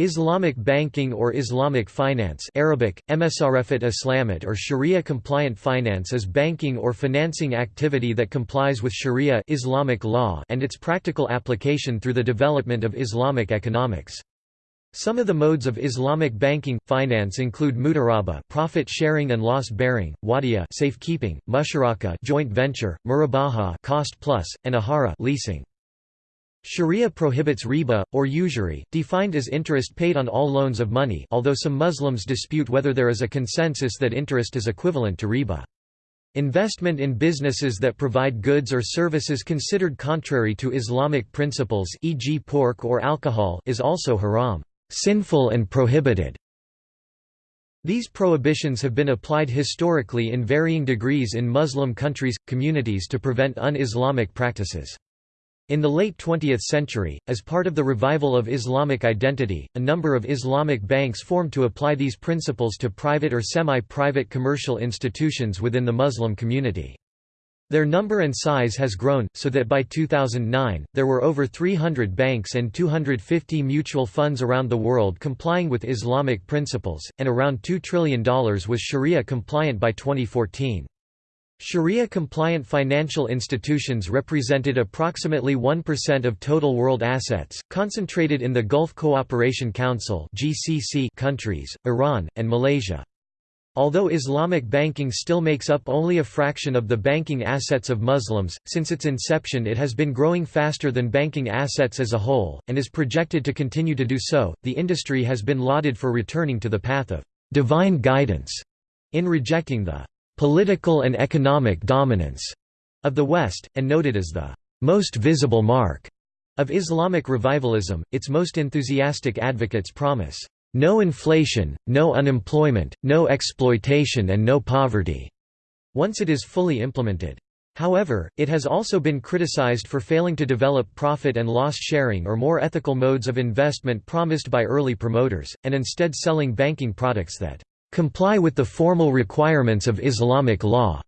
Islamic banking or Islamic finance Arabic, Emsarefat Islamat or Sharia-compliant finance is banking or financing activity that complies with Sharia Islamic law and its practical application through the development of Islamic economics. Some of the modes of Islamic banking finance include mudaraba, profit sharing and loss bearing, wadiya, safekeeping, musharaka, joint venture, murabaha, cost plus, and ahara, leasing. Sharia prohibits riba, or usury, defined as interest paid on all loans of money although some Muslims dispute whether there is a consensus that interest is equivalent to riba. Investment in businesses that provide goods or services considered contrary to Islamic principles e.g. pork or alcohol is also haram, sinful and prohibited. These prohibitions have been applied historically in varying degrees in Muslim countries, communities to prevent un-Islamic practices. In the late 20th century, as part of the revival of Islamic identity, a number of Islamic banks formed to apply these principles to private or semi-private commercial institutions within the Muslim community. Their number and size has grown, so that by 2009, there were over 300 banks and 250 mutual funds around the world complying with Islamic principles, and around $2 trillion was Sharia compliant by 2014. Sharia-compliant financial institutions represented approximately 1% of total world assets, concentrated in the Gulf Cooperation Council countries, Iran, and Malaysia. Although Islamic banking still makes up only a fraction of the banking assets of Muslims, since its inception it has been growing faster than banking assets as a whole, and is projected to continue to do so. The industry has been lauded for returning to the path of divine guidance in rejecting the political and economic dominance of the West, and noted as the most visible mark of Islamic revivalism, its most enthusiastic advocates promise, "...no inflation, no unemployment, no exploitation and no poverty," once it is fully implemented. However, it has also been criticized for failing to develop profit and loss sharing or more ethical modes of investment promised by early promoters, and instead selling banking products that comply with the formal requirements of Islamic law,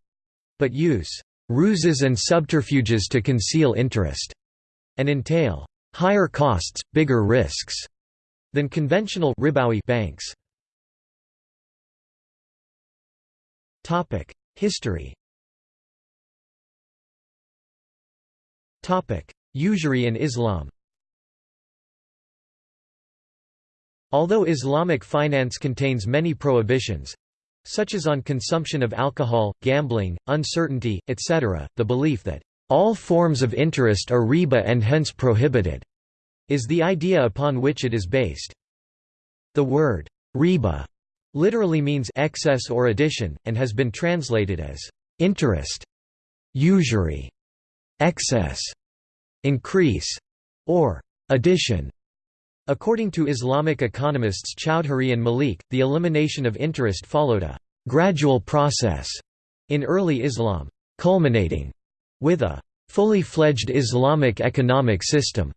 but use ruses and subterfuges to conceal interest, and entail higher costs, bigger risks than conventional ribawi banks. Topic: History. Topic: Usury in Islam. Although Islamic finance contains many prohibitions, such as on consumption of alcohol, gambling, uncertainty, etc., the belief that all forms of interest are riba and hence prohibited, is the idea upon which it is based. The word riba literally means excess or addition, and has been translated as interest, usury, excess, increase, or addition. According to Islamic economists Chowdhury and Malik, the elimination of interest followed a gradual process in early Islam, culminating with a fully fledged Islamic economic system.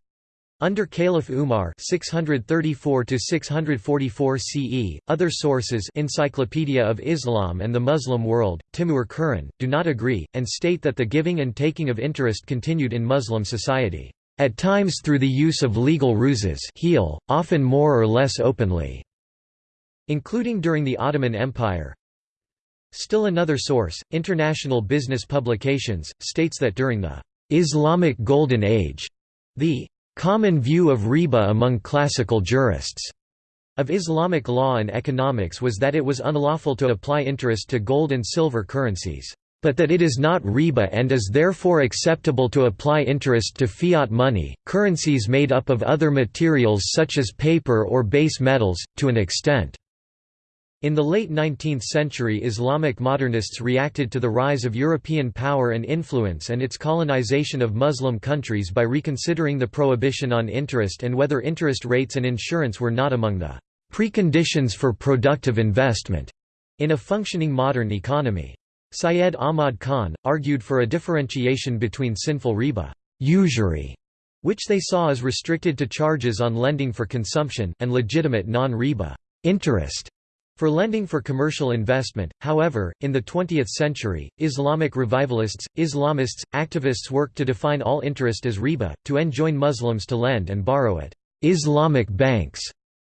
Under Caliph Umar 634 CE, other sources Encyclopedia of Islam and the Muslim World, Timur Kuran, do not agree, and state that the giving and taking of interest continued in Muslim society at times through the use of legal ruses hiyal, often more or less openly, including during the Ottoman Empire. Still another source, International Business Publications, states that during the Islamic Golden Age, the common view of riba among classical jurists of Islamic law and economics was that it was unlawful to apply interest to gold and silver currencies but that it is not riba and is therefore acceptable to apply interest to fiat money, currencies made up of other materials such as paper or base metals, to an extent. In the late 19th century Islamic modernists reacted to the rise of European power and influence and its colonization of Muslim countries by reconsidering the prohibition on interest and whether interest rates and insurance were not among the preconditions for productive investment in a functioning modern economy. Syed Ahmad Khan, argued for a differentiation between sinful riba usury, which they saw as restricted to charges on lending for consumption, and legitimate non-riba interest for lending for commercial investment. However, in the 20th century, Islamic revivalists, Islamists, activists worked to define all interest as riba, to enjoin Muslims to lend and borrow at Islamic banks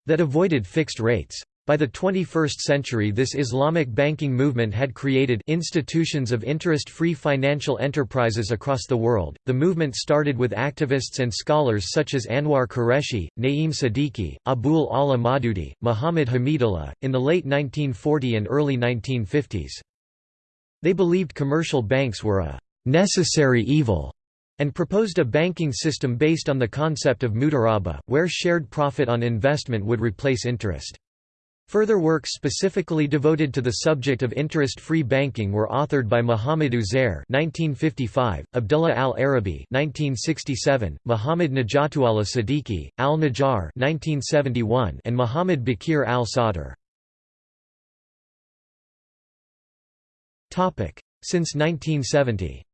that avoided fixed rates. By the 21st century this Islamic banking movement had created institutions of interest-free financial enterprises across the world. The movement started with activists and scholars such as Anwar Qureshi, Naeem Siddiqui, Abul Ala Maududi, Muhammad Hamidullah, in the late 1940 and early 1950s. They believed commercial banks were a necessary evil and proposed a banking system based on the concept of mudaraba, where shared profit on investment would replace interest. Further works specifically devoted to the subject of interest-free banking were authored by Muhammad Uzair (1955), Abdullah al-Arabi (1967), Muhammad Najatullah Siddiqui, al-Najjar (1971), and Muhammad Baqir al-Sadr. Topic: Since 1970.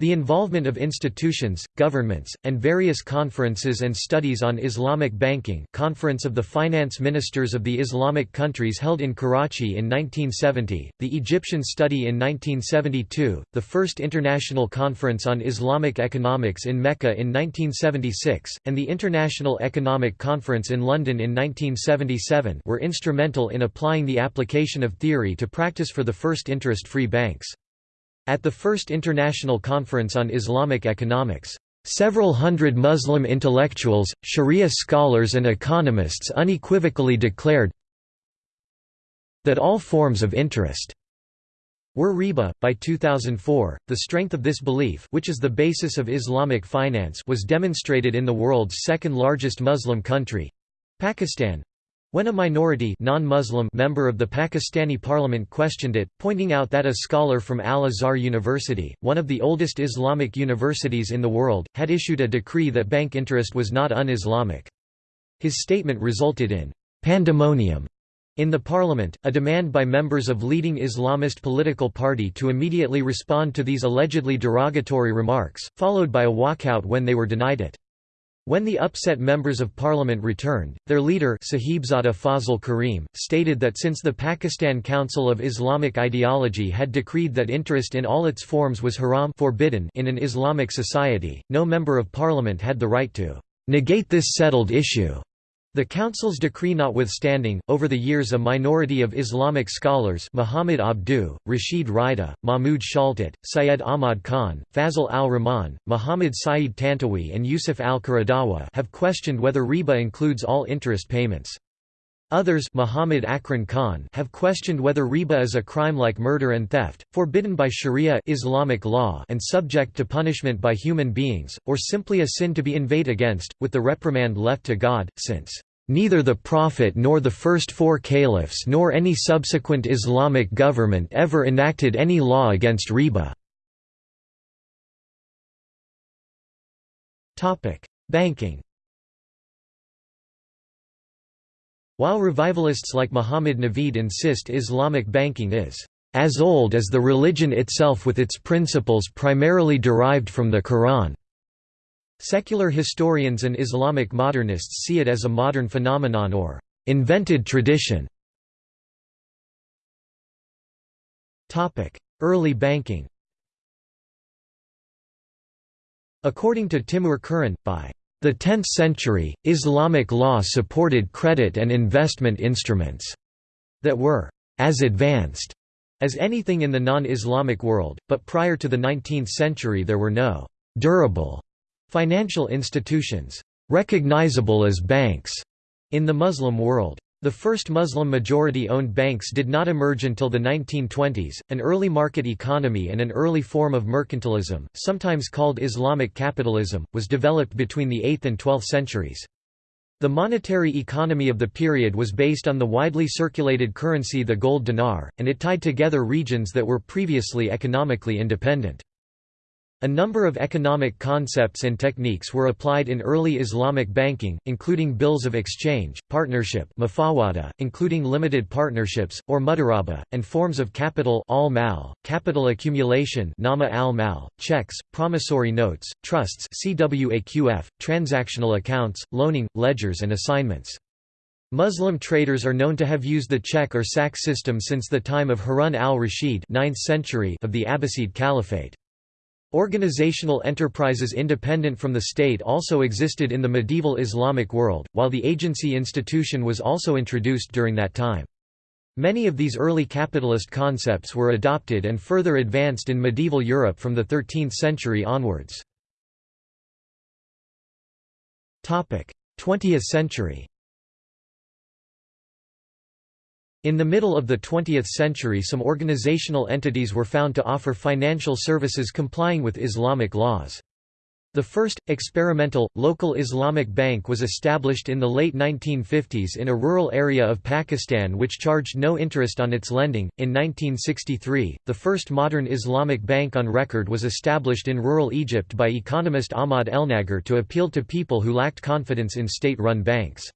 The involvement of institutions, governments, and various conferences and studies on Islamic banking Conference of the Finance Ministers of the Islamic Countries held in Karachi in 1970, the Egyptian Study in 1972, the First International Conference on Islamic Economics in Mecca in 1976, and the International Economic Conference in London in 1977 were instrumental in applying the application of theory to practice for the first interest-free banks. At the First International Conference on Islamic Economics, Several hundred Muslim intellectuals, Sharia scholars and economists unequivocally declared that all forms of interest were riba. By 2004, the strength of this belief which is the basis of Islamic finance was demonstrated in the world's second largest Muslim country—Pakistan, when a minority non-Muslim member of the Pakistani parliament questioned it, pointing out that a scholar from Al-Azhar University, one of the oldest Islamic universities in the world, had issued a decree that bank interest was not un-Islamic. His statement resulted in «pandemonium» in the parliament, a demand by members of leading Islamist political party to immediately respond to these allegedly derogatory remarks, followed by a walkout when they were denied it. When the upset members of parliament returned, their leader Sahibzada Fazl Karim, stated that since the Pakistan Council of Islamic Ideology had decreed that interest in all its forms was haram forbidden in an Islamic society, no member of parliament had the right to negate this settled issue. The Council's decree notwithstanding, over the years a minority of Islamic scholars Muhammad Abdu, Rashid Rida, Mahmud Shaltut, Syed Ahmad Khan, Fazl al-Rahman, Muhammad Saeed Tantawi and Yusuf al-Qaradawi have questioned whether riba includes all interest payments. Others Muhammad Akram Khan have questioned whether riba is a crime like murder and theft, forbidden by Sharia Islamic law and subject to punishment by human beings, or simply a sin to be inveighed against, with the reprimand left to God, since Neither the Prophet nor the first four caliphs nor any subsequent Islamic government ever enacted any law against riba. Banking While revivalists like Muhammad Naveed insist Islamic banking is as old as the religion itself with its principles primarily derived from the Quran. Secular historians and Islamic modernists see it as a modern phenomenon or invented tradition. Early banking According to Timur Kuran, by the 10th century, Islamic law supported credit and investment instruments that were as advanced as anything in the non-Islamic world, but prior to the 19th century there were no durable Financial institutions, recognizable as banks, in the Muslim world. The first Muslim majority-owned banks did not emerge until the 1920s. An early market economy and an early form of mercantilism, sometimes called Islamic capitalism, was developed between the 8th and 12th centuries. The monetary economy of the period was based on the widely circulated currency the gold dinar, and it tied together regions that were previously economically independent. A number of economic concepts and techniques were applied in early Islamic banking, including bills of exchange, partnership including limited partnerships, or mudaraba, and forms of capital al-mal, capital accumulation nama al-mal, checks, promissory notes, trusts CWAQF, transactional accounts, loaning, ledgers and assignments. Muslim traders are known to have used the check or sack system since the time of Harun al-Rashid of the Abbasid Caliphate. Organizational enterprises independent from the state also existed in the medieval Islamic world, while the agency institution was also introduced during that time. Many of these early capitalist concepts were adopted and further advanced in medieval Europe from the 13th century onwards. 20th century In the middle of the 20th century some organizational entities were found to offer financial services complying with Islamic laws. The first, experimental, local Islamic bank was established in the late 1950s in a rural area of Pakistan which charged no interest on its lending. In 1963, the first modern Islamic bank on record was established in rural Egypt by economist Ahmad Elnagar to appeal to people who lacked confidence in state run banks.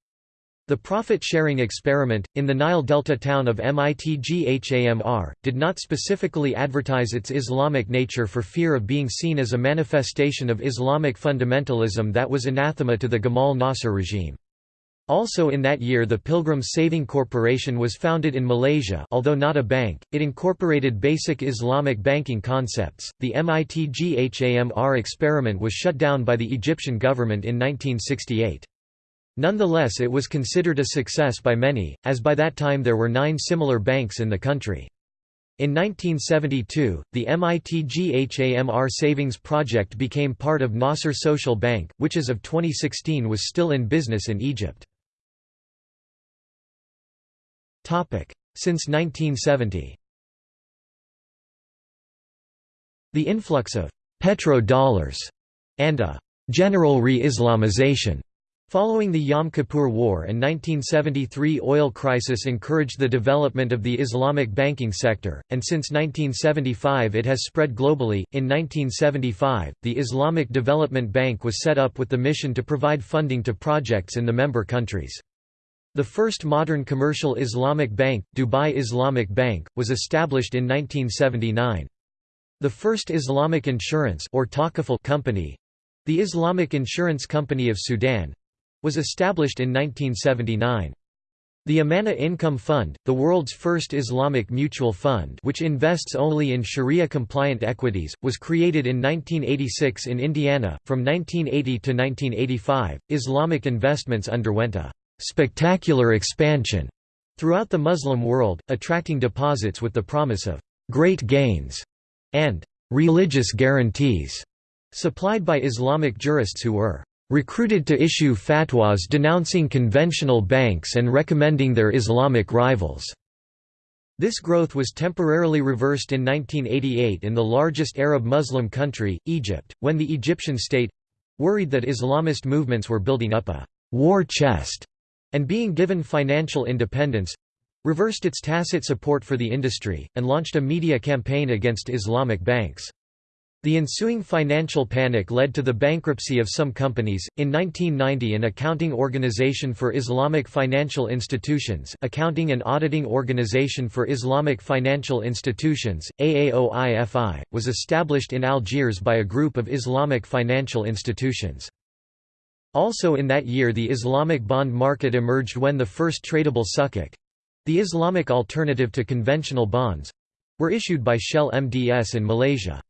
The profit-sharing experiment, in the Nile Delta town of Mitghamr, did not specifically advertise its Islamic nature for fear of being seen as a manifestation of Islamic fundamentalism that was anathema to the Gamal Nasser regime. Also in that year the Pilgrim Saving Corporation was founded in Malaysia although not a bank, it incorporated basic Islamic banking concepts. The Mitghamr experiment was shut down by the Egyptian government in 1968. Nonetheless it was considered a success by many, as by that time there were nine similar banks in the country. In 1972, the Mitghamr Savings Project became part of Nasser Social Bank, which as of 2016 was still in business in Egypt. Since 1970 The influx of «petro-dollars» and a «general re-Islamization» Following the Yom Kippur War and 1973 oil crisis encouraged the development of the Islamic banking sector, and since 1975 it has spread globally. In 1975, the Islamic Development Bank was set up with the mission to provide funding to projects in the member countries. The first modern commercial Islamic bank, Dubai Islamic Bank, was established in 1979. The first Islamic insurance or company, the Islamic Insurance Company of Sudan, was established in 1979. The Amana Income Fund, the world's first Islamic mutual fund which invests only in Sharia-compliant equities, was created in 1986 in Indiana. From 1980 to 1985, Islamic investments underwent a spectacular expansion throughout the Muslim world, attracting deposits with the promise of great gains and religious guarantees supplied by Islamic jurists who were recruited to issue fatwas denouncing conventional banks and recommending their Islamic rivals. This growth was temporarily reversed in 1988 in the largest Arab Muslim country, Egypt, when the Egyptian state—worried that Islamist movements were building up a «war chest» and being given financial independence—reversed its tacit support for the industry, and launched a media campaign against Islamic banks. The ensuing financial panic led to the bankruptcy of some companies. In 1990, an accounting organization for Islamic financial institutions, Accounting and Auditing Organization for Islamic Financial Institutions (AAOIFI), was established in Algiers by a group of Islamic financial institutions. Also in that year the Islamic bond market emerged when the first tradable sukuk the Islamic alternative to conventional bonds were issued by Shell MDS in Malaysia.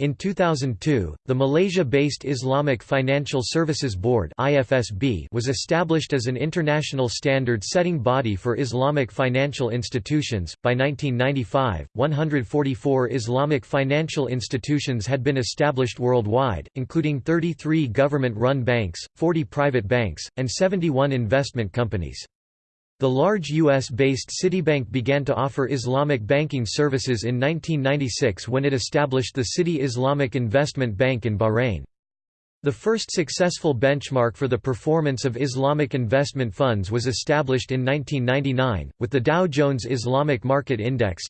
In 2002, the Malaysia-based Islamic Financial Services Board (IFSB) was established as an international standard-setting body for Islamic financial institutions. By 1995, 144 Islamic financial institutions had been established worldwide, including 33 government-run banks, 40 private banks, and 71 investment companies. The large U.S.-based Citibank began to offer Islamic banking services in 1996 when it established the Citi Islamic Investment Bank in Bahrain. The first successful benchmark for the performance of Islamic investment funds was established in 1999, with the Dow Jones Islamic Market Index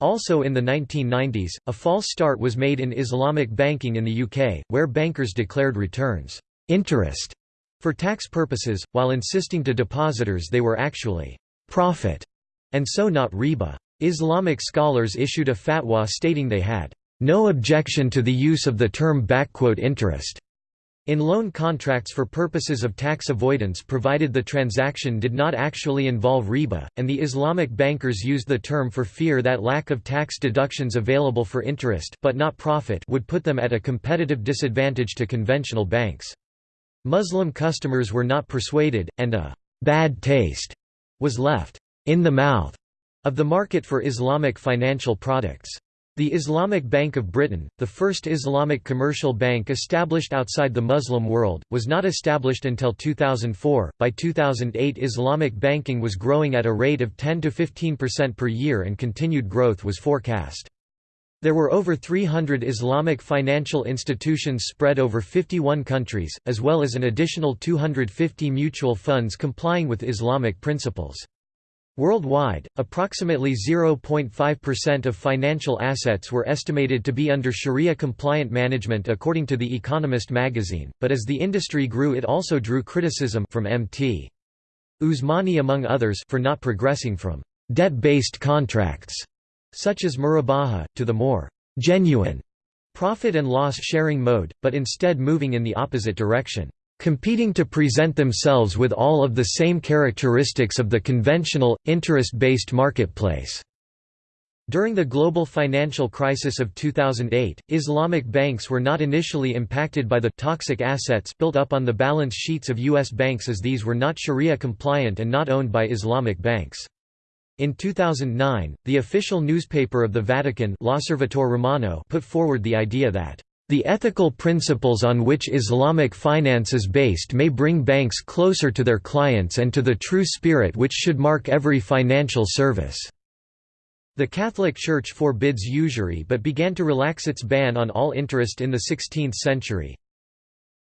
Also in the 1990s, a false start was made in Islamic banking in the UK, where bankers declared returns interest for tax purposes, while insisting to depositors they were actually profit, and so not riba. Islamic scholars issued a fatwa stating they had no objection to the use of the term interest. in loan contracts for purposes of tax avoidance provided the transaction did not actually involve riba, and the Islamic bankers used the term for fear that lack of tax deductions available for interest but not profit would put them at a competitive disadvantage to conventional banks. Muslim customers were not persuaded, and a «bad taste» was left «in the mouth» of the market for Islamic financial products. The Islamic Bank of Britain, the first Islamic commercial bank established outside the Muslim world, was not established until 2004. By 2008, Islamic banking was growing at a rate of 10 to 15% per year and continued growth was forecast. There were over 300 Islamic financial institutions spread over 51 countries, as well as an additional 250 mutual funds complying with Islamic principles. Worldwide, approximately 0.5% of financial assets were estimated to be under Sharia-compliant management according to The Economist magazine, but as the industry grew it also drew criticism from Mt. Usmani among others for not progressing from «debt-based contracts» such as murabaha, to the more «genuine» profit and loss sharing mode, but instead moving in the opposite direction competing to present themselves with all of the same characteristics of the conventional, interest-based marketplace. During the global financial crisis of 2008, Islamic banks were not initially impacted by the toxic assets built up on the balance sheets of U.S. banks as these were not Sharia compliant and not owned by Islamic banks. In 2009, the official newspaper of the Vatican L'Osservatore Romano put forward the idea that the ethical principles on which Islamic finance is based may bring banks closer to their clients and to the true spirit which should mark every financial service. The Catholic Church forbids usury but began to relax its ban on all interest in the 16th century.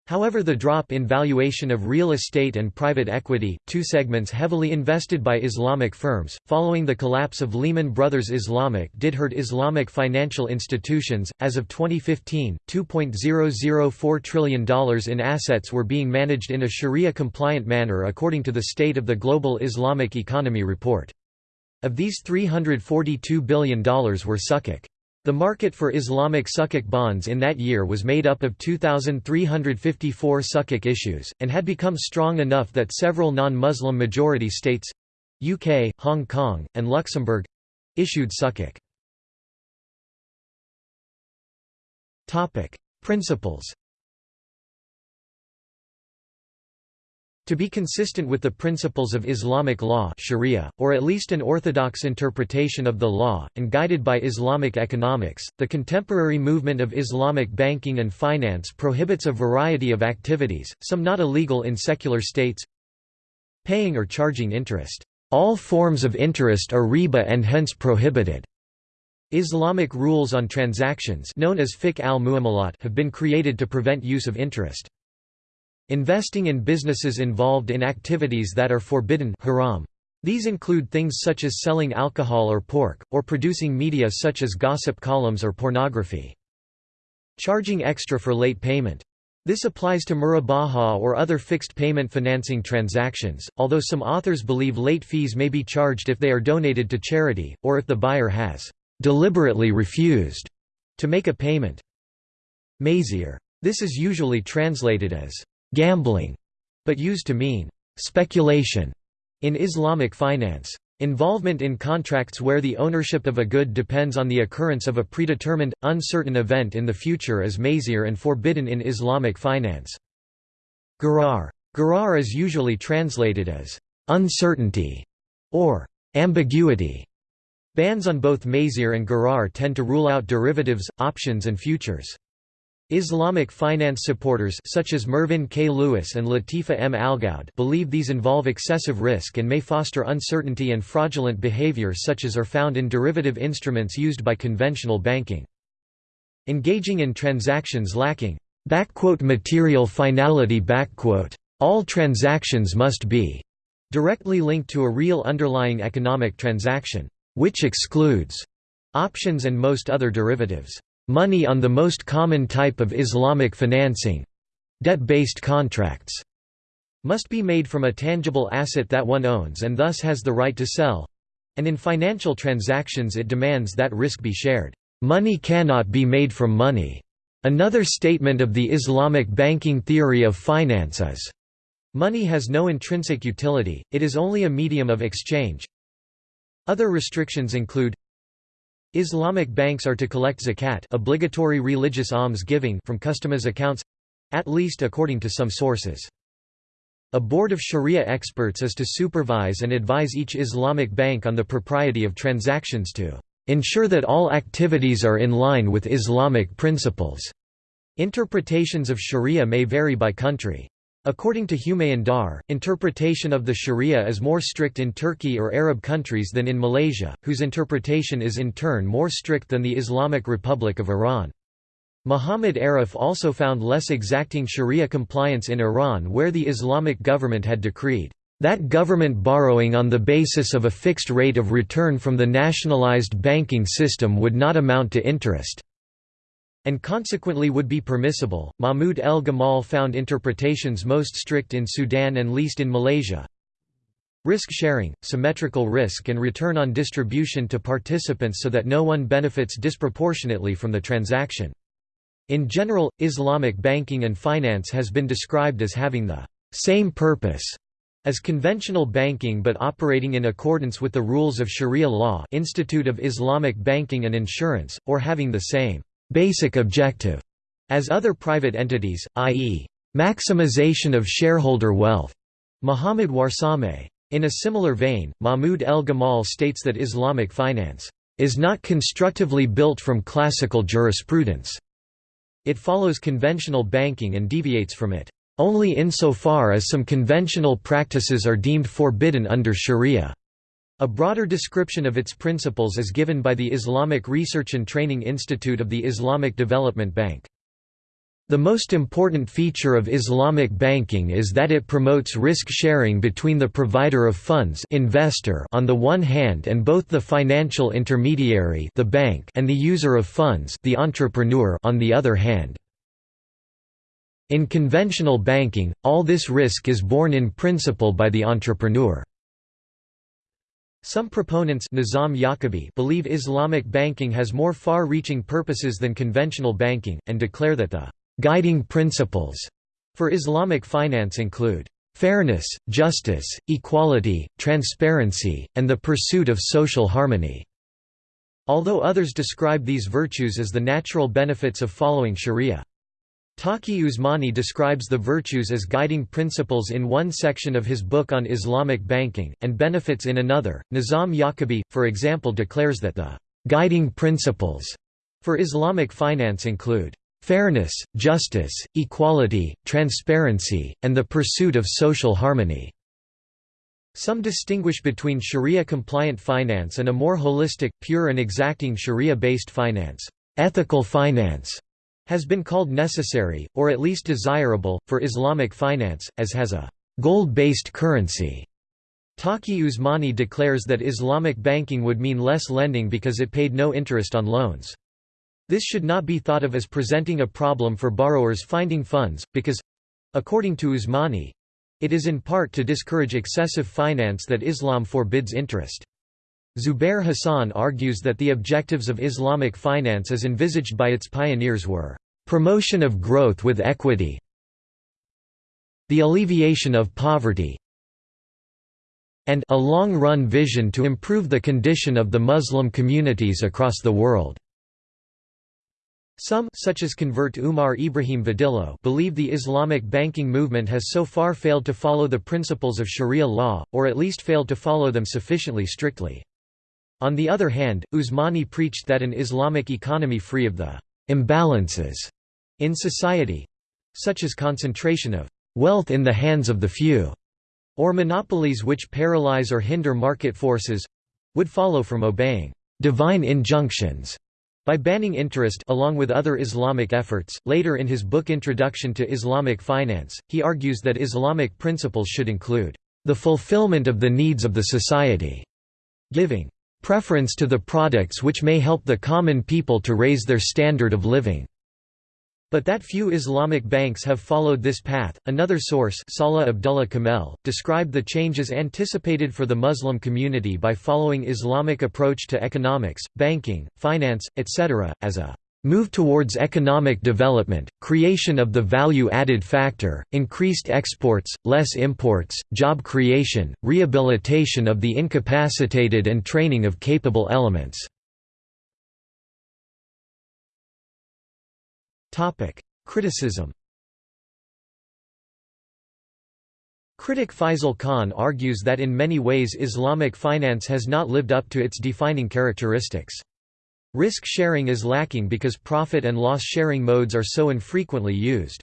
However the drop in valuation of real estate and private equity, two segments heavily invested by Islamic firms, following the collapse of Lehman Brothers Islamic did hurt Islamic financial institutions. As of 2015, $2.004 trillion in assets were being managed in a Sharia-compliant manner according to the State of the Global Islamic Economy report. Of these $342 billion were sukuk. The market for Islamic sukuk bonds in that year was made up of 2,354 sukuk issues, and had become strong enough that several non-Muslim majority states—UK, Hong Kong, and Luxembourg—issued sukuk. Principles To be consistent with the principles of Islamic law sharia, or at least an orthodox interpretation of the law, and guided by Islamic economics, the contemporary movement of Islamic banking and finance prohibits a variety of activities, some not illegal in secular states paying or charging interest. All forms of interest are riba and hence prohibited. Islamic rules on transactions known as fiqh al have been created to prevent use of interest. Investing in businesses involved in activities that are forbidden haram. These include things such as selling alcohol or pork, or producing media such as gossip columns or pornography. Charging extra for late payment. This applies to murabaha or other fixed payment financing transactions, although some authors believe late fees may be charged if they are donated to charity, or if the buyer has deliberately refused to make a payment. Maisir. This is usually translated as gambling, but used to mean speculation in Islamic finance. Involvement in contracts where the ownership of a good depends on the occurrence of a predetermined, uncertain event in the future is maisir and forbidden in Islamic finance. Gharar. Gharar is usually translated as uncertainty or ambiguity. Bans on both maisir and gharar tend to rule out derivatives, options and futures. Islamic finance supporters such as Mervyn K. Lewis and Latifa M. Algaoud believe these involve excessive risk and may foster uncertainty and fraudulent behavior such as are found in derivative instruments used by conventional banking. Engaging in transactions lacking material finality all transactions must be directly linked to a real underlying economic transaction, which excludes options and most other derivatives. Money on the most common type of Islamic financing—debt-based contracts must be made from a tangible asset that one owns and thus has the right to sell and in financial transactions it demands that risk be shared. Money cannot be made from money. Another statement of the Islamic banking theory of finance is, Money has no intrinsic utility, it is only a medium of exchange. Other restrictions include Islamic banks are to collect zakat obligatory religious alms giving from customers' accounts—at least according to some sources. A board of Sharia experts is to supervise and advise each Islamic bank on the propriety of transactions to ensure that all activities are in line with Islamic principles. Interpretations of Sharia may vary by country. According to Humayun Dar, interpretation of the Sharia is more strict in Turkey or Arab countries than in Malaysia, whose interpretation is in turn more strict than the Islamic Republic of Iran. Muhammad Arif also found less exacting Sharia compliance in Iran where the Islamic government had decreed that government borrowing on the basis of a fixed rate of return from the nationalized banking system would not amount to interest and consequently would be permissible. Mahmud El Gamal found interpretations most strict in Sudan and least in Malaysia. Risk sharing, symmetrical risk and return on distribution to participants so that no one benefits disproportionately from the transaction. In general, Islamic banking and finance has been described as having the same purpose as conventional banking but operating in accordance with the rules of Sharia law Institute of Islamic Banking and Insurance, or having the same basic objective as other private entities, i.e., maximization of shareholder wealth. Muhammad Warsame. In a similar vein, Mahmud El Gamal states that Islamic finance is not constructively built from classical jurisprudence. It follows conventional banking and deviates from it only insofar as some conventional practices are deemed forbidden under sharia. A broader description of its principles is given by the Islamic Research and Training Institute of the Islamic Development Bank. The most important feature of Islamic banking is that it promotes risk-sharing between the provider of funds investor on the one hand and both the financial intermediary the bank and the user of funds the entrepreneur on the other hand. In conventional banking, all this risk is borne in principle by the entrepreneur. Some proponents Nizam Yaqubi believe Islamic banking has more far-reaching purposes than conventional banking, and declare that the «guiding principles» for Islamic finance include «fairness, justice, equality, transparency, and the pursuit of social harmony». Although others describe these virtues as the natural benefits of following sharia. Taqi Usmani describes the virtues as guiding principles in one section of his book on Islamic banking, and benefits in another. Nizam Yaqubi, for example, declares that the guiding principles for Islamic finance include fairness, justice, equality, transparency, and the pursuit of social harmony. Some distinguish between Sharia-compliant finance and a more holistic, pure and exacting Sharia-based finance. Ethical finance has been called necessary, or at least desirable, for Islamic finance, as has a gold-based currency. Taqi Usmani declares that Islamic banking would mean less lending because it paid no interest on loans. This should not be thought of as presenting a problem for borrowers finding funds, because—according to Usmani—it is in part to discourage excessive finance that Islam forbids interest. Zubair Hassan argues that the objectives of Islamic finance as envisaged by its pioneers were, "...promotion of growth with equity the alleviation of poverty and a long-run vision to improve the condition of the Muslim communities across the world." Some such as convert Umar Ibrahim Vadillo believe the Islamic banking movement has so far failed to follow the principles of Sharia law, or at least failed to follow them sufficiently strictly. On the other hand, Usmani preached that an Islamic economy free of the imbalances in society—such as concentration of wealth in the hands of the few, or monopolies which paralyze or hinder market forces—would follow from obeying divine injunctions by banning interest along with other Islamic efforts. Later in his book Introduction to Islamic Finance, he argues that Islamic principles should include the fulfillment of the needs of the society, giving preference to the products which may help the common people to raise their standard of living. But that few Islamic banks have followed this path. Another source, Salah Abdullah Kamel, described the changes anticipated for the Muslim community by following Islamic approach to economics, banking, finance, etc., as a move towards economic development, creation of the value-added factor, increased exports, less imports, job creation, rehabilitation of the incapacitated and training of capable elements. Criticism Critic Faisal Khan argues that in many ways Islamic finance has not lived up to its defining characteristics. Risk sharing is lacking because profit and loss sharing modes are so infrequently used.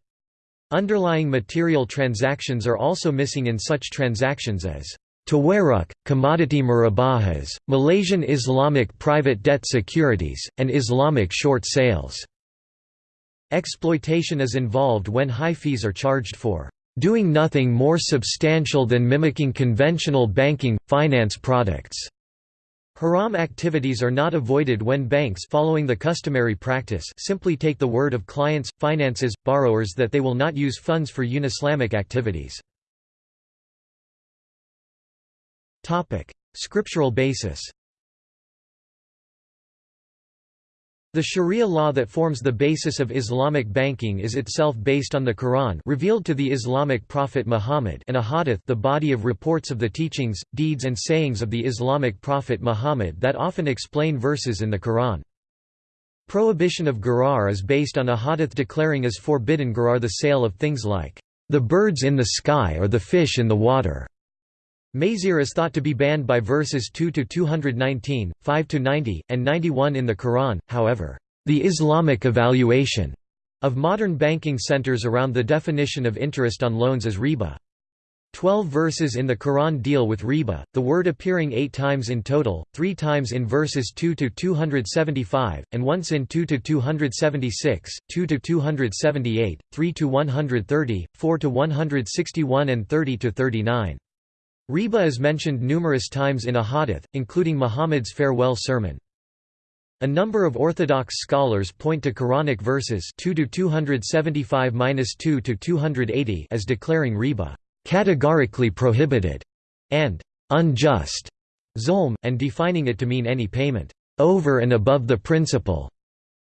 Underlying material transactions are also missing in such transactions as Tawarruq, commodity murabahas, Malaysian Islamic private debt securities, and Islamic short sales. Exploitation is involved when high fees are charged for doing nothing more substantial than mimicking conventional banking, finance products. Haram activities are not avoided when banks following the customary practice simply take the word of clients, finances, borrowers that they will not use funds for unislamic activities. Scriptural basis The Sharia law that forms the basis of Islamic banking is itself based on the Quran revealed to the Islamic prophet Muhammad and a hadith the body of reports of the teachings, deeds and sayings of the Islamic prophet Muhammad that often explain verses in the Quran. Prohibition of gharar is based on a hadith declaring as forbidden gharar the sale of things like the birds in the sky or the fish in the water. Maisir is thought to be banned by verses 2 to 219, 5 to 90, and 91 in the Quran, however, the Islamic evaluation of modern banking centers around the definition of interest on loans as riba. Twelve verses in the Quran deal with riba, the word appearing eight times in total, three times in verses 2 to 275, and once in 2 to 276, 2 to 278, 3 to 130, 4 to 161 and 30–39. Riba is mentioned numerous times in a hadith, including Muhammad's farewell sermon. A number of Orthodox scholars point to Quranic verses 2-275-2-280 as declaring riba categorically prohibited and unjust zulm, and defining it to mean any payment over and above the principal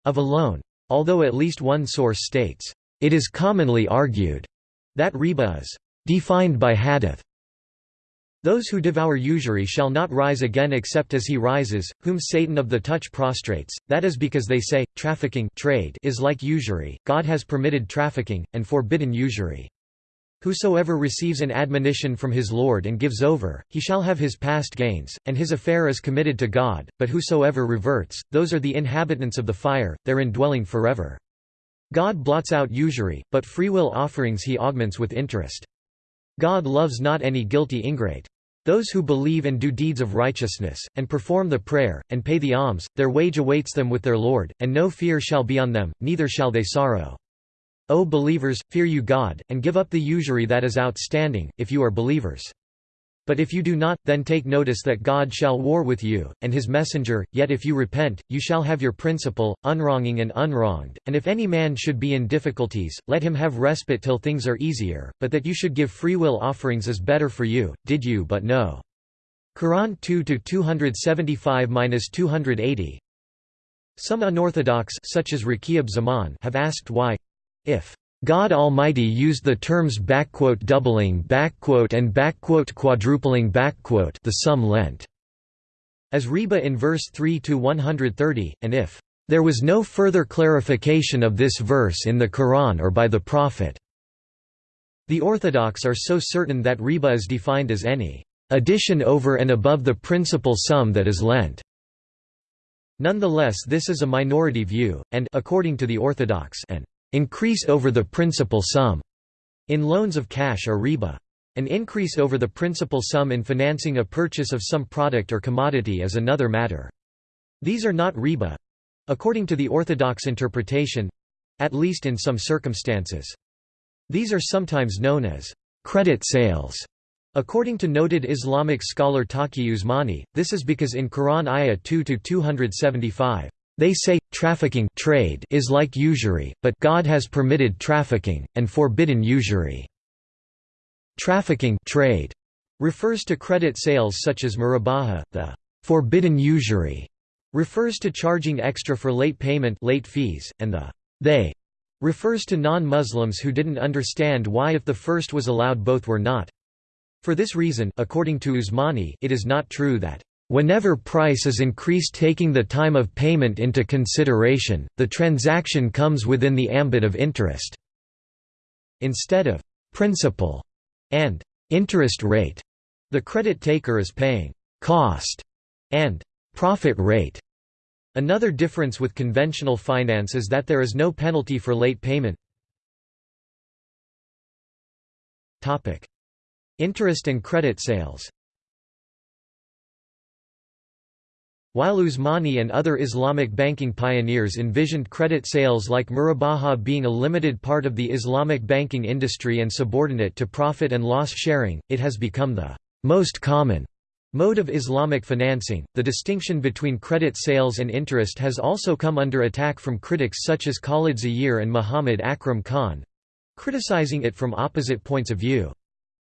of a loan. Although at least one source states, it is commonly argued that riba is defined by hadith those who devour usury shall not rise again except as he rises, whom Satan of the touch prostrates, that is because they say, trafficking trade is like usury, God has permitted trafficking, and forbidden usury. Whosoever receives an admonition from his Lord and gives over, he shall have his past gains, and his affair is committed to God, but whosoever reverts, those are the inhabitants of the fire, therein dwelling forever. God blots out usury, but freewill offerings he augments with interest. God loves not any guilty ingrate. Those who believe and do deeds of righteousness, and perform the prayer, and pay the alms, their wage awaits them with their Lord, and no fear shall be on them, neither shall they sorrow. O believers, fear you God, and give up the usury that is outstanding, if you are believers. But if you do not, then take notice that God shall war with you, and his messenger, yet if you repent, you shall have your principal, unwronging and unwronged, and if any man should be in difficulties, let him have respite till things are easier, but that you should give freewill offerings is better for you, did you but know. Quran 2-275-280 Some unorthodox such as Zaman have asked why, if God Almighty used the terms doubling and quadrupling the sum lent as riba in verse 3 to 130 and if there was no further clarification of this verse in the Quran or by the Prophet. The orthodox are so certain that riba is defined as any addition over and above the principal sum that is lent. Nonetheless this is a minority view, and according to the orthodox an increase over the principal sum in loans of cash or riba. An increase over the principal sum in financing a purchase of some product or commodity is another matter. These are not riba according to the orthodox interpretation at least in some circumstances. These are sometimes known as credit sales. According to noted Islamic scholar Taqi Usmani, this is because in Quran Ayah 2-275, they say, trafficking trade is like usury, but God has permitted trafficking, and forbidden usury. Trafficking trade refers to credit sales such as murabaha, the forbidden usury refers to charging extra for late payment late fees, and the they refers to non-Muslims who didn't understand why if the first was allowed both were not. For this reason, according to Usmani, it is not true that Whenever price is increased taking the time of payment into consideration, the transaction comes within the ambit of interest. Instead of principal and interest rate, the credit taker is paying cost and profit rate. Another difference with conventional finance is that there is no penalty for late payment. Interest and credit sales While Usmani and other Islamic banking pioneers envisioned credit sales like murabaha being a limited part of the Islamic banking industry and subordinate to profit and loss sharing, it has become the most common mode of Islamic financing. The distinction between credit sales and interest has also come under attack from critics such as Khalid Zahir and Muhammad Akram Khan criticizing it from opposite points of view.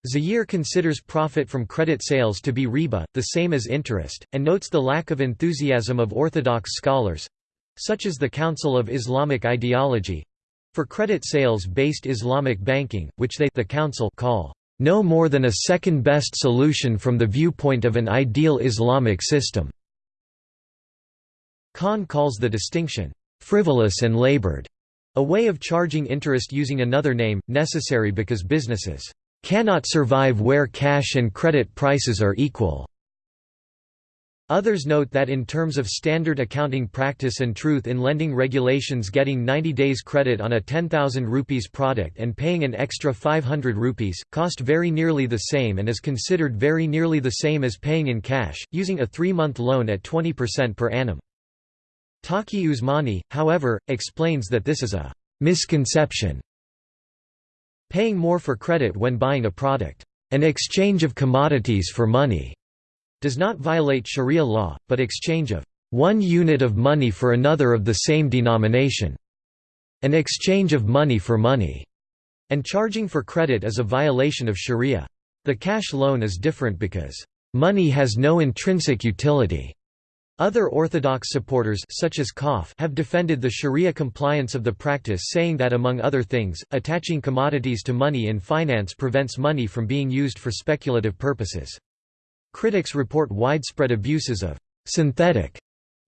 Zahir considers profit from credit sales to be riba, the same as interest, and notes the lack of enthusiasm of orthodox scholars—such as the Council of Islamic Ideology—for credit sales-based Islamic banking, which they the council call no more than a second-best solution from the viewpoint of an ideal Islamic system. Khan calls the distinction, "...frivolous and labored", a way of charging interest using another name, necessary because businesses cannot survive where cash and credit prices are equal. Others note that in terms of standard accounting practice and truth in lending regulations getting 90 days credit on a 10,000 rupees product and paying an extra 500 rupees, cost very nearly the same and is considered very nearly the same as paying in cash, using a three-month loan at 20% per annum. Taqi Usmani, however, explains that this is a misconception Paying more for credit when buying a product, an exchange of commodities for money, does not violate Sharia law, but exchange of one unit of money for another of the same denomination, an exchange of money for money, and charging for credit is a violation of Sharia. The cash loan is different because money has no intrinsic utility. Other Orthodox supporters such as Kahf have defended the Sharia compliance of the practice saying that among other things, attaching commodities to money in finance prevents money from being used for speculative purposes. Critics report widespread abuses of synthetic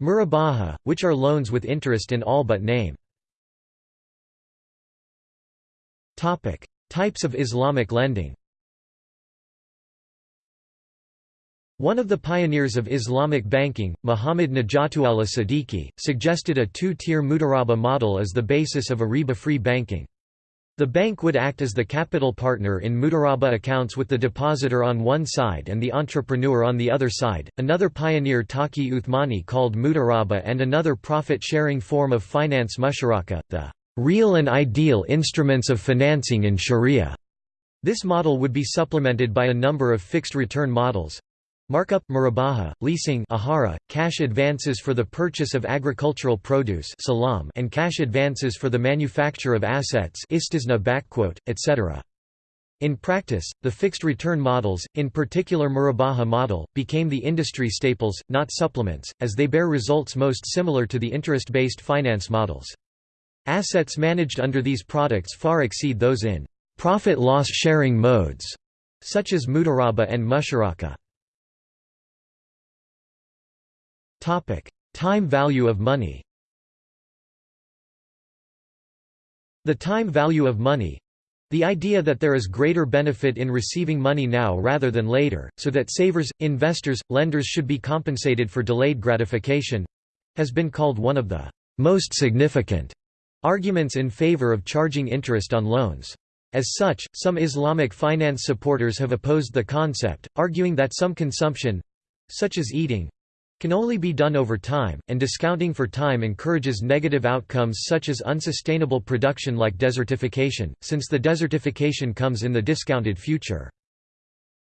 murabaha, which are loans with interest in all but name. Types of Islamic lending One of the pioneers of Islamic banking, Muhammad Najatullah Siddiqui, suggested a two-tier mudaraba model as the basis of a riba-free banking. The bank would act as the capital partner in mudaraba accounts with the depositor on one side and the entrepreneur on the other side. Another pioneer Taqi Uthmani called mudaraba and another profit-sharing form of finance musharaka, the real and ideal instruments of financing in Sharia. This model would be supplemented by a number of fixed return models, Markup, murabaha, leasing ijara, cash advances for the purchase of agricultural produce salam, and cash advances for the manufacture of assets etc. In practice, the fixed return models, in particular murabaha model, became the industry staples, not supplements, as they bear results most similar to the interest-based finance models. Assets managed under these products far exceed those in profit-loss sharing modes, such as mudaraba and musharaka. Time value of money. The time value of money the idea that there is greater benefit in receiving money now rather than later, so that savers, investors, lenders should be compensated for delayed gratification has been called one of the most significant arguments in favor of charging interest on loans. As such, some Islamic finance supporters have opposed the concept, arguing that some consumption such as eating can only be done over time, and discounting for time encourages negative outcomes such as unsustainable production like desertification, since the desertification comes in the discounted future.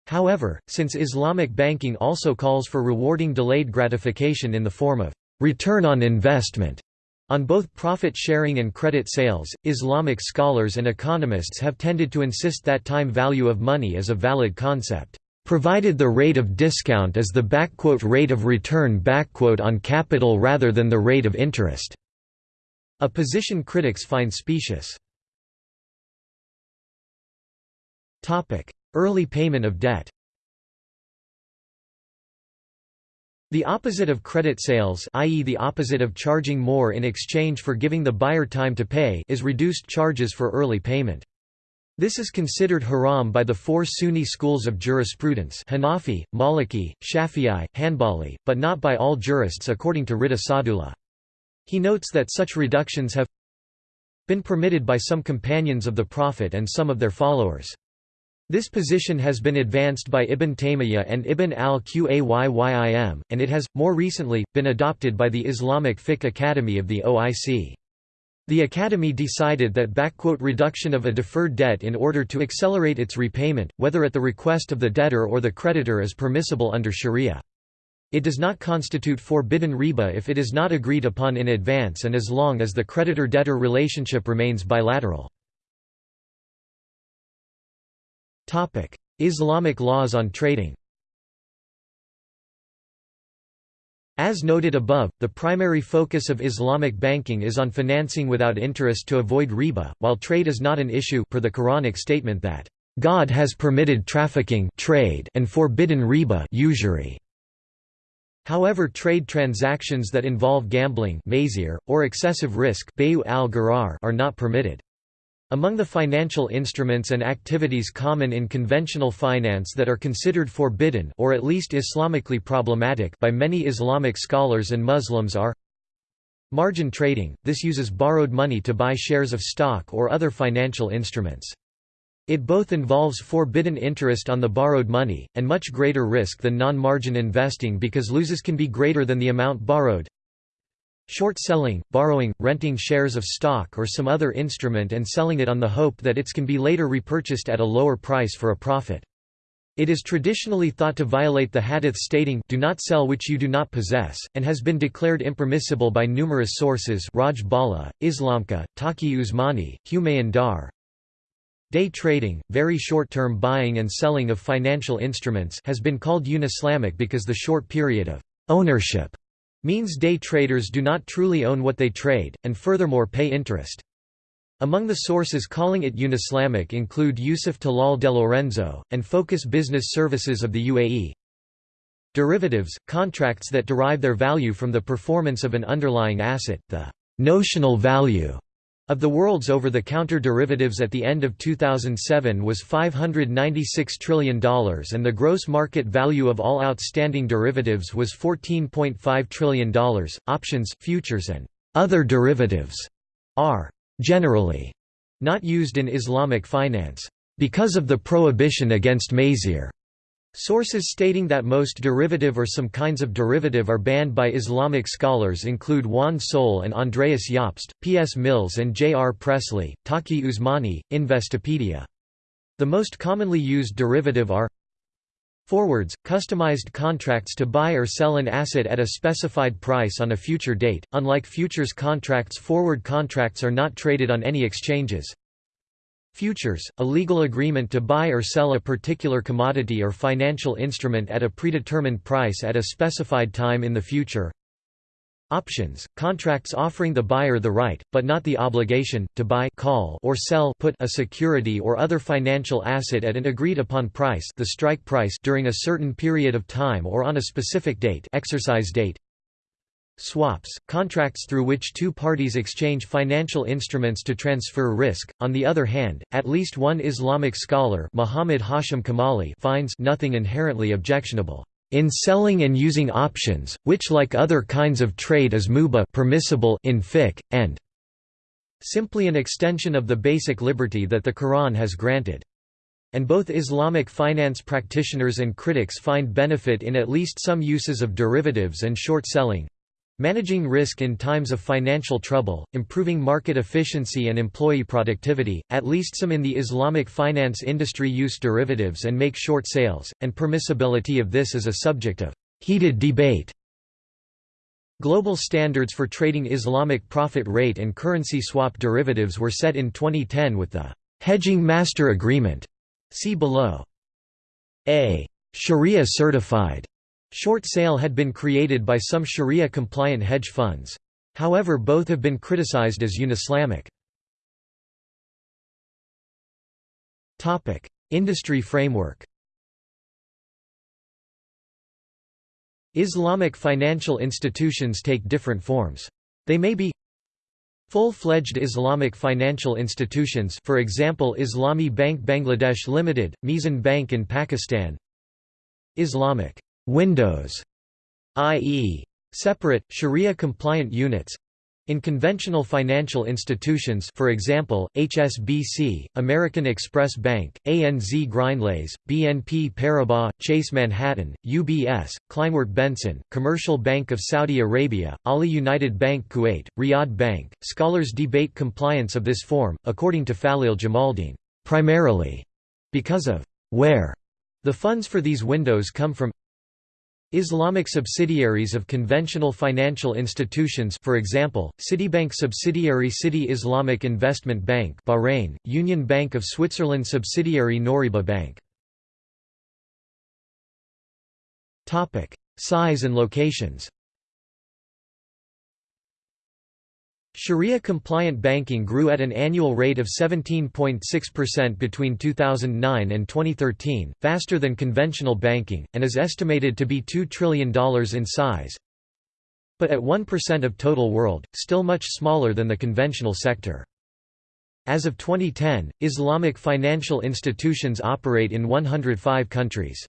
However, since Islamic banking also calls for rewarding delayed gratification in the form of return on investment on both profit sharing and credit sales, Islamic scholars and economists have tended to insist that time value of money is a valid concept. Provided the rate of discount is the rate of return on capital rather than the rate of interest", a position critics find specious. Early payment of debt The opposite of credit sales i.e. the opposite of charging more in exchange for giving the buyer time to pay is reduced charges for early payment. This is considered haram by the four Sunni schools of jurisprudence Hanafi, Maliki, Shafi'i, Hanbali, but not by all jurists according to Rida Sadullah. He notes that such reductions have been permitted by some companions of the Prophet and some of their followers. This position has been advanced by Ibn Taymiyyah and Ibn al-Qayyim, and it has, more recently, been adopted by the Islamic Fiqh Academy of the OIC. The Academy decided that reduction of a deferred debt in order to accelerate its repayment, whether at the request of the debtor or the creditor is permissible under sharia. It does not constitute forbidden riba if it is not agreed upon in advance and as long as the creditor-debtor relationship remains bilateral. Islamic laws on trading As noted above, the primary focus of Islamic banking is on financing without interest to avoid riba, while trade is not an issue per the Quranic statement that, "...God has permitted trafficking trade and forbidden riba usury." However trade transactions that involve gambling or excessive risk are not permitted. Among the financial instruments and activities common in conventional finance that are considered forbidden or at least Islamically problematic by many Islamic scholars and Muslims are Margin trading – this uses borrowed money to buy shares of stock or other financial instruments. It both involves forbidden interest on the borrowed money, and much greater risk than non-margin investing because losses can be greater than the amount borrowed. Short selling, borrowing, renting shares of stock or some other instrument and selling it on the hope that its can be later repurchased at a lower price for a profit. It is traditionally thought to violate the hadith stating, do not sell which you do not possess, and has been declared impermissible by numerous sources Raj Bala, IslamQA, Taqi Usmani, Humayun Dar. Day trading, very short-term buying and selling of financial instruments has been called unislamic because the short period of ownership means day traders do not truly own what they trade, and furthermore pay interest. Among the sources calling it unislamic include Yusuf Talal de Lorenzo, and Focus Business Services of the UAE. Derivatives, contracts that derive their value from the performance of an underlying asset, the notional value of the world's over-the-counter derivatives at the end of 2007 was $596 trillion and the gross market value of all outstanding derivatives was $14.5 trillion. Options, futures and other derivatives are generally not used in Islamic finance because of the prohibition against maisir Sources stating that most derivative or some kinds of derivative are banned by Islamic scholars include Juan Sol and Andreas Jobst, P. S. Mills and J. R. Presley, Taqi Usmani, Investopedia. The most commonly used derivative are Forwards, customized contracts to buy or sell an asset at a specified price on a future date. Unlike futures contracts, forward contracts are not traded on any exchanges. Futures, a legal agreement to buy or sell a particular commodity or financial instrument at a predetermined price at a specified time in the future. Options, contracts offering the buyer the right, but not the obligation, to buy call or sell put a security or other financial asset at an agreed-upon price the strike price during a certain period of time or on a specific date exercise date. Swaps, contracts through which two parties exchange financial instruments to transfer risk. On the other hand, at least one Islamic scholar Muhammad Hashim Kamali finds nothing inherently objectionable in selling and using options, which like other kinds of trade is mubah permissible in fiqh, and simply an extension of the basic liberty that the Quran has granted. And both Islamic finance practitioners and critics find benefit in at least some uses of derivatives and short selling, Managing risk in times of financial trouble, improving market efficiency and employee productivity, at least some in the Islamic finance industry use derivatives and make short sales, and permissibility of this is a subject of heated debate. Global standards for trading Islamic profit rate and currency swap derivatives were set in 2010 with the Hedging Master Agreement. See below. A Sharia certified short sale had been created by some Sharia-compliant hedge funds. However both have been criticized as unislamic. Industry framework Islamic financial institutions take different forms. They may be Full-fledged Islamic financial institutions for example Islami Bank Bangladesh Limited, Meezan Bank in Pakistan Islamic windows, i.e. separate, Sharia-compliant units in conventional financial institutions for example, HSBC, American Express Bank, ANZ Grindlays, BNP Paribas, Chase Manhattan, UBS, Kleinwort Benson, Commercial Bank of Saudi Arabia, Ahli United Bank Kuwait, Riyadh Bank. Scholars debate compliance of this form, according to Faleel Jamaldeen, primarily because of where the funds for these windows come from Islamic subsidiaries of conventional financial institutions for example, Citibank subsidiary Citi Islamic Investment Bank Bahrain, Union Bank of Switzerland subsidiary Noriba Bank. Size and locations Sharia-compliant banking grew at an annual rate of 17.6% between 2009 and 2013, faster than conventional banking, and is estimated to be $2 trillion in size. But at 1% of total world, still much smaller than the conventional sector. As of 2010, Islamic financial institutions operate in 105 countries.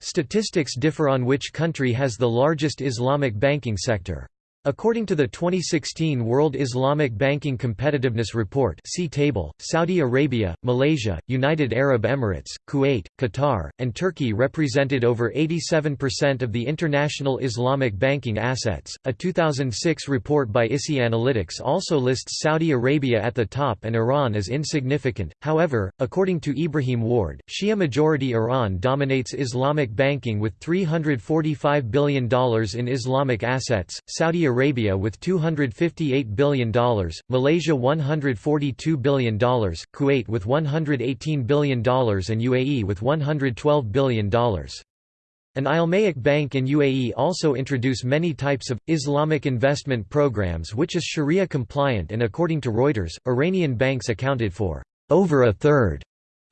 Statistics differ on which country has the largest Islamic banking sector. According to the 2016 World Islamic Banking Competitiveness Report see table, Saudi Arabia, Malaysia, United Arab Emirates, Kuwait, Qatar, and Turkey represented over 87% of the international Islamic banking assets. A 2006 report by ISI Analytics also lists Saudi Arabia at the top and Iran as insignificant. However, according to Ibrahim Warde, Shia majority Iran dominates Islamic banking with $345 billion in Islamic assets. Saudi Arabia Arabia with $258 billion, Malaysia $142 billion, Kuwait with $118 billion and UAE with $112 billion. An Almaic bank in UAE also introduce many types of, Islamic investment programs which is Sharia compliant and according to Reuters, Iranian banks accounted for over a third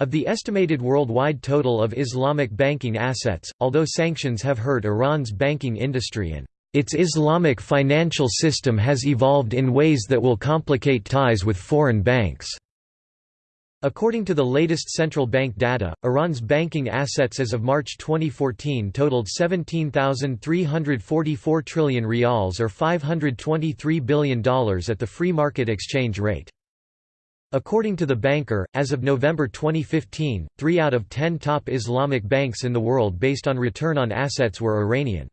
of the estimated worldwide total of Islamic banking assets, although sanctions have hurt Iran's banking industry and its Islamic financial system has evolved in ways that will complicate ties with foreign banks. According to the latest central bank data, Iran's banking assets as of March 2014 totaled 17,344 trillion rials or $523 billion at the free market exchange rate. According to the banker, as of November 2015, three out of ten top Islamic banks in the world based on return on assets were Iranian.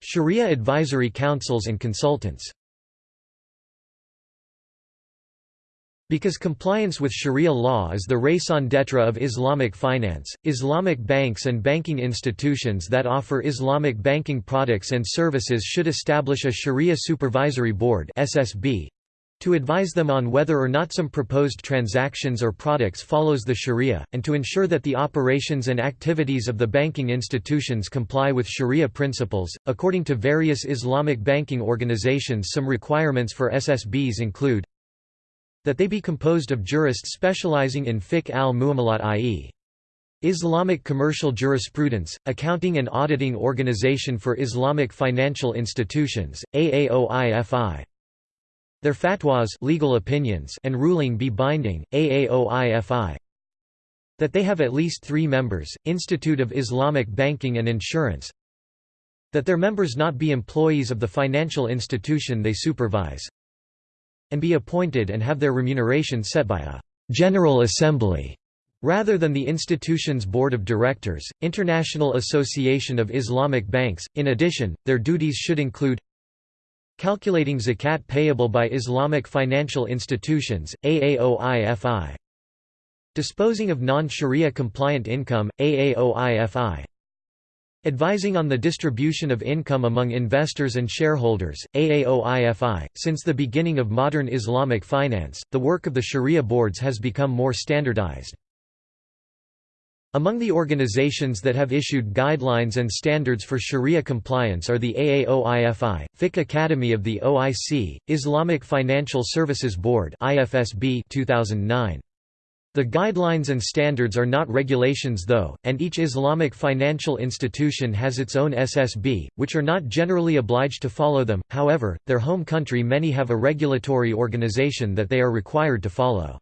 Sharia advisory councils and consultants Because compliance with Sharia law is the raison d'etre of Islamic finance, Islamic banks and banking institutions that offer Islamic banking products and services should establish a Sharia Supervisory Board SSB, to advise them on whether or not some proposed transactions or products follows the sharia, and to ensure that the operations and activities of the banking institutions comply with sharia principles. According to various Islamic banking organizations some requirements for SSBs include that they be composed of jurists specializing in fiqh al-muamalat i.e. Islamic Commercial Jurisprudence, Accounting and Auditing Organization for Islamic Financial Institutions, AAOIFI, their fatwas legal opinions and ruling be binding, AAOIFI. That they have at least three members, Institute of Islamic Banking and Insurance. That their members not be employees of the financial institution they supervise. And be appointed and have their remuneration set by a «General Assembly» Rather than the institution's board of directors, International Association of Islamic Banks, in addition, their duties should include Calculating zakat payable by Islamic financial institutions, AAOIFI. Disposing of non-Sharia compliant income, AAOIFI. Advising on the distribution of income among investors and shareholders, AAOIFI. Since the beginning of modern Islamic finance, the work of the Sharia boards has become more standardized. Among the organizations that have issued guidelines and standards for Sharia compliance are the AAOIFI, Fiqh Academy of the OIC, Islamic Financial Services Board IFSB 2009. The guidelines and standards are not regulations though, and each Islamic financial institution has its own SSB, which are not generally obliged to follow them, however, their home country many have a regulatory organization that they are required to follow.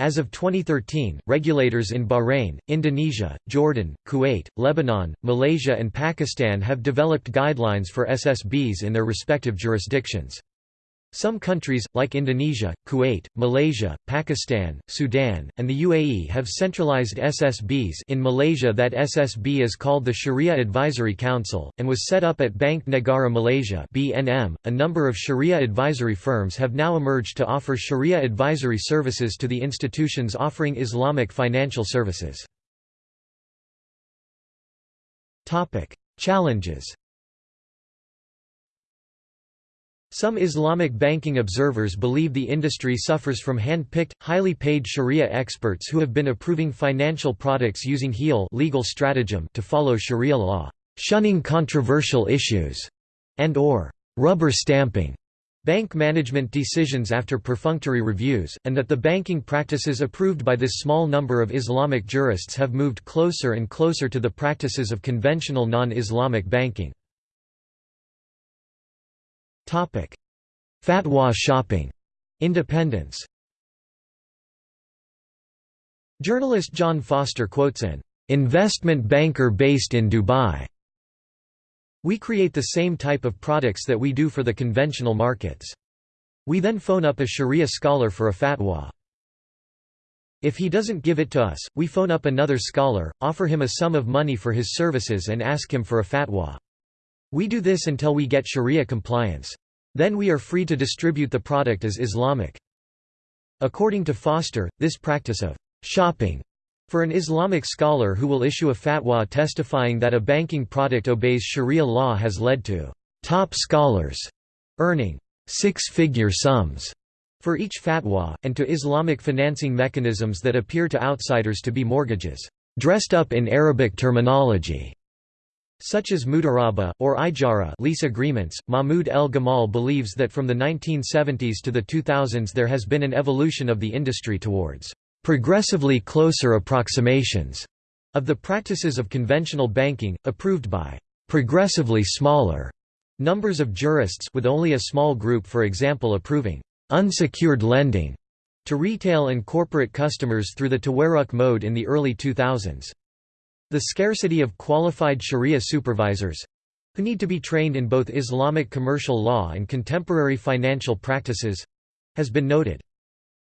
As of 2013, regulators in Bahrain, Indonesia, Jordan, Kuwait, Lebanon, Malaysia and Pakistan have developed guidelines for SSBs in their respective jurisdictions. Some countries, like Indonesia, Kuwait, Malaysia, Pakistan, Sudan, and the UAE have centralized SSBs in Malaysia that SSB is called the Sharia Advisory Council, and was set up at Bank Negara Malaysia BNM. .A number of Sharia advisory firms have now emerged to offer Sharia advisory services to the institutions offering Islamic financial services. Challenges Some Islamic banking observers believe the industry suffers from hand-picked, highly paid sharia experts who have been approving financial products using hiyal legal stratagem to follow sharia law, shunning controversial issues, and or rubber stamping bank management decisions after perfunctory reviews, and that the banking practices approved by this small number of Islamic jurists have moved closer and closer to the practices of conventional non-Islamic banking. Fatwa shopping. Independence Journalist John Foster quotes an investment banker based in Dubai. We create the same type of products that we do for the conventional markets. We then phone up a sharia scholar for a fatwa. If he doesn't give it to us, we phone up another scholar, offer him a sum of money for his services and ask him for a fatwa. We do this until we get sharia compliance. Then we are free to distribute the product as Islamic. According to Foster, this practice of shopping for an Islamic scholar who will issue a fatwa testifying that a banking product obeys sharia law has led to top scholars earning six-figure sums for each fatwa, and to Islamic financing mechanisms that appear to outsiders to be mortgages, dressed up in Arabic terminology such as mudaraba, or ijara lease agreements. Mahmoud El Gamal believes that from the 1970s to the 2000s there has been an evolution of the industry towards progressively closer approximations of the practices of conventional banking, approved by progressively smaller numbers of jurists with only a small group for example approving unsecured lending to retail and corporate customers through the Tawarruq mode in the early 2000s. The scarcity of qualified sharia supervisors—who need to be trained in both Islamic commercial law and contemporary financial practices—has been noted.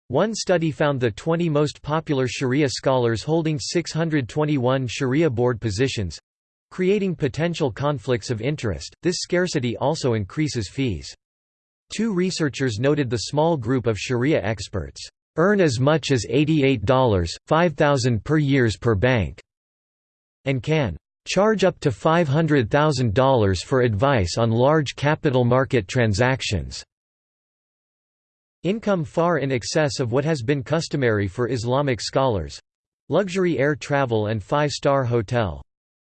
One study found the 20 most popular sharia scholars holding 621 sharia board positions, creating potential conflicts of interest. This scarcity also increases fees. Two researchers noted the small group of sharia experts earn as much as $88, 5,000 per years per bank and can charge up to $500,000 for advice on large capital market transactions. Income far in excess of what has been customary for Islamic scholars luxury air travel and five-star hotel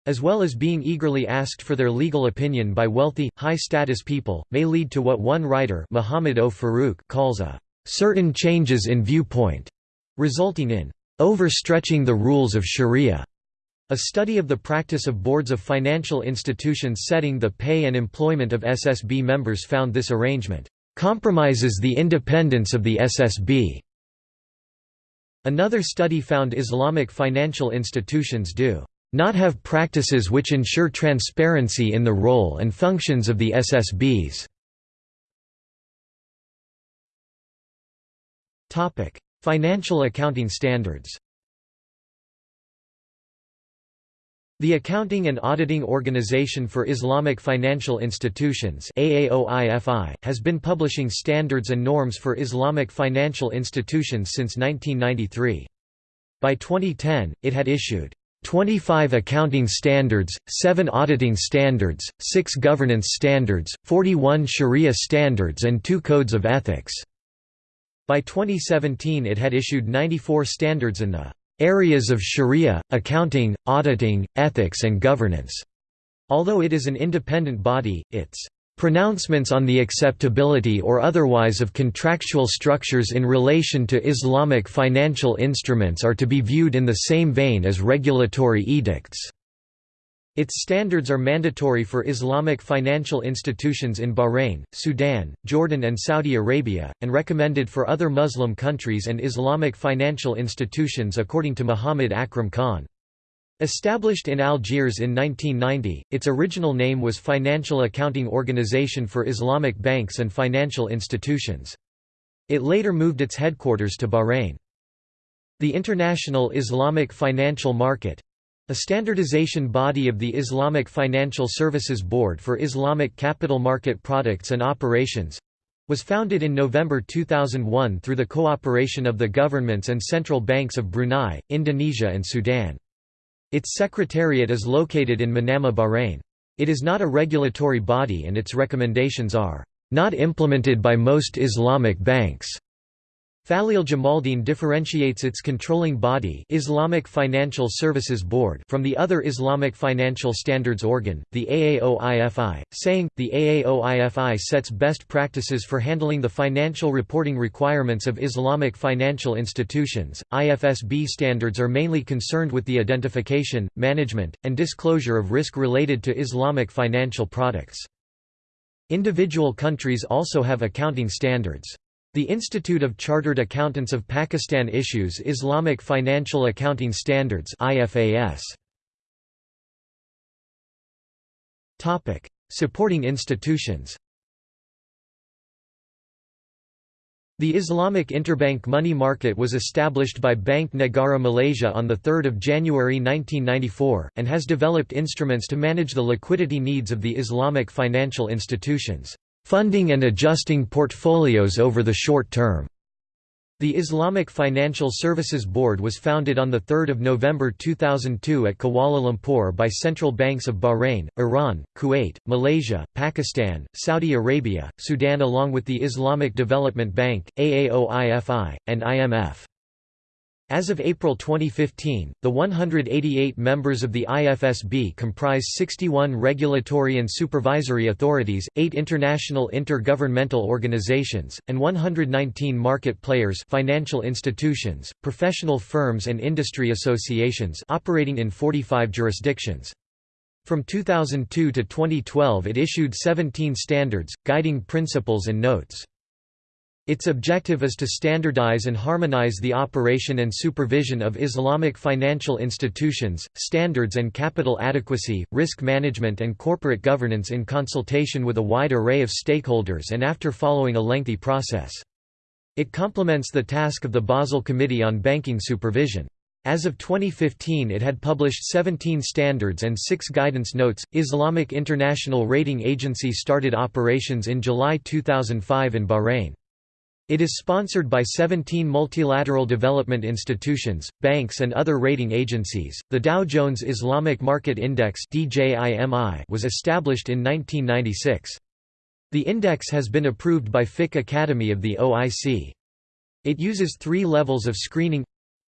as well as being eagerly asked for their legal opinion by wealthy, high-status people, may lead to what one writer Muhammad O. Farooq calls a certain changes in viewpoint, resulting in overstretching the rules of sharia. A study of the practice of boards of financial institutions setting the pay and employment of SSB members found this arrangement compromises the independence of the SSB. Another study found Islamic financial institutions do not have practices which ensure transparency in the role and functions of the SSBs. Financial accounting standards The Accounting and Auditing Organization for Islamic Financial Institutions has been publishing standards and norms for Islamic financial institutions since 1993. By 2010, it had issued 25 accounting standards, 7 auditing standards, 6 governance standards, 41 sharia standards and 2 codes of ethics. By 2017 it had issued 94 standards in the areas of sharia, accounting, auditing, ethics and governance. Although it is an independent body, its pronouncements on the acceptability or otherwise of contractual structures in relation to Islamic financial instruments are to be viewed in the same vein as regulatory edicts. Its standards are mandatory for Islamic financial institutions in Bahrain, Sudan, Jordan and Saudi Arabia, and recommended for other Muslim countries and Islamic financial institutions according to Muhammad Akram Khan. Established in Algiers in 1990, its original name was Financial Accounting Organization for Islamic Banks and Financial Institutions. It later moved its headquarters to Bahrain. The International Islamic Financial Market a standardization body of the Islamic Financial Services Board for Islamic capital market products and operations was founded in November 2001 through the cooperation of the governments and central banks of Brunei, Indonesia and Sudan. Its secretariat is located in Manama, Bahrain. It is not a regulatory body and its recommendations are not implemented by most Islamic banks. Faleel Jamaldeen differentiates its controlling body Islamic Financial Services Board from the other Islamic financial standards organ, the AAOIFI, saying, the AAOIFI sets best practices for handling the financial reporting requirements of Islamic financial institutions. IFSB standards are mainly concerned with the identification, management, and disclosure of risk related to Islamic financial products. Individual countries also have accounting standards. The Institute of Chartered Accountants of Pakistan issues Islamic Financial Accounting Standards IFAS. Topic: Supporting institutions. The Islamic Interbank Money Market was established by Bank Negara Malaysia on 3 January 1994, and has developed instruments to manage the liquidity needs of the Islamic financial institutions funding and adjusting portfolios over the short term. The Islamic Financial Services Board was founded on 3 November 2002 at Kuala Lumpur by central banks of Bahrain, Iran, Kuwait, Malaysia, Pakistan, Saudi Arabia, Sudan along with the Islamic Development Bank, AAOIFI, and IMF. As of April 2015, the 188 members of the IFSB comprise 61 regulatory and supervisory authorities, 8 international intergovernmental organizations, and 119 market players financial institutions, professional firms and industry associations operating in 45 jurisdictions. From 2002 to 2012 it issued 17 standards, guiding principles and notes. Its objective is to standardize and harmonize the operation and supervision of Islamic financial institutions, standards and capital adequacy, risk management and corporate governance in consultation with a wide array of stakeholders and after following a lengthy process. It complements the task of the Basel Committee on Banking Supervision. As of 2015 it had published 17 standards and 6 guidance notes. Islamic International Rating Agency started operations in July 2005 in Bahrain. It is sponsored by 17 multilateral development institutions, banks and other rating agencies. The Dow Jones Islamic Market Index was established in 1996. The index has been approved by Fiqh Academy of the OIC. It uses three levels of screening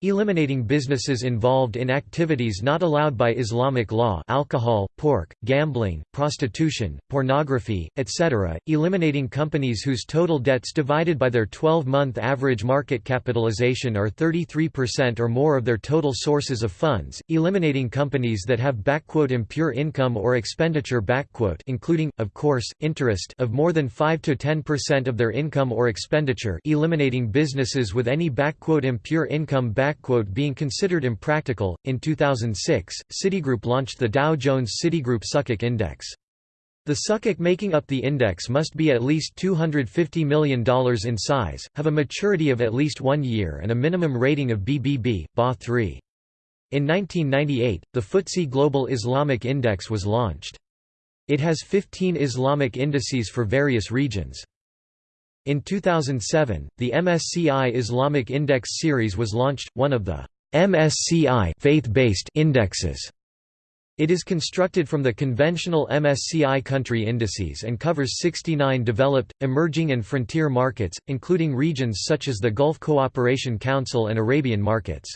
Eliminating businesses involved in activities not allowed by Islamic law alcohol, pork, gambling, prostitution, pornography, etc., eliminating companies whose total debts divided by their 12-month average market capitalization are 33% or more of their total sources of funds, eliminating companies that have impure income or expenditure including, of course, interest of more than 5–10% of their income or expenditure eliminating businesses with any impure income being considered impractical. In 2006, Citigroup launched the Dow Jones Citigroup Sukuk Index. The Sukuk making up the index must be at least $250 million in size, have a maturity of at least one year and a minimum rating of BBB, BA3. In 1998, the FTSE Global Islamic Index was launched. It has 15 Islamic indices for various regions. In 2007, the MSCI Islamic Index series was launched, one of the MSCI faith-based indexes. It is constructed from the conventional MSCI country indices and covers 69 developed, emerging and frontier markets, including regions such as the Gulf Cooperation Council and Arabian markets.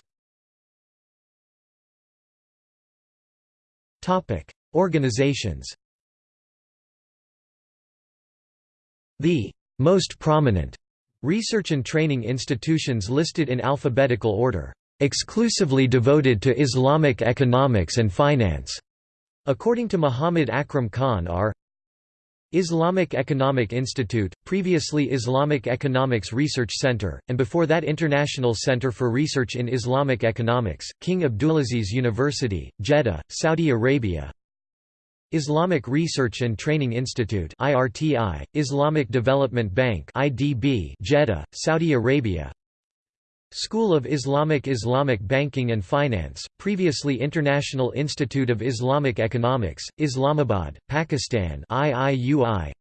Organizations The most prominent research and training institutions listed in alphabetical order, exclusively devoted to Islamic economics and finance, according to Muhammad Akram Khan are Islamic Economic Institute, previously Islamic Economics Research Center, and before that International Center for Research in Islamic Economics, King Abdulaziz University, Jeddah, Saudi Arabia Islamic Research and Training Institute IRTI, Islamic Development Bank IDB, Jeddah, Saudi Arabia. School of Islamic Islamic Banking and Finance, previously International Institute of Islamic Economics, Islamabad, Pakistan IIUI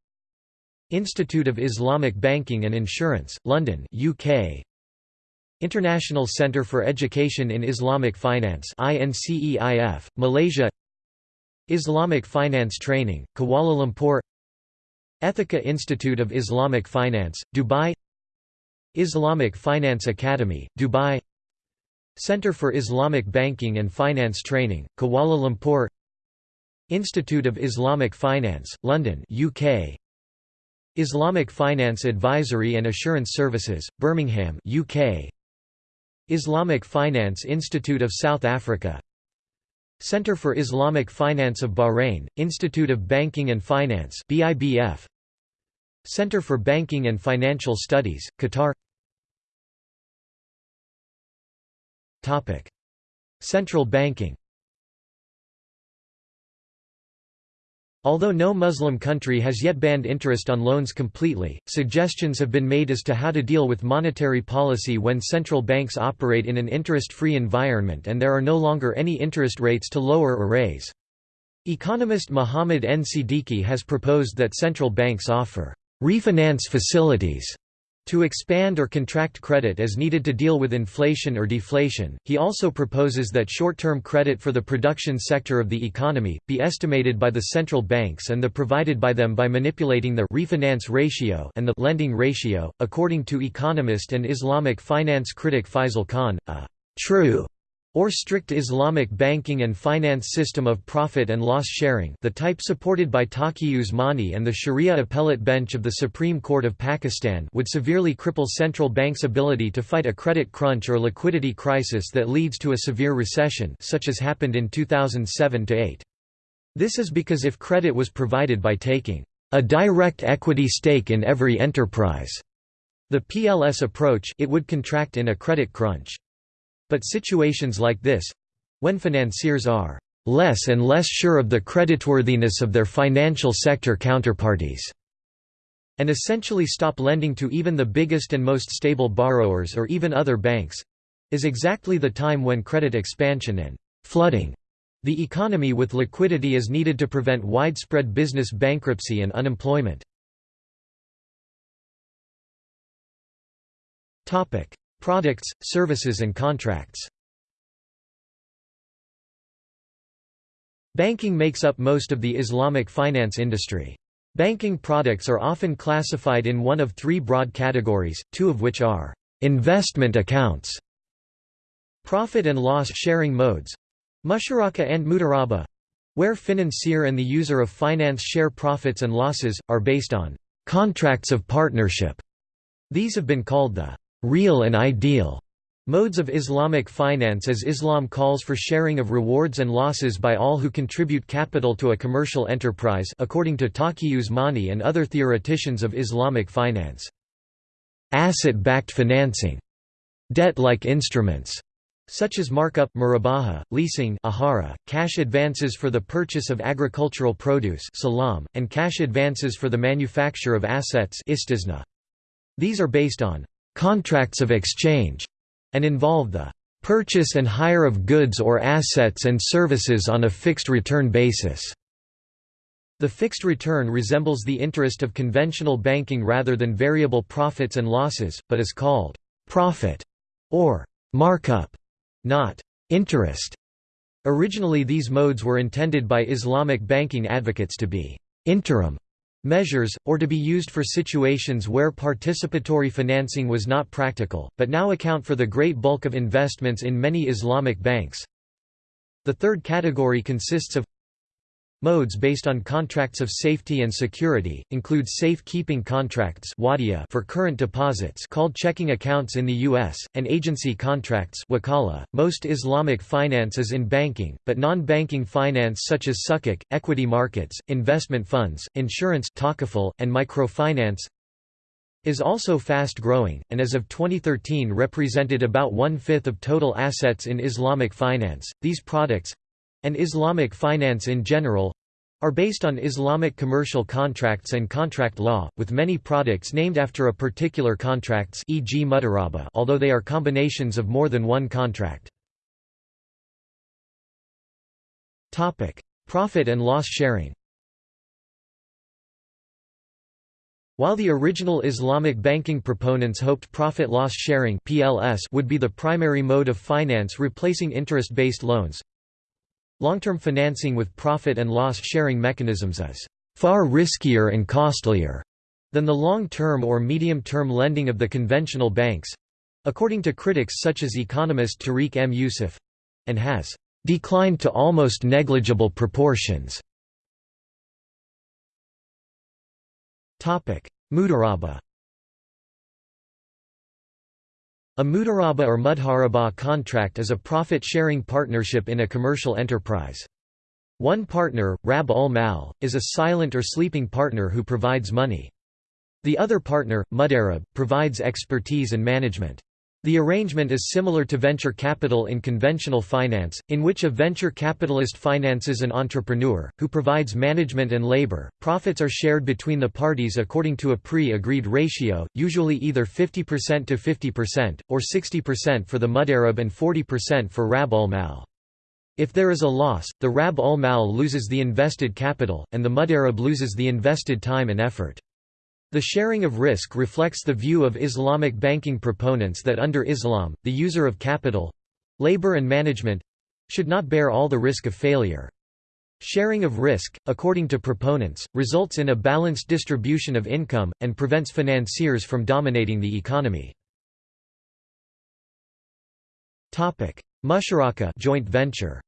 Institute of Islamic Banking and Insurance, London UK International Centre for Education in Islamic Finance INCEIF, Malaysia Islamic Finance Training, Kuala Lumpur Ethica Institute of Islamic Finance, Dubai Islamic Finance Academy, Dubai Center for Islamic Banking and Finance Training, Kuala Lumpur Institute of Islamic Finance, London UK Islamic Finance Advisory and Assurance Services, Birmingham UK Islamic Finance Institute of South Africa Center for Islamic Finance of Bahrain, Institute of Banking and Finance BIBF Center for Banking and Financial Studies, Qatar. Topic. Central banking Although no Muslim country has yet banned interest on loans completely, suggestions have been made as to how to deal with monetary policy when central banks operate in an interest-free environment and there are no longer any interest rates to lower or raise. Economist Muhammad N. Siddiqui has proposed that central banks offer refinance facilities to expand or contract credit as needed to deal with inflation or deflation, he also proposes that short-term credit for the production sector of the economy, be estimated by the central banks and the provided by them by manipulating the refinance ratio and the lending ratio. According to economist and Islamic finance critic Faisal Khan, a true or strict Islamic banking and finance system of profit and loss sharing the type supported by Taqi Usmani and the Sharia appellate bench of the Supreme Court of Pakistan would severely cripple central banks' ability to fight a credit crunch or liquidity crisis that leads to a severe recession such as happened in 2007–8. This is because if credit was provided by taking a direct equity stake in every enterprise, the PLS approach it would contract in a credit crunch. But situations like this—when financiers are less and less sure of the creditworthiness of their financial sector counterparties, and essentially stop lending to even the biggest and most stable borrowers or even other banks—is exactly the time when credit expansion and flooding the economy with liquidity is needed to prevent widespread business bankruptcy and unemployment. Products, services and contracts Banking makes up most of the Islamic finance industry. Banking products are often classified in one of three broad categories, two of which are investment accounts, profit and loss sharing modes, musharaka and mudaraba, where financier and the user of finance share profits and losses, are based on contracts of partnership. These have been called the real and ideal modes of Islamic finance as Islam calls for sharing of rewards and losses by all who contribute capital to a commercial enterprise according to Taqi Usmani and other theoreticians of Islamic finance. Asset-backed financing debt-like instruments such as markup murabaha, leasing ijara, cash advances for the purchase of agricultural produce salam, and cash advances for the manufacture of assets istisna. These are based on contracts of exchange, and involve the purchase and hire of goods or assets and services on a fixed return basis. The fixed return resembles the interest of conventional banking rather than variable profits and losses, but is called profit or markup, not interest. Originally these modes were intended by Islamic banking advocates to be interim measures, or to be used for situations where participatory financing was not practical, but now account for the great bulk of investments in many Islamic banks. The third category consists of Modes based on contracts of safety and security, include safe-keeping contracts for current deposits called checking accounts in the U.S., and agency contracts .Most Islamic finance is in banking, but non-banking finance such as sukuk, equity markets, investment funds, insurance and microfinance is also fast-growing, and as of 2013 represented about one-fifth of total assets in Islamic finance. These products, and Islamic finance in general are based on Islamic commercial contracts and contract law, with many products named after a particular contracts e.g. although they are combinations of more than one contract. Profit and loss sharing While the original Islamic banking proponents hoped profit-loss sharing would be the primary mode of finance replacing interest-based loans, Long-term financing with profit and loss sharing mechanisms is far riskier and costlier than the long-term or medium-term lending of the conventional banks according to critics such as economist Tariq M. Yusuf and has declined to almost negligible proportions. Mudaraba A mudaraba or mudharaba contract is a profit-sharing partnership in a commercial enterprise. One partner, Rab ul Mal, is a silent or sleeping partner who provides money. The other partner, Mudarib, provides expertise and management. The arrangement is similar to venture capital in conventional finance, in which a venture capitalist finances an entrepreneur, who provides management and labor. Profits are shared between the parties according to a pre agreed ratio, usually either 50% to 50%, or 60% for the Mudarib and 40% for Rab ul Mal. If there is a loss, the Rab ul Mal loses the invested capital, and the Mudarib loses the invested time and effort. The sharing of risk reflects the view of Islamic banking proponents that under Islam, the user of capital—labor and management—should not bear all the risk of failure. Sharing of risk, according to proponents, results in a balanced distribution of income, and prevents financiers from dominating the economy. Musharaka joint venture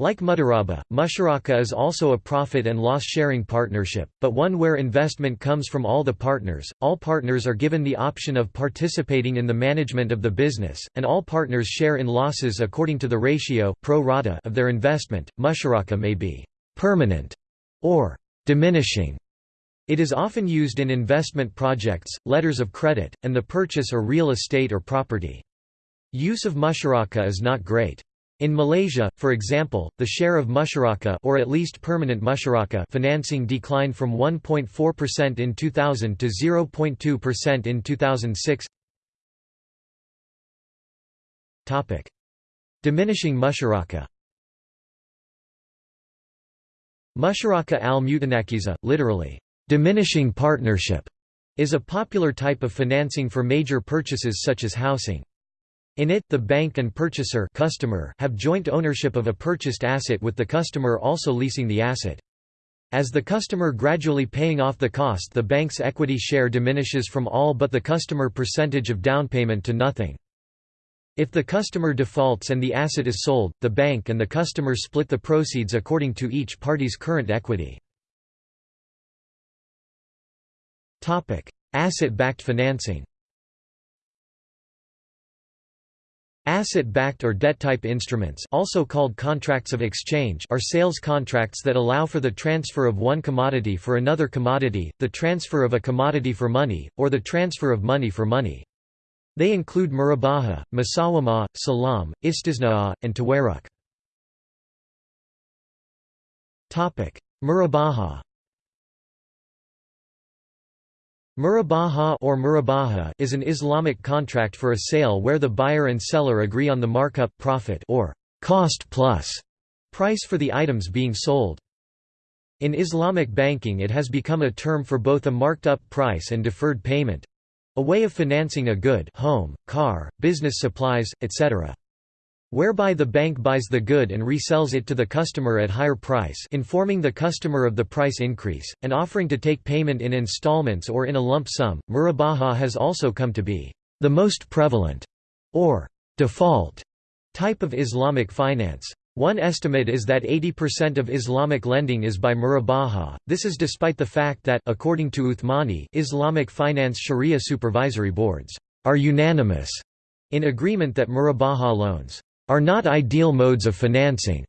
Like Mudaraba, Musharaka is also a profit and loss-sharing partnership, but one where investment comes from all the partners, all partners are given the option of participating in the management of the business, and all partners share in losses according to the ratio pro rata of their investment. Musharaka may be «permanent» or «diminishing». It is often used in investment projects, letters of credit, and the purchase or real estate or property. Use of musharaka is not great. In Malaysia, for example, the share of musharaka or at least permanent musharaka financing declined from 1.4% in 2000 to 0.2% in 2006. Topic: Diminishing musharaka. Musharaka al-mutanakiza, literally, diminishing partnership, is a popular type of financing for major purchases such as housing. In it, the bank and purchaser customer have joint ownership of a purchased asset with the customer also leasing the asset. As the customer gradually paying off the cost the bank's equity share diminishes from all but the customer percentage of down payment to nothing. If the customer defaults and the asset is sold, the bank and the customer split the proceeds according to each party's current equity. Asset-backed financing Asset-backed or debt-type instruments also called contracts of exchange are sales contracts that allow for the transfer of one commodity for another commodity, the transfer of a commodity for money, or the transfer of money for money. They include murabaha, musawama, salam, istisna'a, and tawarruq. Murabaha Murabaha or murabaha is an Islamic contract for a sale where the buyer and seller agree on the markup profit or cost plus price for the items being sold. In Islamic banking it has become a term for both a marked-up price and deferred payment—a way of financing a good home, car, business supplies, etc whereby the bank buys the good and resells it to the customer at higher price informing the customer of the price increase, and offering to take payment in installments or in a lump sum. Murabaha has also come to be the most prevalent, or default, type of Islamic finance. One estimate is that 80% of Islamic lending is by murabaha. This is despite the fact that according to Uthmani, Islamic finance sharia supervisory boards are unanimous in agreement that murabaha loans are not ideal modes of financing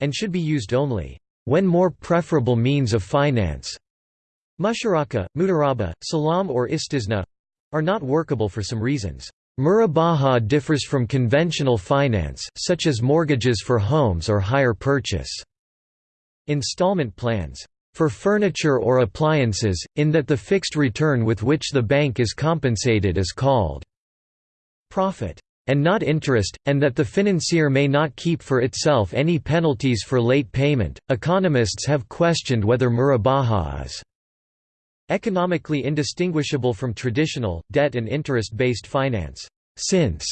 and should be used only when more preferable means of finance musharaka, mudaraba, salam or istisna are not workable for some reasons. Murabaha differs from conventional finance such as mortgages for homes or hire purchase installment plans for furniture or appliances, in that the fixed return with which the bank is compensated is called profit and not interest, and that the financier may not keep for itself any penalties for late payment. Economists have questioned whether murabaha is economically indistinguishable from traditional, debt and interest-based finance. Since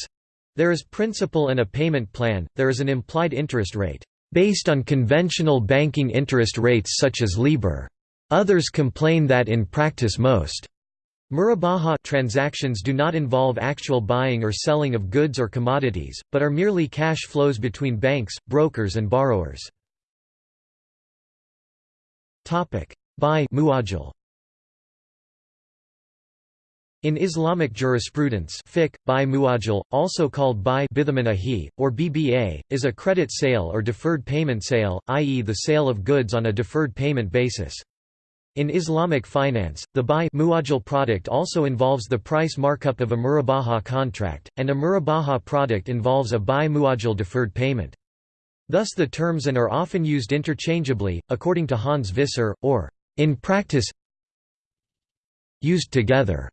there is principal and a payment plan, there is an implied interest rate, based on conventional banking interest rates such as LIBOR. Others complain that in practice most Murabaha transactions do not involve actual buying or selling of goods or commodities, but are merely cash flows between banks, brokers and borrowers. Buy in Islamic jurisprudence fiqh, buy muajal, also called buy or BBA, is a credit sale or deferred payment sale, i.e. the sale of goods on a deferred payment basis. In Islamic finance, the buy muajal product also involves the price markup of a murabaha contract, and a murabaha product involves a buy muajal deferred payment. Thus the terms and are often used interchangeably, according to Hans Visser, or, in practice, used together.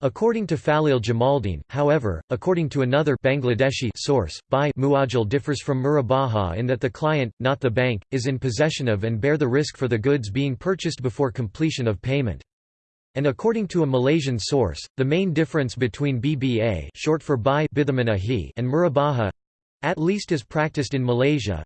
According to Faleel Jamaldeen, however, according to another Bangladeshi source, buy muajal differs from murabaha in that the client, not the bank, is in possession of and bear the risk for the goods being purchased before completion of payment. And according to a Malaysian source, the main difference between BBA short for buy and murabaha at least as practiced in Malaysia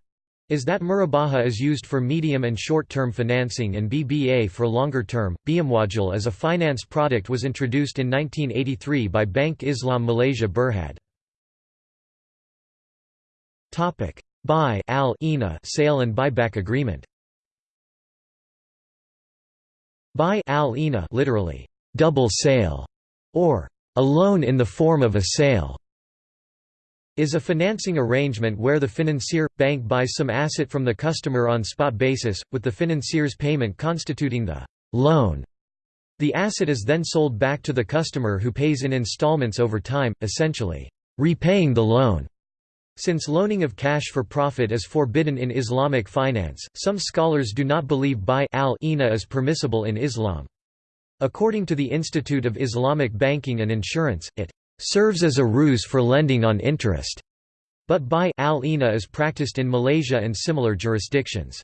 is that Murabaha is used for medium and short-term financing and BBA for longer-term. Biamwajal as a finance product was introduced in 1983 by Bank Islam Malaysia Berhad. Topic: Buy al sale and buyback agreement. Buy al literally double sale or a loan in the form of a sale is a financing arrangement where the financier, bank buys some asset from the customer on spot basis, with the financier's payment constituting the loan. The asset is then sold back to the customer who pays in installments over time, essentially, repaying the loan. Since loaning of cash for profit is forbidden in Islamic finance, some scholars do not believe buy al ina is permissible in Islam. According to the Institute of Islamic Banking and Insurance, it serves as a ruse for lending on interest, but buy al is practiced in Malaysia and similar jurisdictions.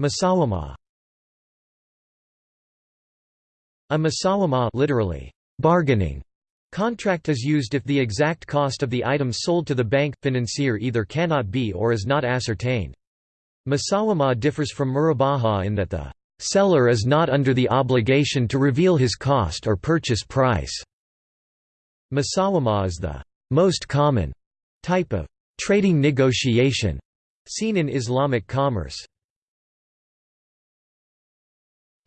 Musawama A musawama literally, bargaining contract is used if the exact cost of the items sold to the bank financier either cannot be or is not ascertained. Musawama differs from murabaha in that the Seller is not under the obligation to reveal his cost or purchase price. Musawama is the most common type of trading negotiation seen in Islamic commerce.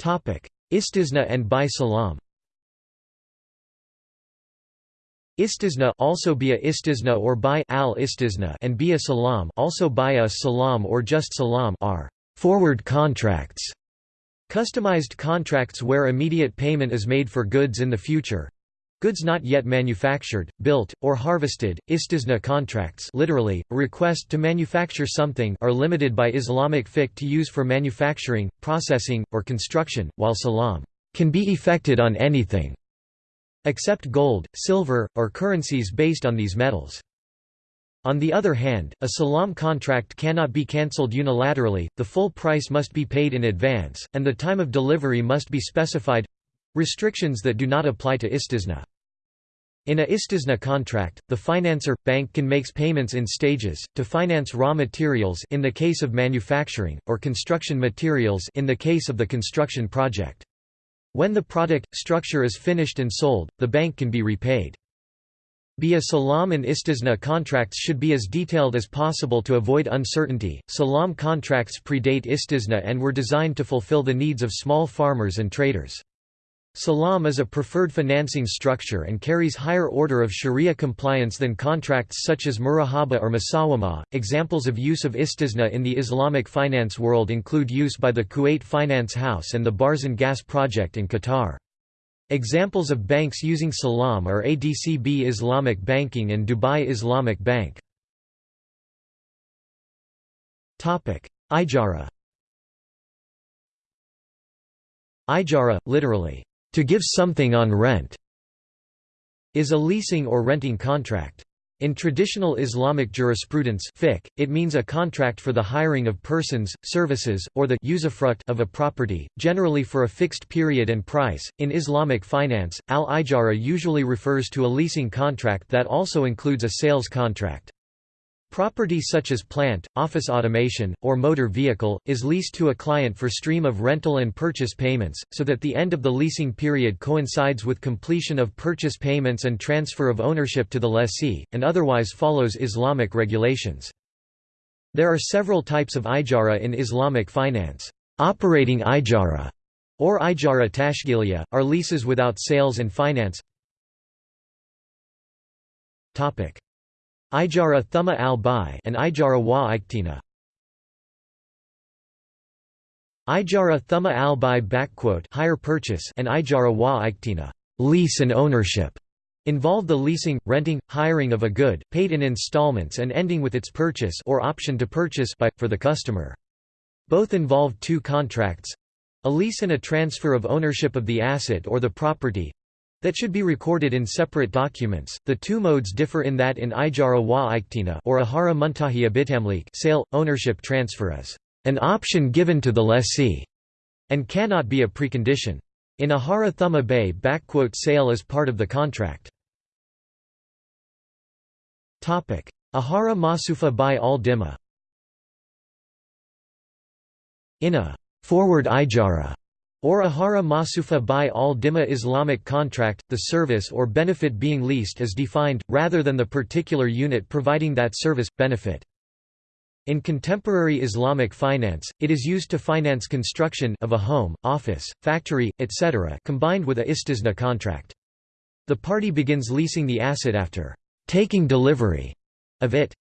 Istisna and Bai Salam Istisna also bia istisna or by al istisna and bia salam also bia salam or just salam are forward contracts Customized contracts where immediate payment is made for goods in the future. Goods not yet manufactured, built, or harvested, istisna contracts literally, a request to manufacture something are limited by Islamic fiqh to use for manufacturing, processing, or construction, while salam can be effected on anything except gold, silver, or currencies based on these metals. On the other hand, a salam contract cannot be cancelled unilaterally, the full price must be paid in advance, and the time of delivery must be specified—restrictions that do not apply to istisna. In a istisna contract, the financer, bank can make payments in stages, to finance raw materials in the case of manufacturing, or construction materials in the case of the construction project. When the product, structure is finished and sold, the bank can be repaid. Be a salam and istisna contracts should be as detailed as possible to avoid uncertainty. Salam contracts predate istisna and were designed to fulfill the needs of small farmers and traders. Salam is a preferred financing structure and carries higher order of sharia compliance than contracts such as murabaha or musawama. Examples of use of istisna in the Islamic finance world include use by the Kuwait Finance House and the Barzan Gas Project in Qatar. Examples of banks using Salam are ADCB Islamic Banking and Dubai Islamic Bank. Ijara Ijara, literally, to give something on rent, is a leasing or renting contract. In traditional Islamic jurisprudence fiqh, it means a contract for the hiring of persons, services, or the usufruct of a property, generally for a fixed period and price. In Islamic finance, al-ijara usually refers to a leasing contract that also includes a sales contract. Property such as plant, office automation, or motor vehicle, is leased to a client for stream of rental and purchase payments, so that the end of the leasing period coincides with completion of purchase payments and transfer of ownership to the lessee, and otherwise follows Islamic regulations. There are several types of ijara in Islamic finance. Operating ijara, or ijara tashgiliya, are leases without sales and finance. Ijara thumma al-bai and Ijara wa iktina. Ijara thumma al-bai hire purchase and Ijara wa iktina lease and ownership involve the leasing, renting, hiring of a good, paid in installments and ending with its purchase or option to purchase by, for the customer. Both involve two contracts—a lease and a transfer of ownership of the asset or the property, that should be recorded in separate documents. The two modes differ in that in Ijara wa iktina or Ahara muntahiya bitamlik sale ownership transfer is an option given to the lessee and cannot be a precondition. In Ahara thumma bay sale is part of the contract. Ahara masufa by al Dima In a forward ijara or ahara masufa by al-dimma Islamic contract, the service or benefit being leased is defined, rather than the particular unit providing that service, benefit. In contemporary Islamic finance, it is used to finance construction of a home, office, factory, etc. combined with a istisna contract. The party begins leasing the asset after taking delivery of it.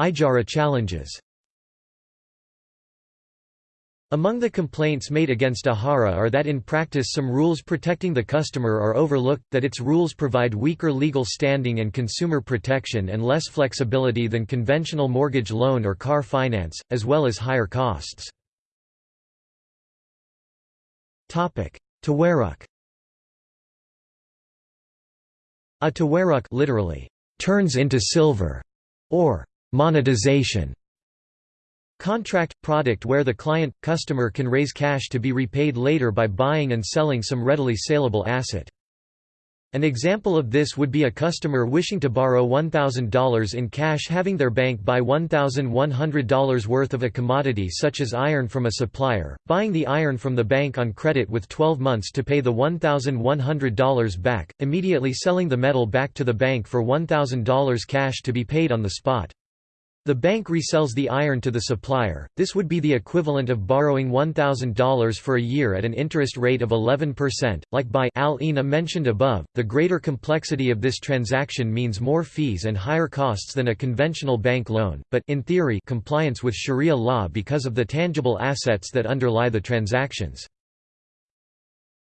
Ijara challenges among the complaints made against Ahara are that in practice some rules protecting the customer are overlooked, that its rules provide weaker legal standing and consumer protection and less flexibility than conventional mortgage loan or car finance, as well as higher costs. Tawarruq A tawarruq literally, turns into silver, or monetization Contract – product where the client – customer can raise cash to be repaid later by buying and selling some readily saleable asset. An example of this would be a customer wishing to borrow $1,000 in cash having their bank buy $1,100 worth of a commodity such as iron from a supplier, buying the iron from the bank on credit with 12 months to pay the $1,100 back, immediately selling the metal back to the bank for $1,000 cash to be paid on the spot. The bank resells the iron to the supplier, this would be the equivalent of borrowing $1,000 for a year at an interest rate of 11%. Like by al-ina mentioned above, the greater complexity of this transaction means more fees and higher costs than a conventional bank loan, but in theory compliance with Sharia law because of the tangible assets that underlie the transactions.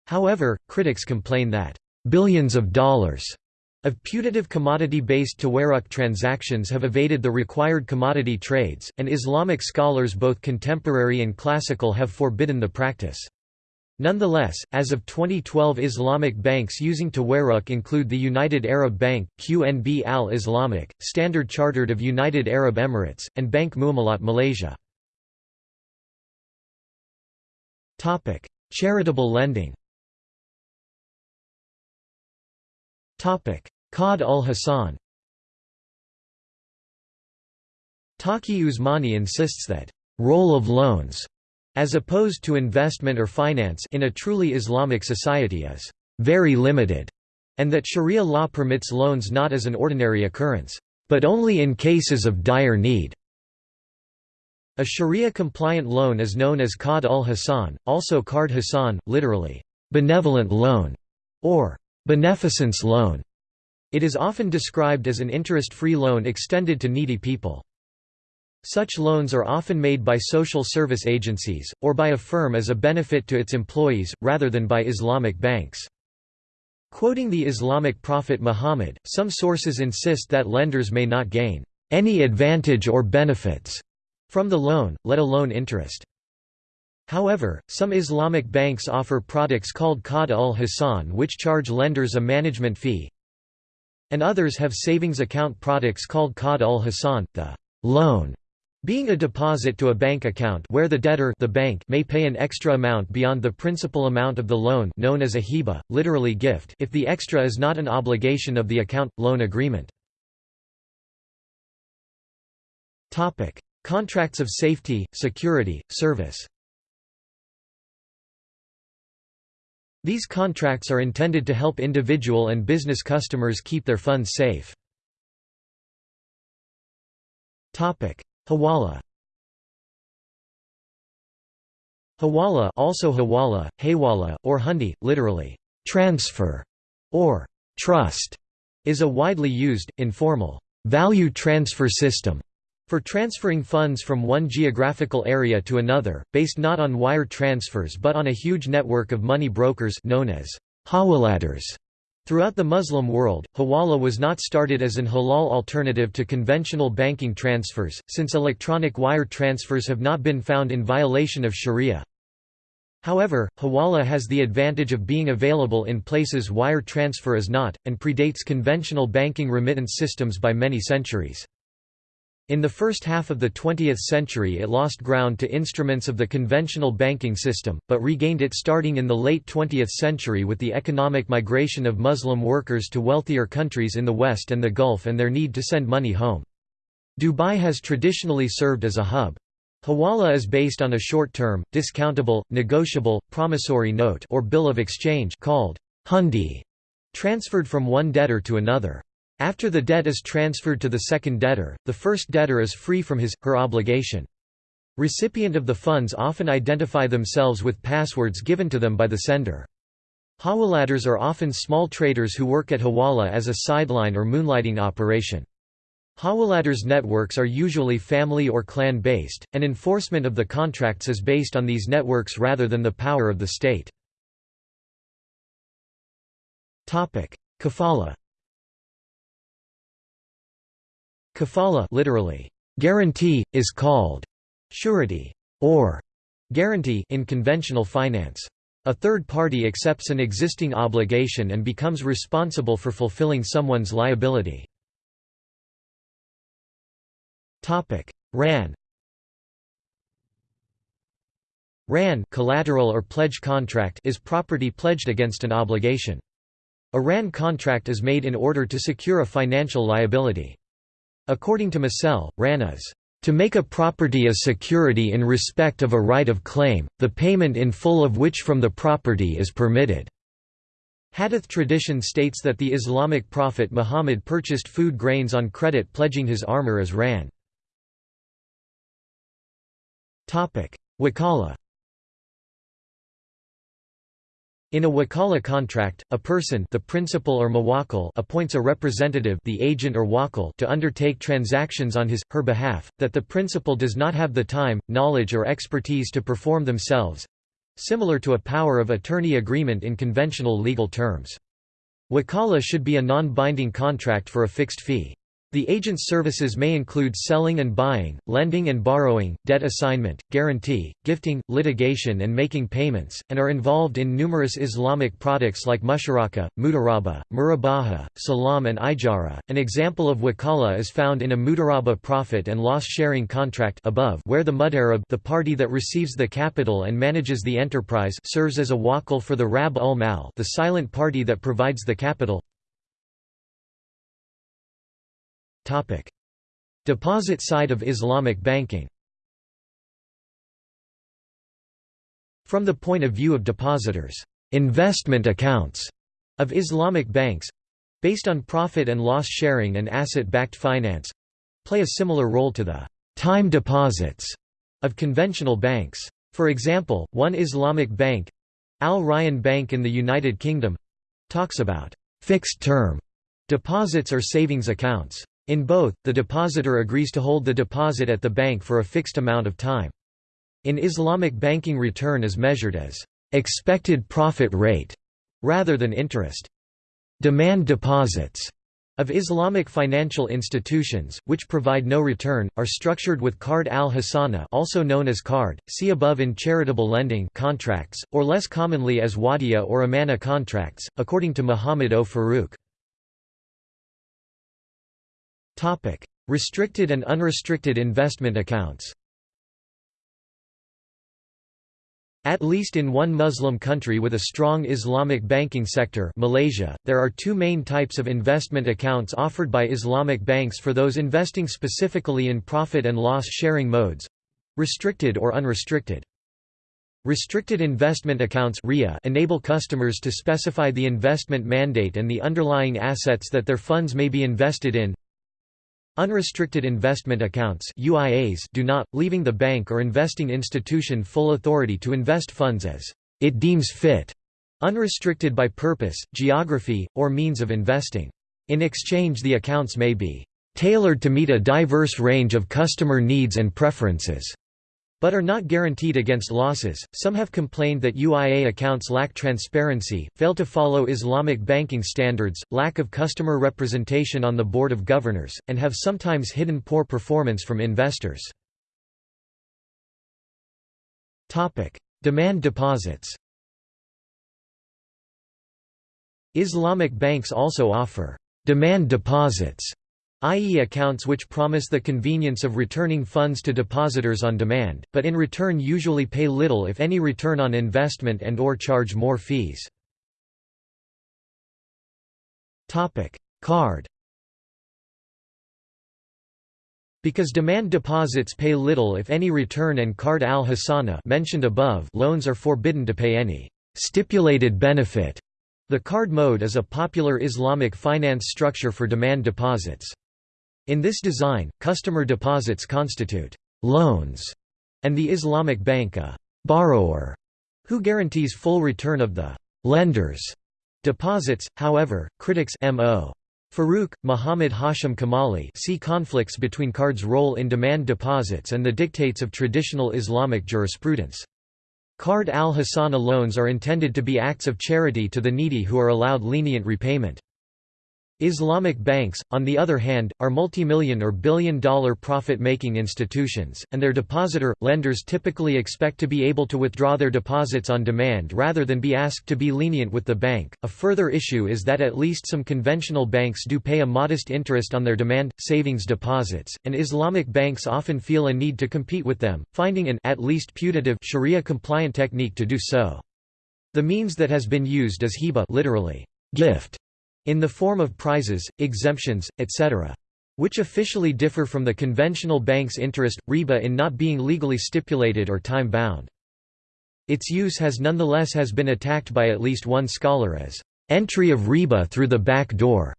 However, critics complain that billions of dollars of putative commodity-based tawarruq transactions have evaded the required commodity trades, and Islamic scholars both contemporary and classical have forbidden the practice. Nonetheless, as of 2012 Islamic banks using tawarruq include the United Arab Bank, QNB Al-Islamic, Standard Chartered of United Arab Emirates, and Bank Muamalat Malaysia. Charitable lending Qard ul-Hasan Taqi Usmani insists that role of loans, as opposed to investment or finance in a truly Islamic society is very limited, and that Sharia law permits loans not as an ordinary occurrence, but only in cases of dire need. A Sharia-compliant loan is known as Qard ul-Hasan, also Qard Hasan, literally, benevolent loan, or beneficence loan. It is often described as an interest-free loan extended to needy people. Such loans are often made by social service agencies, or by a firm as a benefit to its employees, rather than by Islamic banks. Quoting the Islamic prophet Muhammad, some sources insist that lenders may not gain any advantage or benefits from the loan, let alone interest. However, some Islamic banks offer products called Qard ul-Hasan which charge lenders a management fee, and others have savings account products called Qard ul-Hasan, the loan being a deposit to a bank account where the debtor the bank may pay an extra amount beyond the principal amount of the loan known as a hiba, literally gift if the extra is not an obligation of the account-loan agreement. Contracts of safety, security, service These contracts are intended to help individual and business customers keep their funds safe. Hawala. Hawala also Hawala, Haywala, or Hundi, literally, transfer, or trust, is a widely used, informal, value transfer system for transferring funds from one geographical area to another, based not on wire transfers but on a huge network of money brokers known as hawaladars. Throughout the Muslim world, hawala was not started as an halal alternative to conventional banking transfers, since electronic wire transfers have not been found in violation of sharia. However, hawala has the advantage of being available in places wire transfer is not, and predates conventional banking remittance systems by many centuries. In the first half of the 20th century it lost ground to instruments of the conventional banking system, but regained it starting in the late 20th century with the economic migration of Muslim workers to wealthier countries in the West and the Gulf and their need to send money home. Dubai has traditionally served as a hub. Hawala is based on a short-term, discountable, negotiable, promissory note or bill of exchange called hundi, transferred from one debtor to another. After the debt is transferred to the second debtor, the first debtor is free from his, her obligation. Recipient of the funds often identify themselves with passwords given to them by the sender. Hawaladars are often small traders who work at Hawala as a sideline or moonlighting operation. Hawaladars networks are usually family or clan-based, and enforcement of the contracts is based on these networks rather than the power of the state. Kafala Kafala literally, guarantee, is called surety or guarantee in conventional finance. A third party accepts an existing obligation and becomes responsible for fulfilling someone's liability. Rahn Rahn collateral or pledge contract is property pledged against an obligation. A Rahn contract is made in order to secure a financial liability. According to Masel, Rahn is to make a property a security in respect of a right of claim, the payment in full of which from the property is permitted." Hadith tradition states that the Islamic prophet Muhammad purchased food grains on credit pledging his armor as Rahn. Wakala In a wakala contract, a person the principal or mawakil appoints a representative the agent or wakil to undertake transactions on his, her behalf, that the principal does not have the time, knowledge or expertise to perform themselves—similar to a power of attorney agreement in conventional legal terms. Wakala should be a non-binding contract for a fixed fee. The agent's services may include selling and buying, lending and borrowing, debt assignment, guarantee, gifting, litigation and making payments, and are involved in numerous Islamic products like musharaka, mudaraba, murabaha, salam and ijara. An example of wakala is found in a mudaraba profit and loss sharing contract above where the mudarib the party that receives the capital and manages the enterprise serves as a wakil for the rab ul mal the silent party that provides the capital. Deposit side of Islamic banking. From the point of view of depositors, investment accounts of Islamic banks based on profit and loss sharing and asset-backed finance play a similar role to the time deposits of conventional banks. For example, one Islamic bank Al Rayan Bank in the United Kingdom, talks about fixed-term deposits or savings accounts. In both, the depositor agrees to hold the deposit at the bank for a fixed amount of time. In Islamic banking return is measured as expected profit rate rather than interest. Demand deposits of Islamic financial institutions, which provide no return, are structured with Qard al-Hasana also known as qard, see above in charitable lending contracts, or less commonly as wadiya or amana contracts, according to Muhammad O. Farooq. Restricted and unrestricted investment accounts. At least in one Muslim country with a strong Islamic banking sector Malaysia, there are two main types of investment accounts offered by Islamic banks for those investing specifically in profit and loss sharing modes—restricted or unrestricted. Restricted investment accounts enable customers to specify the investment mandate and the underlying assets that their funds may be invested in, Unrestricted investment accounts UIAs do not, leaving the bank or investing institution full authority to invest funds as it deems fit, unrestricted by purpose, geography, or means of investing. In exchange the accounts may be tailored to meet a diverse range of customer needs and preferences but are not guaranteed against losses. Some have complained that UIA accounts lack transparency, fail to follow Islamic banking standards, lack of customer representation on the board of governors, and have sometimes hidden poor performance from investors. Topic: Demand deposits. Islamic banks also offer demand deposits i.e. accounts which promise the convenience of returning funds to depositors on demand, but in return usually pay little if any return on investment and or charge more fees. Qard Because demand deposits pay little if any return and qard al-Hasana mentioned above loans are forbidden to pay any stipulated benefit. The qard mode is a popular Islamic finance structure for demand deposits. In this design, customer deposits constitute loans, and the Islamic bank a borrower who guarantees full return of the lender's deposits. However, critics Mo. Farooq, Muhammad Hashim Kamali see conflicts between cards' role in demand deposits and the dictates of traditional Islamic jurisprudence. Qard al-Hasana loans are intended to be acts of charity to the needy who are allowed lenient repayment. Islamic banks, on the other hand, are multimillion or billion-dollar profit-making institutions, and their depositor, lenders typically expect to be able to withdraw their deposits on demand rather than be asked to be lenient with the bank. A further issue is that at least some conventional banks do pay a modest interest on their demand savings deposits, and Islamic banks often feel a need to compete with them, finding an at least putative Sharia-compliant technique to do so. The means that has been used is hiba literally gift in the form of prizes, exemptions, etc. Which officially differ from the conventional bank's interest, riba in not being legally stipulated or time-bound. Its use has nonetheless has been attacked by at least one scholar as entry of riba through the back door.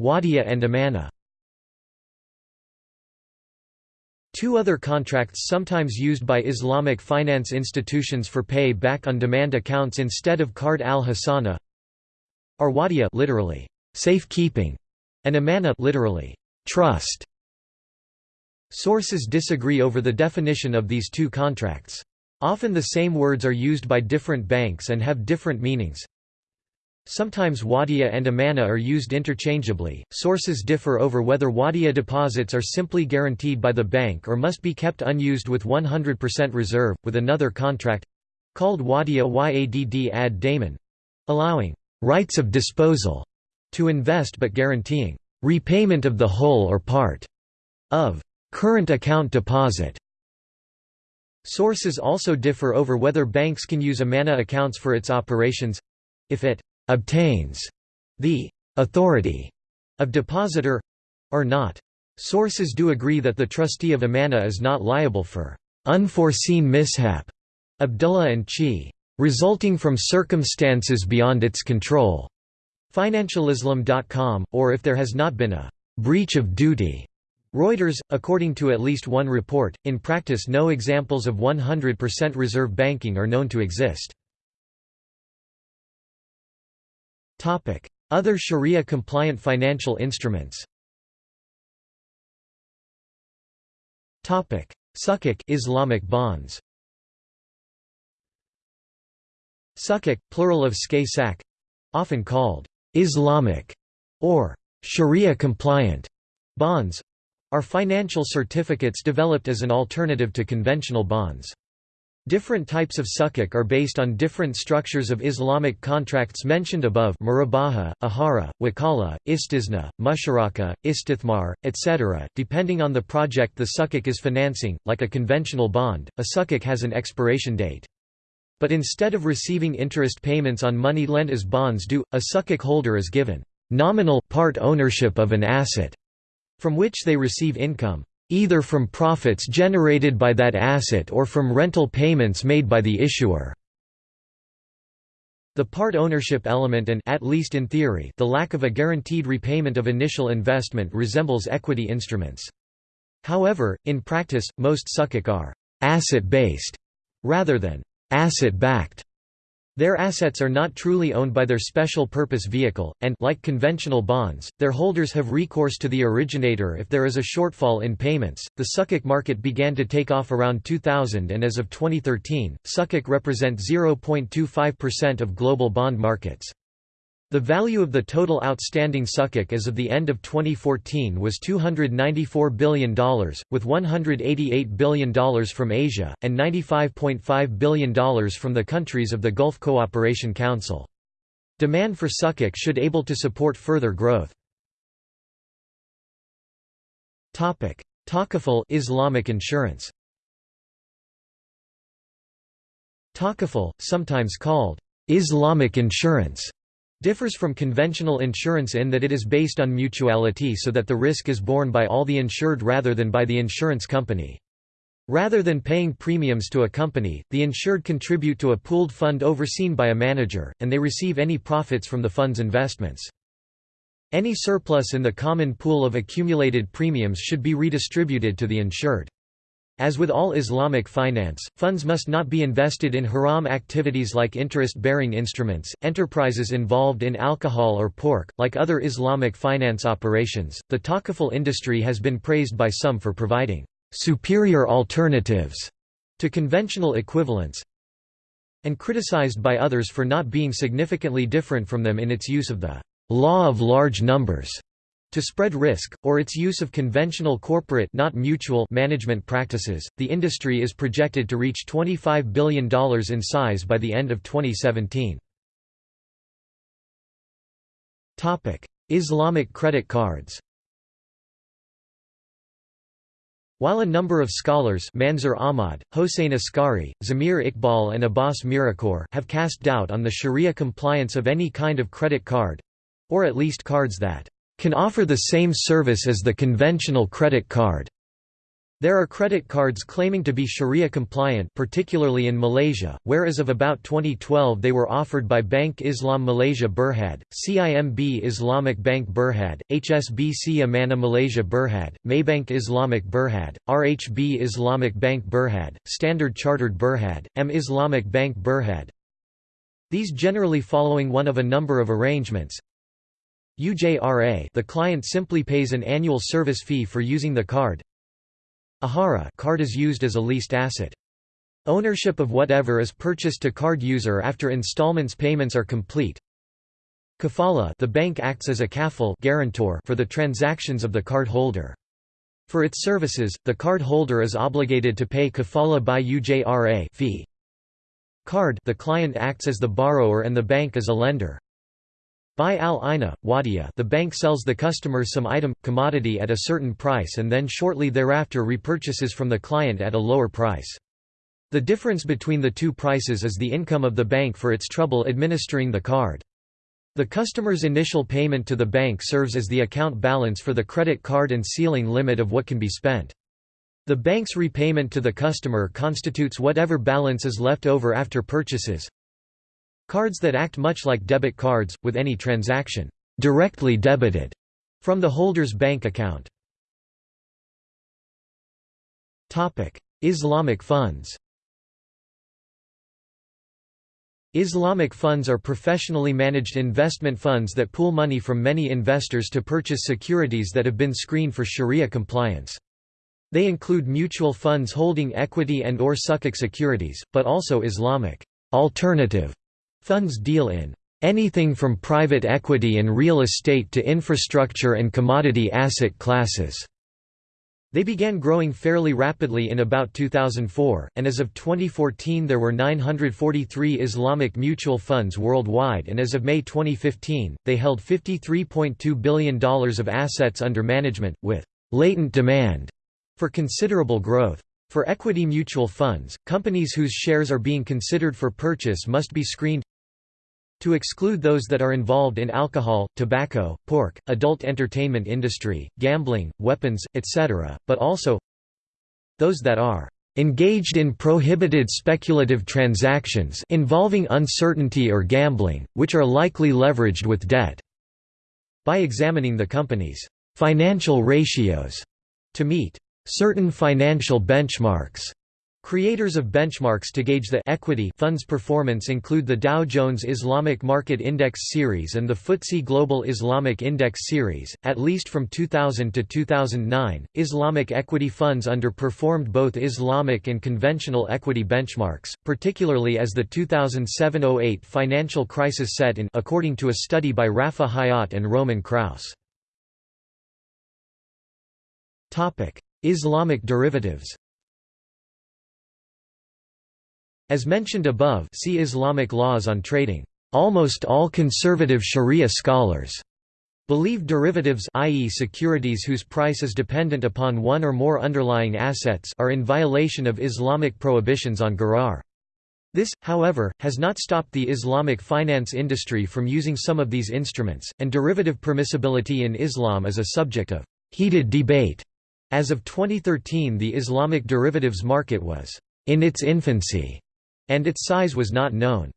Wadia and amana Two other contracts sometimes used by Islamic finance institutions for pay back on demand accounts instead of Qard al-Hasana are wadiya literally safekeeping and amana literally trust. Sources disagree over the definition of these two contracts. Often the same words are used by different banks and have different meanings. Sometimes wadiya and amana are used interchangeably. Sources differ over whether wadiya deposits are simply guaranteed by the bank or must be kept unused with 100% reserve, with another contract called wadiya yadd ad daman allowing rights of disposal to invest but guaranteeing repayment of the whole or part of current account deposit. Sources also differ over whether banks can use amana accounts for its operations if it obtains the authority of depositor or not. Sources do agree that the trustee of Amana is not liable for unforeseen mishap. Abdullah and Chi. resulting from circumstances beyond its control. Financialislam.com, or if there has not been a breach of duty. Reuters, according to at least one report, in practice no examples of 100% reserve banking are known to exist. Other Sharia-compliant financial instruments. Sukuk Islamic bonds. Sukuk, plural of skay often called Islamic or Sharia-compliant bonds, are financial certificates developed as an alternative to conventional bonds. Different types of sukuk are based on different structures of Islamic contracts mentioned above murabaha, ahara, wakala, istisna, musharaka, istithmar, etc. Depending on the project the sukuk is financing, like a conventional bond, a sukuk has an expiration date. But instead of receiving interest payments on money lent as bonds do, a sukuk holder is given nominal part ownership of an asset from which they receive income, either from profits generated by that asset or from rental payments made by the issuer. The part ownership element and at least in theory, the lack of a guaranteed repayment of initial investment resembles equity instruments. However, in practice, most sukuk are asset-based rather than asset-backed. Their assets are not truly owned by their special purpose vehicle, and like conventional bonds, their holders have recourse to the originator if there is a shortfall in payments. The Sukuk market began to take off around 2000 and as of 2013, Sukuk represent 0.25% of global bond markets. The value of the total outstanding sukuk as of the end of 2014 was $294 billion, with $188 billion from Asia, and $95.5 billion from the countries of the Gulf Cooperation Council. Demand for sukuk should able to support further growth. Takaful Islamic insurance Takaful, sometimes called Islamic insurance differs from conventional insurance in that it is based on mutuality so that the risk is borne by all the insured rather than by the insurance company. Rather than paying premiums to a company, the insured contribute to a pooled fund overseen by a manager, and they receive any profits from the fund's investments. Any surplus in the common pool of accumulated premiums should be redistributed to the insured. As with all Islamic finance, funds must not be invested in haram activities like interest-bearing instruments, enterprises involved in alcohol or pork. Like other Islamic finance operations, the takaful industry has been praised by some for providing superior alternatives to conventional equivalents and criticized by others for not being significantly different from them in its use of the law of large numbers to spread risk, or its use of conventional corporate not mutual management practices, the industry is projected to reach $25 billion in size by the end of 2017. Islamic credit cards While a number of scholars Manzur Ahmad, Hossein Askari, Zamir Iqbal and Abbas Mirakhor have cast doubt on the sharia compliance of any kind of credit card—or at least cards that can offer the same service as the conventional credit card. There are credit cards claiming to be Sharia compliant particularly in Malaysia, where as of about 2012 they were offered by Bank Islam Malaysia Berhad, CIMB Islamic Bank Berhad, HSBC Amana Malaysia Berhad, Maybank Islamic Berhad, RHB Islamic Bank Berhad, Standard Chartered Berhad, AmIslamic Bank Berhad. These generally following one of a number of arrangements, UJRA the client simply pays an annual service fee for using the card. Ahara card is used as a leased asset. Ownership of whatever is purchased to card user after installments payments are complete. Kafala the bank acts as a kafil guarantor for the transactions of the card holder. For its services, the card holder is obligated to pay kafala by UJRA fee. Qard the client acts as the borrower and the bank as a lender. By al-Ina, Wadia the bank sells the customer some item, commodity at a certain price and then shortly thereafter repurchases from the client at a lower price. The difference between the two prices is the income of the bank for its trouble administering the card. The customer's initial payment to the bank serves as the account balance for the credit card and ceiling limit of what can be spent. The bank's repayment to the customer constitutes whatever balance is left over after purchases, Cards that act much like debit cards, with any transaction directly debited from the holder's bank account. Islamic funds Islamic funds are professionally managed investment funds that pool money from many investors to purchase securities that have been screened for Sharia compliance. They include mutual funds holding equity and or sukuk securities, but also Islamic alternative funds deal in anything from private equity and real estate to infrastructure and commodity asset classes. They began growing fairly rapidly in about 2004, and as of 2014 there were 943 Islamic mutual funds worldwide and as of May 2015, they held $53.2 billion of assets under management, with «latent demand» for considerable growth. For equity mutual funds, companies whose shares are being considered for purchase must be screened to exclude those that are involved in alcohol, tobacco, pork, adult entertainment industry, gambling, weapons, etc., but also those that are engaged in prohibited speculative transactions involving uncertainty or gambling, which are likely leveraged with debt." By examining the company's «financial ratios» to meet «certain financial benchmarks», Creators of benchmarks to gauge the equity funds performance include the Dow Jones Islamic Market Index Series and the FTSE Global Islamic Index Series. At least from 2000 to 2009, Islamic equity funds underperformed both Islamic and conventional equity benchmarks, particularly as the 2007-08 financial crisis set in according to a study by Rafa Hayat and Roman Kraus. Topic: Islamic derivatives. As mentioned above see Islamic laws on trading. Almost all conservative Sharia scholars believe derivatives i.e. securities whose price is dependent upon one or more underlying assets are in violation of Islamic prohibitions on gharar. This, however, has not stopped the Islamic finance industry from using some of these instruments, and derivative permissibility in Islam is a subject of heated debate. As of 2013 the Islamic derivatives market was in its infancy and its size was not known.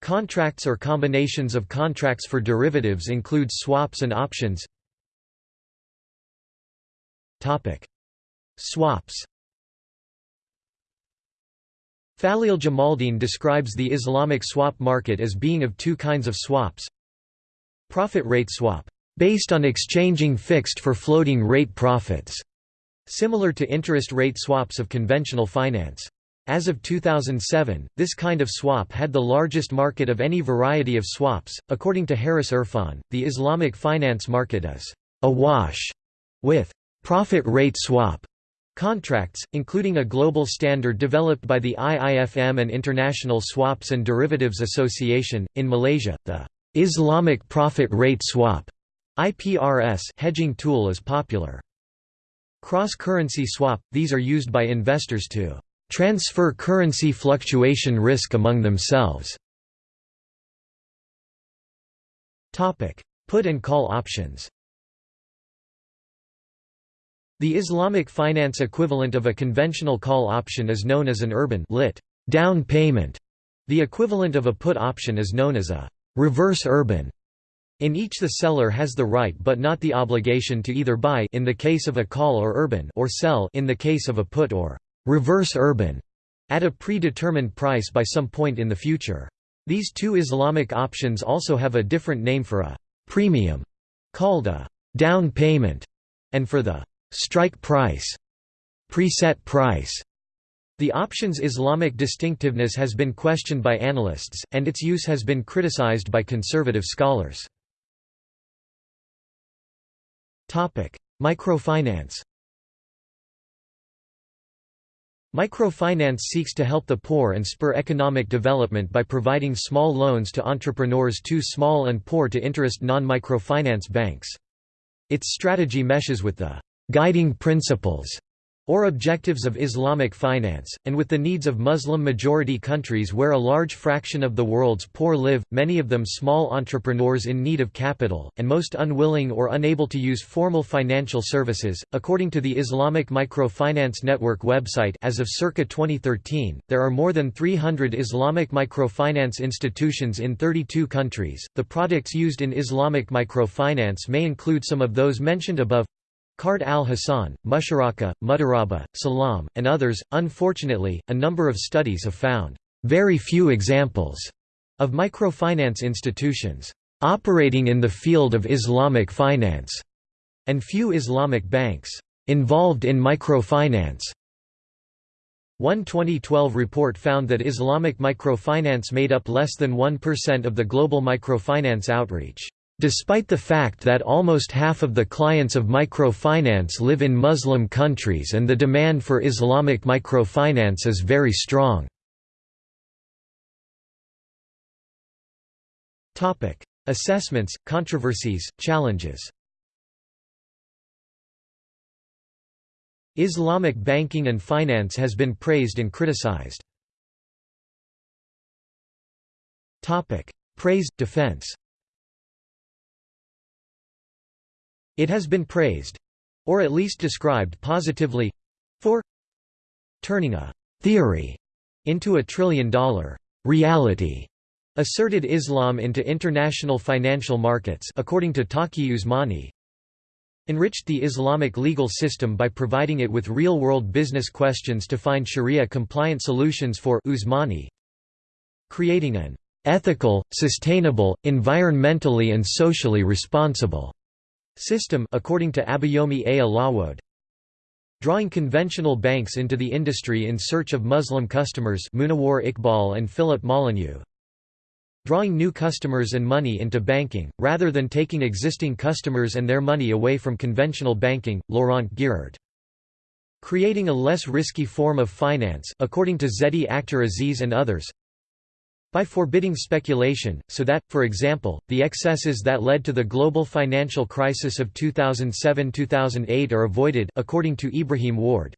Contracts or combinations of contracts for derivatives include swaps and options. Topic: Swaps Faleel Jamaldeen describes the Islamic swap market as being of two kinds of swaps. Profit rate swap, based on exchanging fixed for floating rate profits, similar to interest rate swaps of conventional finance. As of 2007, this kind of swap had the largest market of any variety of swaps. According to Harris Irfan, the Islamic finance market is awash with profit rate swap contracts, including a global standard developed by the IIFM and International Swaps and Derivatives Association. In Malaysia, the Islamic profit rate swap IPRS hedging tool is popular. Cross-currency swap – these are used by investors to transfer currency fluctuation risk among themselves. Put and call options The Islamic finance equivalent of a conventional call option is known as an urbun lit down payment. The equivalent of a put option is known as a reverse urbun. In each the seller has the right but not the obligation to either buy in the case of a call or urbun or sell in the case of a put or reverse urbun at a predetermined price by some point in the future. These two Islamic options also have a different name for a premium, called a down payment, and for the strike price, preset price. The option's Islamic distinctiveness has been questioned by analysts, and its use has been criticized by conservative scholars. Microfinance Microfinance seeks to help the poor and spur economic development by providing small loans to entrepreneurs too small and poor to interest non-microfinance banks. Its strategy meshes with the «guiding principles» or objectives of Islamic finance, and with the needs of Muslim-majority countries where a large fraction of the world's poor live, many of them small entrepreneurs in need of capital, and most unwilling or unable to use formal financial services. According to the Islamic Microfinance Network website as of circa 2013, there are more than 300 Islamic microfinance institutions in 32 countries. The products used in Islamic microfinance may include some of those mentioned above Qard al-Hasan, Musharaka, Mudaraba, Salam, and others. Unfortunately, a number of studies have found very few examples of microfinance institutions operating in the field of Islamic finance, and few Islamic banks involved in microfinance. One 2012 report found that Islamic microfinance made up less than 1% of the global microfinance outreach. Despite the fact that almost half of the clients of microfinance live in Muslim countries and the demand for Islamic microfinance is very strong. Assessments, controversies, challenges Islamic banking and finance has been praised and criticized. Praise, defense It has been praised—or at least described positively—for turning a «theory» into a trillion-dollar «reality» asserted Islam into international financial markets according to Taqi Usmani, enriched the Islamic legal system by providing it with real-world business questions to find Sharia-compliant solutions for Usmani, creating an ethical, sustainable, environmentally and socially responsible system according to Abayomi A. Alawode. Drawing conventional banks into the industry in search of Muslim customers Munawar Iqbal and Philip Molyneux. Drawing new customers and money into banking, rather than taking existing customers and their money away from conventional banking, Laurent Girard. Creating a less risky form of finance according to Zeti Akhtar Aziz and others, by forbidding speculation, so that, for example, the excesses that led to the global financial crisis of 2007–2008 are avoided according to Ibrahim Warde,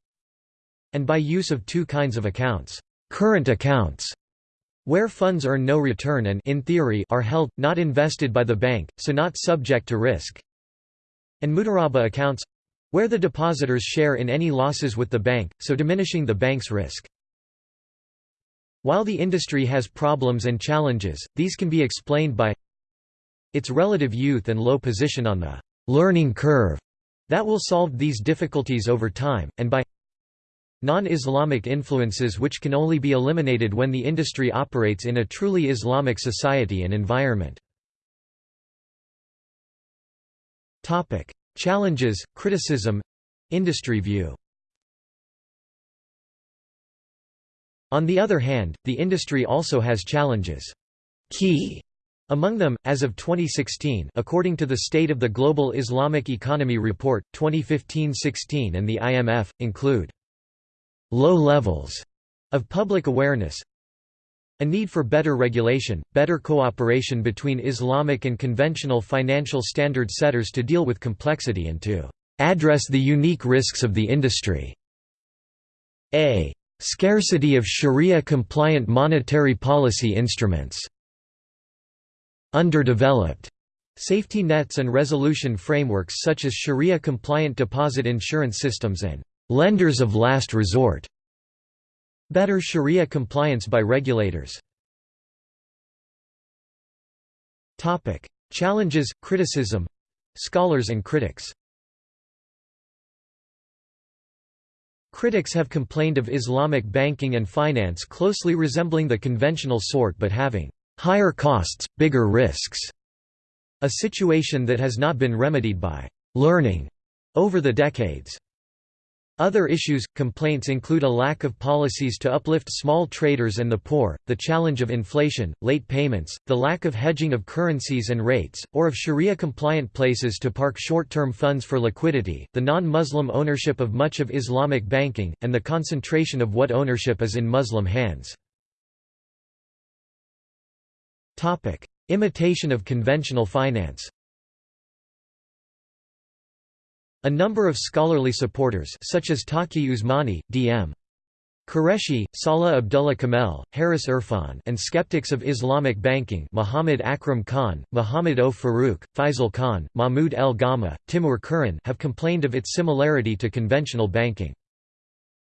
and by use of two kinds of accounts, current accounts, where funds earn no return and in theory are held, not invested by the bank, so not subject to risk, and mudaraba accounts, where the depositors share in any losses with the bank, so diminishing the bank's risk. While the industry has problems and challenges, these can be explained by its relative youth and low position on the learning curve that will solve these difficulties over time, and by non-Islamic influences which can only be eliminated when the industry operates in a truly Islamic society and environment. Challenges, criticism industry view On the other hand, the industry also has challenges. Key among them, as of 2016 according to the State of the Global Islamic Economy Report, 2015–16 and the IMF, include low levels of public awareness a need for better regulation, better cooperation between Islamic and conventional financial standard setters to deal with complexity and to address the unique risks of the industry. A Scarcity of Sharia-compliant monetary policy instruments. Underdeveloped safety nets and resolution frameworks such as Sharia-compliant deposit insurance systems and lenders of last resort. Better Sharia compliance by regulators. Topic: Challenges, criticism, scholars and critics. Critics have complained of Islamic banking and finance closely resembling the conventional sort but having higher costs, bigger risks, a situation that has not been remedied by learning over the decades. Other issues, complaints include a lack of policies to uplift small traders and the poor, the challenge of inflation, late payments, the lack of hedging of currencies and rates, or of Sharia-compliant places to park short-term funds for liquidity, the non-Muslim ownership of much of Islamic banking, and the concentration of what ownership is in Muslim hands. Imitation of conventional finance A number of scholarly supporters such as Taqi Usmani, D.M. Qureshi, Salah Abdullah Kamel, Harris Irfan and skeptics of Islamic banking Muhammad Akram Khan, Muhammad O. Farooq, Faisal Khan, Mahmud El Gamal, Timur Kuran have complained of its similarity to conventional banking.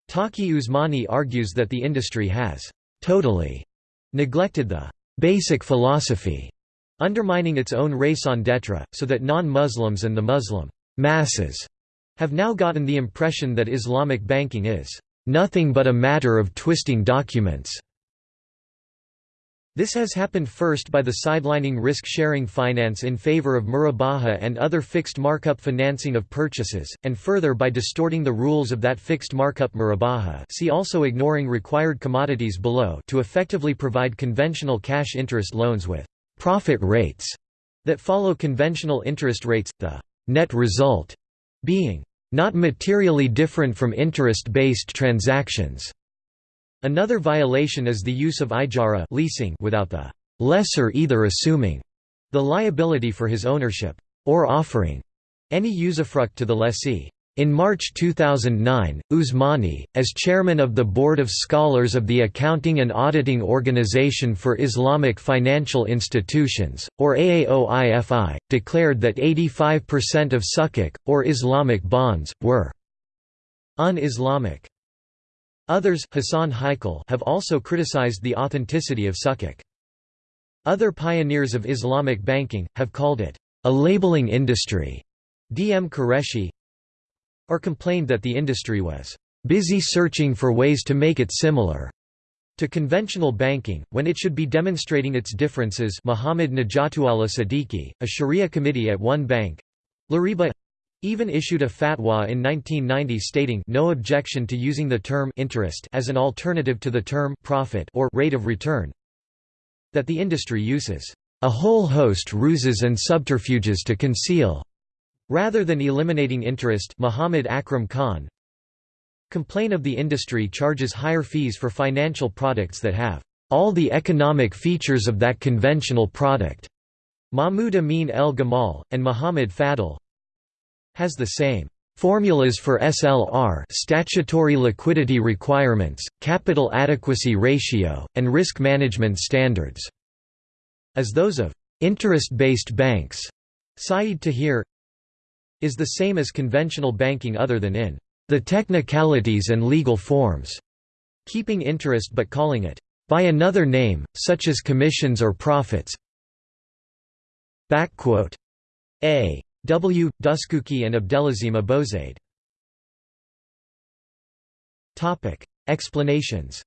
Taqi Usmani argues that the industry has «totally» neglected the «basic philosophy», undermining its own raison d'etre, so that non-Muslims and the Muslim «masses» have now gotten the impression that Islamic banking is nothing but a matter of twisting documents. This has happened first by the sidelining risk-sharing finance in favor of murabaha and other fixed markup financing of purchases, and further by distorting the rules of that fixed markup murabaha see also ignoring required commodities below to effectively provide conventional cash interest loans with «profit rates» that follow conventional interest rates, the «net result» being not materially different from interest-based transactions. Another violation is the use of ijara leasing without the lessor either assuming the liability for his ownership or offering any usufruct to the lessee. In March 2009, Usmani, as chairman of the Board of Scholars of the Accounting and Auditing Organization for Islamic Financial Institutions, or AAOIFI, declared that 85% of sukuk, or Islamic bonds, were un-Islamic. Others Hassan Haikal have also criticized the authenticity of sukuk. Other pioneers of Islamic banking, have called it a labeling industry. D. M. Qureshi, or complained that the industry was busy searching for ways to make it similar to conventional banking, when it should be demonstrating its differences Muhammad Nejatullah Siddiqui, a Sharia committee at one bank Lariba even issued a fatwa in 1990 stating no objection to using the term interest as an alternative to the term profit or rate of return that the industry uses. A whole host ruses and subterfuges to conceal Rather than eliminating interest Muhammad Akram Khan complain of the industry charges higher fees for financial products that have all the economic features of that conventional product. Mahmoud Amin El Gamal, and Muhammad Fadl has the same formulas for SLR statutory liquidity requirements, capital adequacy ratio, and risk management standards as those of interest-based banks. Saeed Tahir is the same as conventional banking other than in the technicalities and legal forms, keeping interest but calling it by another name, such as commissions or profits. A. W. Dusuki and Abdelazeem Abozaid. Explanations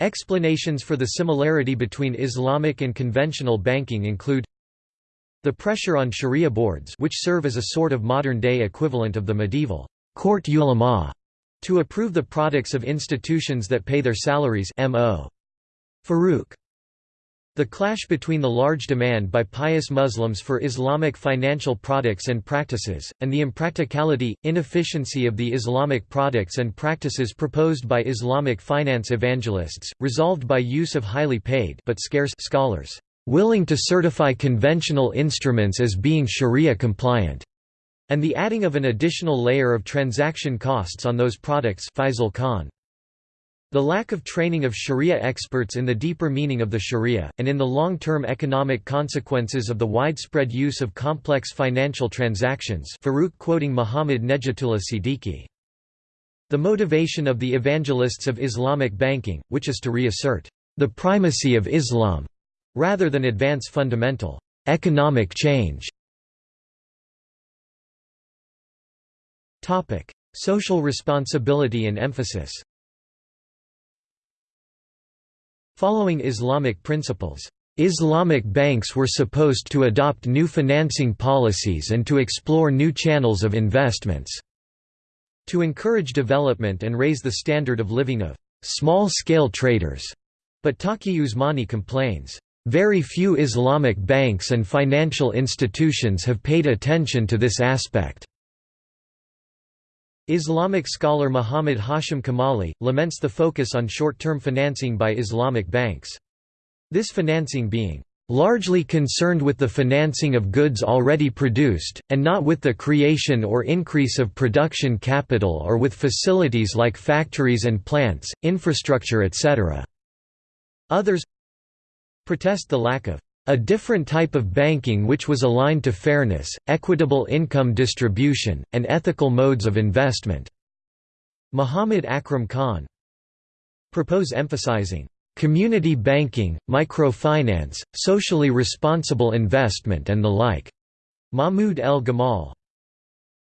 Explanations for the similarity between Islamic and conventional banking include the pressure on sharia boards which serve as a sort of modern-day equivalent of the medieval court ulama to approve the products of institutions that pay their salaries M.O. Farooq. The clash between the large demand by pious Muslims for Islamic financial products and practices, and the impracticality, inefficiency of the Islamic products and practices proposed by Islamic finance evangelists, resolved by use of highly paid but scarce scholars willing to certify conventional instruments as being sharia compliant, and the adding of an additional layer of transaction costs on those products Faisal Khan. The lack of training of sharia experts in the deeper meaning of the sharia, and in the long-term economic consequences of the widespread use of complex financial transactions Farooq quoting Muhammad Nejatullah Siddiqui. The motivation of the evangelists of Islamic banking, which is to reassert the primacy of Islam rather than advance fundamental economic change. Topic: Social responsibility and emphasis. Following Islamic principles, Islamic banks were supposed to adopt new financing policies and to explore new channels of investments to encourage development and raise the standard of living of small-scale traders. But Taqi Usmani complains, very few Islamic banks and financial institutions have paid attention to this aspect. Islamic scholar Muhammad Hashim Kamali, laments the focus on short-term financing by Islamic banks. This financing being largely concerned with the financing of goods already produced, and not with the creation or increase of production capital or with facilities like factories and plants, infrastructure etc. Others protest the lack of a different type of banking which was aligned to fairness, equitable income distribution, and ethical modes of investment." Muhammad Akram Khan propose emphasizing community banking, microfinance, socially responsible investment and the like. Mahmoud El Gamal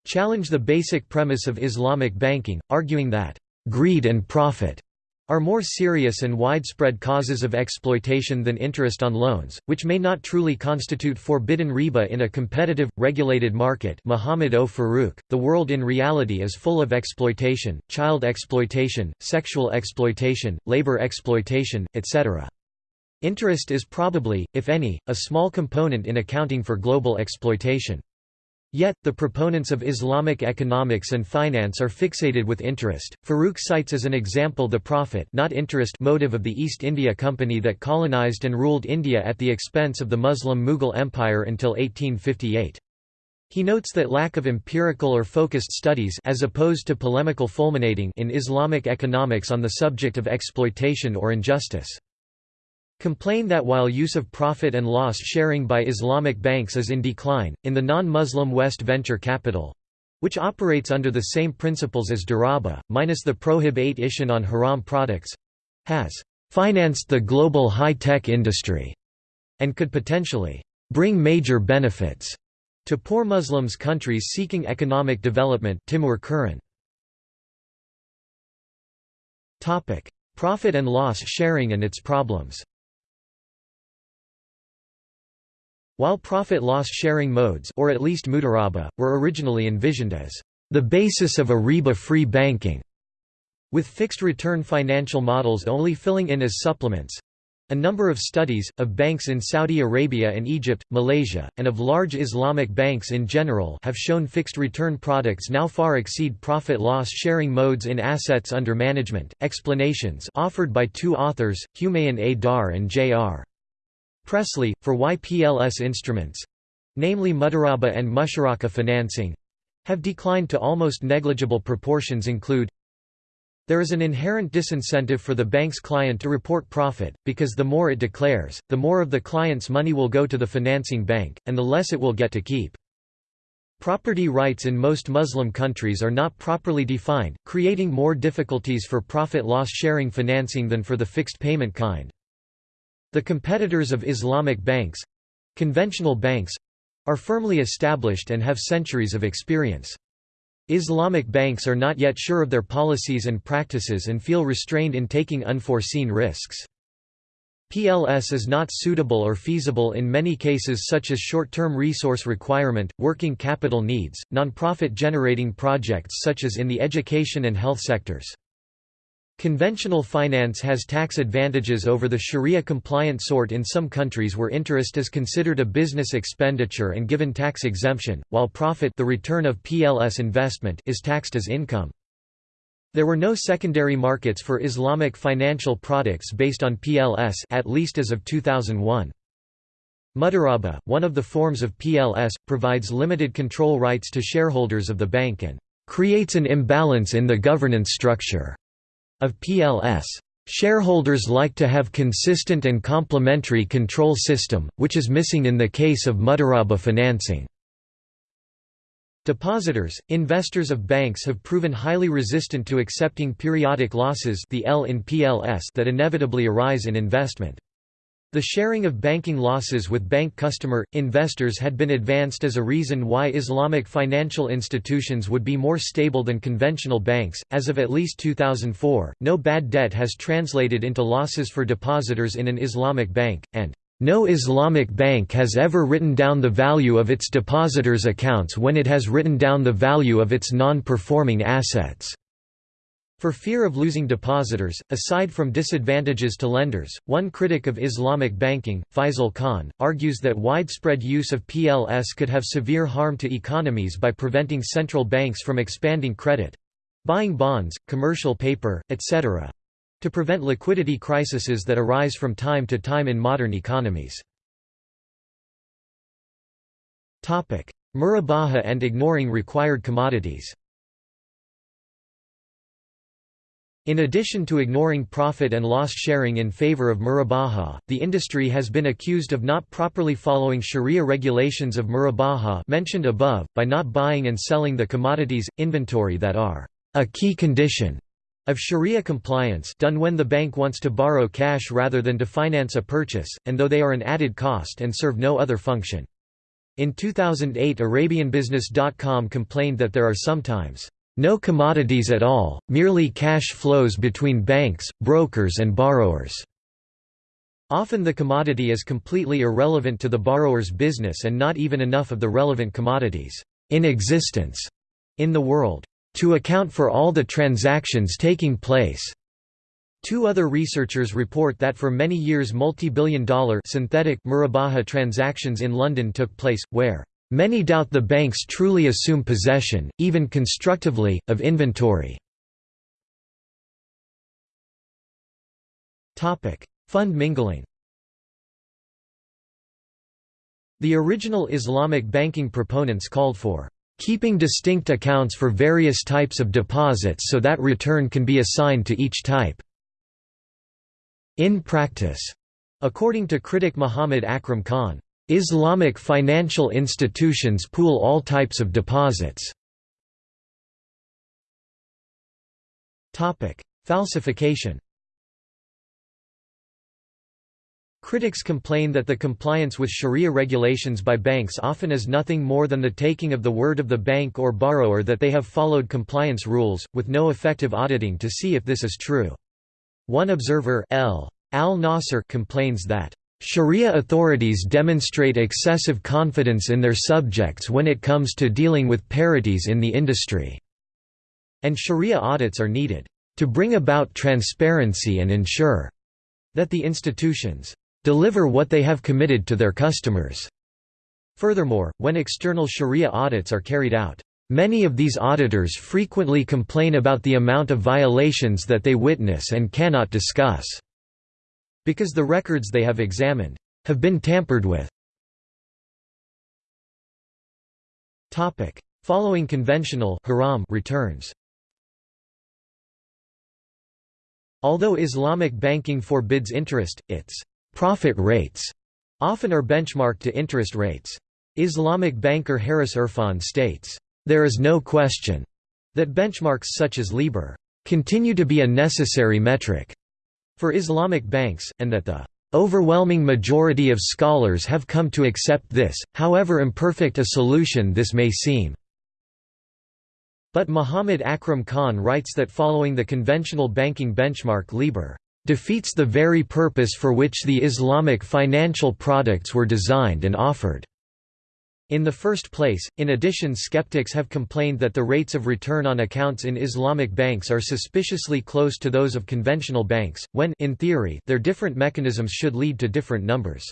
challenge the basic premise of Islamic banking, arguing that greed and profit are more serious and widespread causes of exploitation than interest on loans, which may not truly constitute forbidden riba in a competitive, regulated market Muhammad O. Farooq, the world in reality is full of exploitation, child exploitation, sexual exploitation, labor exploitation, etc. Interest is probably, if any, a small component in accounting for global exploitation. Yet, the proponents of Islamic economics and finance are fixated with interest. Farooq cites as an example the profit not interest motive of the East India Company that colonized and ruled India at the expense of the Muslim Mughal Empire until 1858. He notes that lack of empirical or focused studies as opposed to polemical fulminating in Islamic economics on the subject of exploitation or injustice complain that while use of profit and loss sharing by Islamic banks is in decline, in the non-Muslim West venture capital which operates under the same principles as Daraba, minus the prohibition on haram products has financed the global high-tech industry and could potentially bring major benefits to poor Muslims countries seeking economic development Timur Kuran. Profit and loss sharing and its problems While profit-loss sharing modes or at least mudaraba, were originally envisioned as the basis of a riba-free banking, with fixed return financial models only filling in as supplements, a number of studies, of banks in Saudi Arabia and Egypt, Malaysia, and of large Islamic banks in general have shown fixed return products now far exceed profit-loss sharing modes in assets under management. Explanations offered by two authors, Humayun A. Dar and J.R. Presley, for YPLS instruments—namely Mudaraba and Musharaka financing—have declined to almost negligible proportions include there is an inherent disincentive for the bank's client to report profit, because the more it declares, the more of the client's money will go to the financing bank, and the less it will get to keep. Property rights in most Muslim countries are not properly defined, creating more difficulties for profit-loss sharing financing than for the fixed payment kind. The competitors of Islamic banks—conventional banks—are firmly established and have centuries of experience. Islamic banks are not yet sure of their policies and practices and feel restrained in taking unforeseen risks. PLS is not suitable or feasible in many cases such as short-term resource requirement, working capital needs, non-profit generating projects such as in the education and health sectors. Conventional finance has tax advantages over the Sharia-compliant sort in some countries where interest is considered a business expenditure and given tax exemption, while profit the return of PLS investment is taxed as income. There were no secondary markets for Islamic financial products based on PLS at least as of 2001. Mudaraba, one of the forms of PLS, provides limited control rights to shareholders of the bank and creates an imbalance in the governance structure of PLS. Shareholders like to have consistent and complementary control system, which is missing in the case of Mudaraba financing. Depositors, investors of banks have proven highly resistant to accepting periodic losses the L in PLS that inevitably arise in investment. The sharing of banking losses with bank customer, investors had been advanced as a reason why Islamic financial institutions would be more stable than conventional banks. As of at least 2004, no bad debt has translated into losses for depositors in an Islamic bank, and no Islamic bank has ever written down the value of its depositors' accounts when it has written down the value of its non-performing assets. For fear of losing depositors, aside from disadvantages to lenders, one critic of Islamic banking, Faisal Khan, argues that widespread use of PLS could have severe harm to economies by preventing central banks from expanding credit—buying bonds, commercial paper, etc.—to prevent liquidity crises that arise from time to time in modern economies. Murabaha and ignoring required commodities In addition to ignoring profit and loss sharing in favor of murabaha, the industry has been accused of not properly following sharia regulations of murabaha mentioned above, by not buying and selling the commodities, inventory that are a key condition of sharia compliance done when the bank wants to borrow cash rather than to finance a purchase, and though they are an added cost and serve no other function. In 2008 ArabianBusiness.com complained that there are sometimes no commodities at all, merely cash flows between banks, brokers and borrowers. Often the commodity is completely irrelevant to the borrower's business and not even enough of the relevant commodities in existence in the world to account for all the transactions taking place. Two other researchers report that for many years multi-billion dollar synthetic Murabaha transactions in London took place, where Many doubt the banks truly assume possession, even constructively, of inventory. Fund mingling The original Islamic banking proponents called for keeping distinct accounts for various types of deposits so that return can be assigned to each type. In practice, according to critic Muhammad Akram Khan, Islamic financial institutions pool all types of deposits. Falsification Critics complain that the compliance with sharia regulations by banks often is nothing more than the taking of the word of the bank or borrower that they have followed compliance rules, with no effective auditing to see if this is true. One observer L. Al-Nasser complains that Sharia authorities demonstrate excessive confidence in their subjects when it comes to dealing with parities in the industry, and Sharia audits are needed to bring about transparency and ensure that the institutions deliver what they have committed to their customers. Furthermore, when external Sharia audits are carried out, many of these auditors frequently complain about the amount of violations that they witness and cannot discuss because the records they have examined have been tampered with. Topic: Following conventional haram returns Although Islamic banking forbids interest, its profit rates often are benchmarked to interest rates. Islamic banker Harris Irfan states, "...there is no question that benchmarks such as LIBOR continue to be a necessary metric for Islamic banks, and that the overwhelming majority of scholars have come to accept this, however imperfect a solution this may seem. But Muhammad Akram Khan writes that following the conventional banking benchmark LIBOR defeats the very purpose for which the Islamic financial products were designed and offered. In the first place, in addition skeptics have complained that the rates of return on accounts in Islamic banks are suspiciously close to those of conventional banks, when in theory, their different mechanisms should lead to different numbers.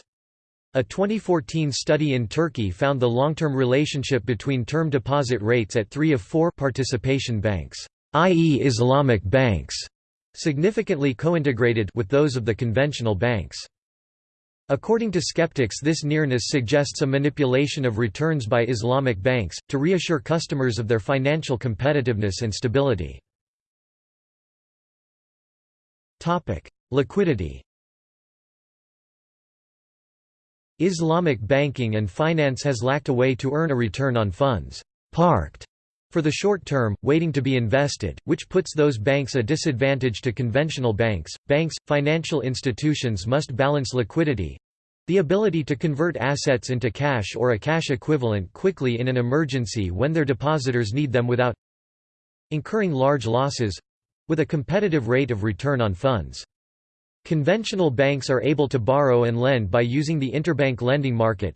A 2014 study in Turkey found the long-term relationship between term deposit rates at three of four participation banks, i.e. Islamic banks, significantly co-integrated with those of the conventional banks. According to skeptics this nearness suggests a manipulation of returns by Islamic banks, to reassure customers of their financial competitiveness and stability. Liquidity Islamic banking and finance has lacked a way to earn a return on funds. Parked for the short term, waiting to be invested, which puts those banks a disadvantage to conventional banks. Banks, financial institutions must balance liquidity the ability to convert assets into cash or a cash equivalent quickly in an emergency when their depositors need them without incurring large losses with a competitive rate of return on funds. Conventional banks are able to borrow and lend by using the interbank lending market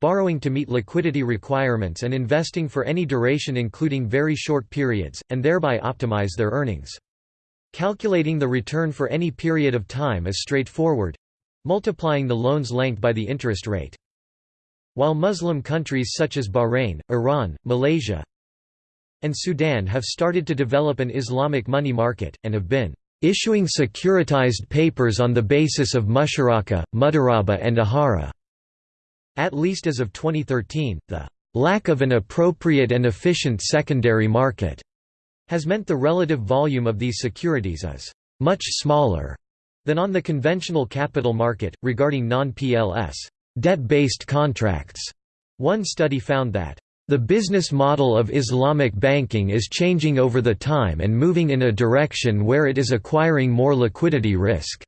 borrowing to meet liquidity requirements and investing for any duration including very short periods, and thereby optimize their earnings. Calculating the return for any period of time is straightforward multiplying the loan's length by the interest rate. While Muslim countries such as Bahrain, Iran, Malaysia, and Sudan have started to develop an Islamic money market, and have been issuing securitized papers on the basis of musharaka, mudaraba and ijara. At least as of 2013, the lack of an appropriate and efficient secondary market has meant the relative volume of these securities is much smaller than on the conventional capital market. Regarding non PLS debt based contracts, one study found that the business model of Islamic banking is changing over the time and moving in a direction where it is acquiring more liquidity risk.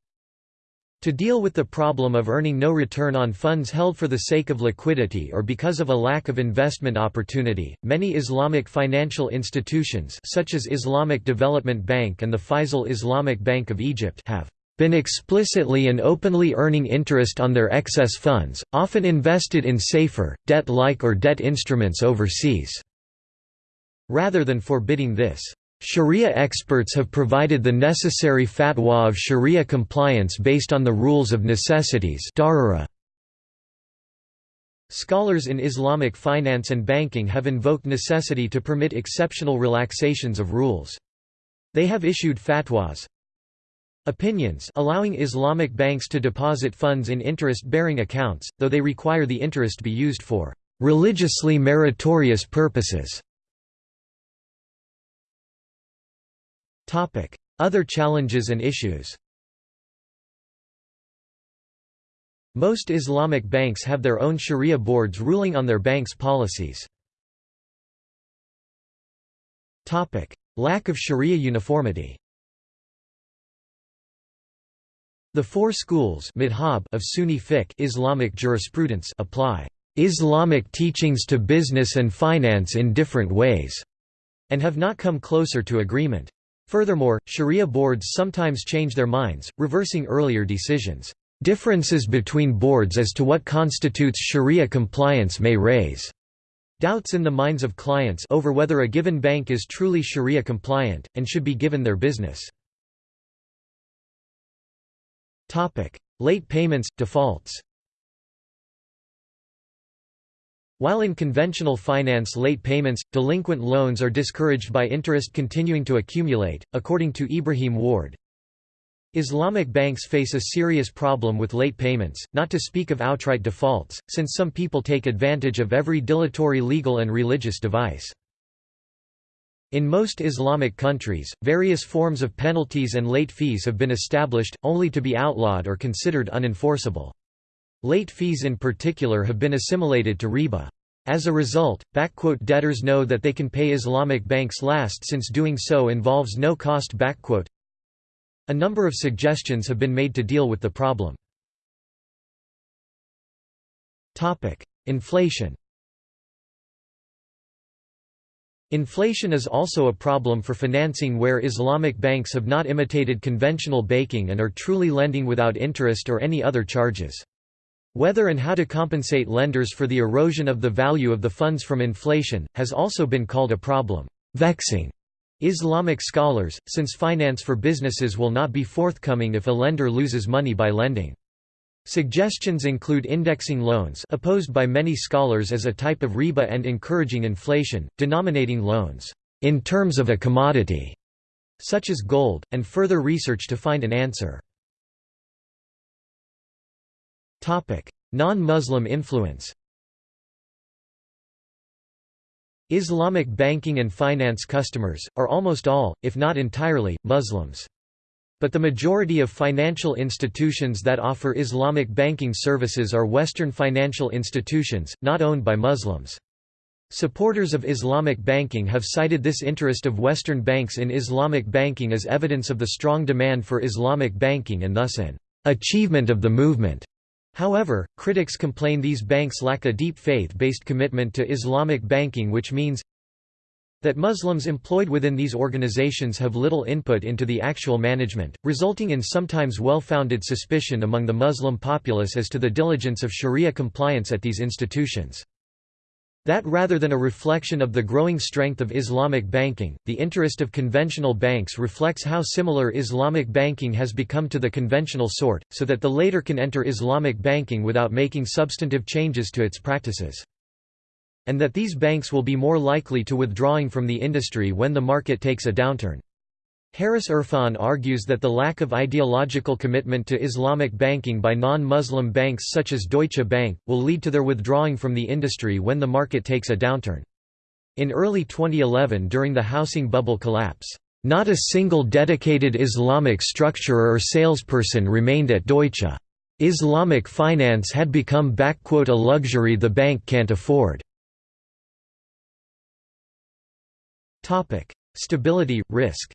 To deal with the problem of earning no return on funds held for the sake of liquidity or because of a lack of investment opportunity, many Islamic financial institutions such as Islamic Development Bank and the Faisal Islamic Bank of Egypt have been explicitly and openly earning interest on their excess funds, often invested in safer, debt-like or debt instruments overseas. Rather than forbidding this, Sharia experts have provided the necessary fatwa of Sharia compliance based on the rules of necessities Scholars in Islamic finance and banking have invoked necessity to permit exceptional relaxations of rules. They have issued fatwas, opinions allowing Islamic banks to deposit funds in interest-bearing accounts, though they require the interest be used for religiously meritorious purposes. Other challenges and issues Most Islamic banks have their own sharia boards ruling on their banks' policies. Lack of sharia uniformity The four schools of Sunni fiqh Islamic jurisprudence apply Islamic teachings to business and finance in different ways, and have not come closer to agreement. Furthermore, Sharia boards sometimes change their minds, reversing earlier decisions. Differences between boards as to what constitutes Sharia compliance may raise doubts in the minds of clients over whether a given bank is truly Sharia compliant, and should be given their business. Late payments, defaults While in conventional finance late payments, delinquent loans are discouraged by interest continuing to accumulate, according to Ibrahim Warde. Islamic banks face a serious problem with late payments, not to speak of outright defaults, since some people take advantage of every dilatory legal and religious device. In most Islamic countries, various forms of penalties and late fees have been established, only to be outlawed or considered unenforceable. Late fees in particular have been assimilated to riba. As a result, debtors know that they can pay Islamic banks last since doing so involves no cost. A number of suggestions have been made to deal with the problem. Inflation Inflation is also a problem for financing where Islamic banks have not imitated conventional banking and are truly lending without interest or any other charges. Whether and how to compensate lenders for the erosion of the value of the funds from inflation, has also been called a problem. Vexing Islamic scholars, since finance for businesses will not be forthcoming if a lender loses money by lending. Suggestions include indexing loans opposed by many scholars as a type of riba and encouraging inflation, denominating loans in terms of a commodity, such as gold, and further research to find an answer. Non-Muslim influence Islamic banking and finance customers, are almost all, if not entirely, Muslims. But the majority of financial institutions that offer Islamic banking services are Western financial institutions, not owned by Muslims. Supporters of Islamic banking have cited this interest of Western banks in Islamic banking as evidence of the strong demand for Islamic banking and thus an achievement of the movement. However, critics complain these banks lack a deep faith-based commitment to Islamic banking which means that Muslims employed within these organizations have little input into the actual management, resulting in sometimes well-founded suspicion among the Muslim populace as to the diligence of sharia compliance at these institutions. That rather than a reflection of the growing strength of Islamic banking, the interest of conventional banks reflects how similar Islamic banking has become to the conventional sort, so that the later can enter Islamic banking without making substantive changes to its practices. And that these banks will be more likely to withdrawing from the industry when the market takes a downturn. Harris Irfan argues that the lack of ideological commitment to Islamic banking by non-Muslim banks such as Deutsche Bank, will lead to their withdrawing from the industry when the market takes a downturn. In early 2011 during the housing bubble collapse, not a single dedicated Islamic structurer or salesperson remained at Deutsche. Islamic finance had become a luxury the bank can't afford. Stability, risk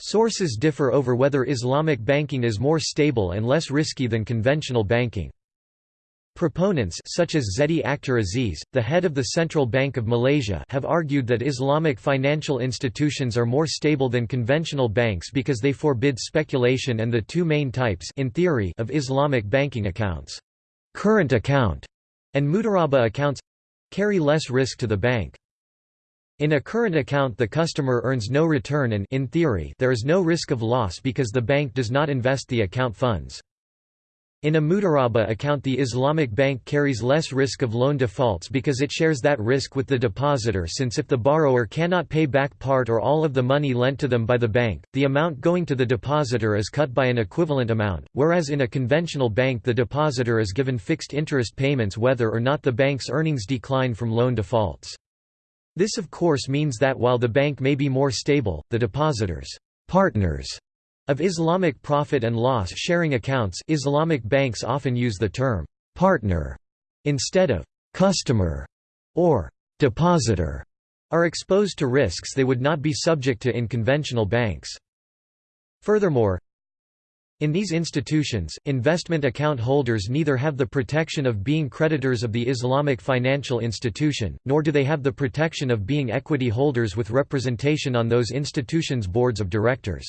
Sources differ over whether Islamic banking is more stable and less risky than conventional banking. Proponents such as Zeti Akhtar Aziz, the head of the Central Bank of Malaysia have argued that Islamic financial institutions are more stable than conventional banks because they forbid speculation and the two main types in theory of Islamic banking accounts, current account and mudharabah accounts, carry less risk to the bank. In a current account the customer earns no return and in theory, there is no risk of loss because the bank does not invest the account funds. In a mudharabah account the Islamic bank carries less risk of loan defaults because it shares that risk with the depositor since if the borrower cannot pay back part or all of the money lent to them by the bank, the amount going to the depositor is cut by an equivalent amount, whereas in a conventional bank the depositor is given fixed interest payments whether or not the bank's earnings decline from loan defaults. This of course means that while the bank may be more stable, the depositors partners of Islamic profit and loss sharing accounts Islamic banks often use the term partner instead of customer or depositor are exposed to risks they would not be subject to in conventional banks. Furthermore, in these institutions, investment account holders neither have the protection of being creditors of the Islamic financial institution, nor do they have the protection of being equity holders with representation on those institutions' boards of directors.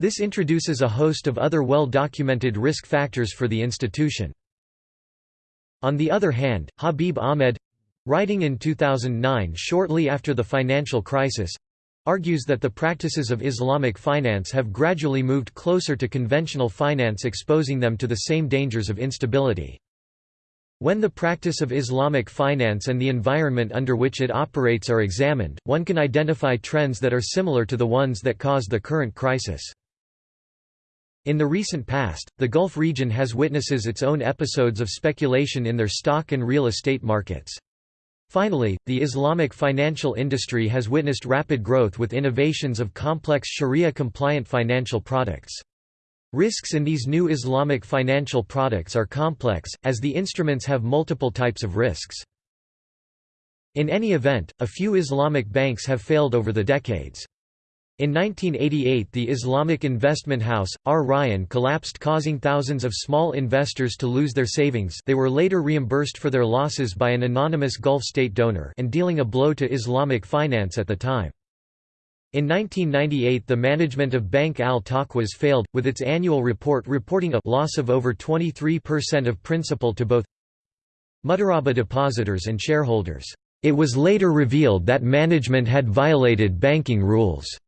This introduces a host of other well-documented risk factors for the institution. On the other hand, Habib Ahmed—writing in 2009 shortly after the financial crisis, argues that the practices of Islamic finance have gradually moved closer to conventional finance exposing them to the same dangers of instability. When the practice of Islamic finance and the environment under which it operates are examined, one can identify trends that are similar to the ones that caused the current crisis. In the recent past, the Gulf region has witnesses its own episodes of speculation in their stock and real estate markets. Finally, the Islamic financial industry has witnessed rapid growth with innovations of complex Sharia-compliant financial products. Risks in these new Islamic financial products are complex, as the instruments have multiple types of risks. In any event, a few Islamic banks have failed over the decades. In 1988 the Islamic investment house, Al Rayan collapsed causing thousands of small investors to lose their savings they were later reimbursed for their losses by an anonymous Gulf state donor and dealing a blow to Islamic finance at the time. In 1998 the management of Bank al-Taqwas failed, with its annual report reporting a loss of over 23% of principal to both Mudharabah depositors and shareholders. It was later revealed that management had violated banking rules.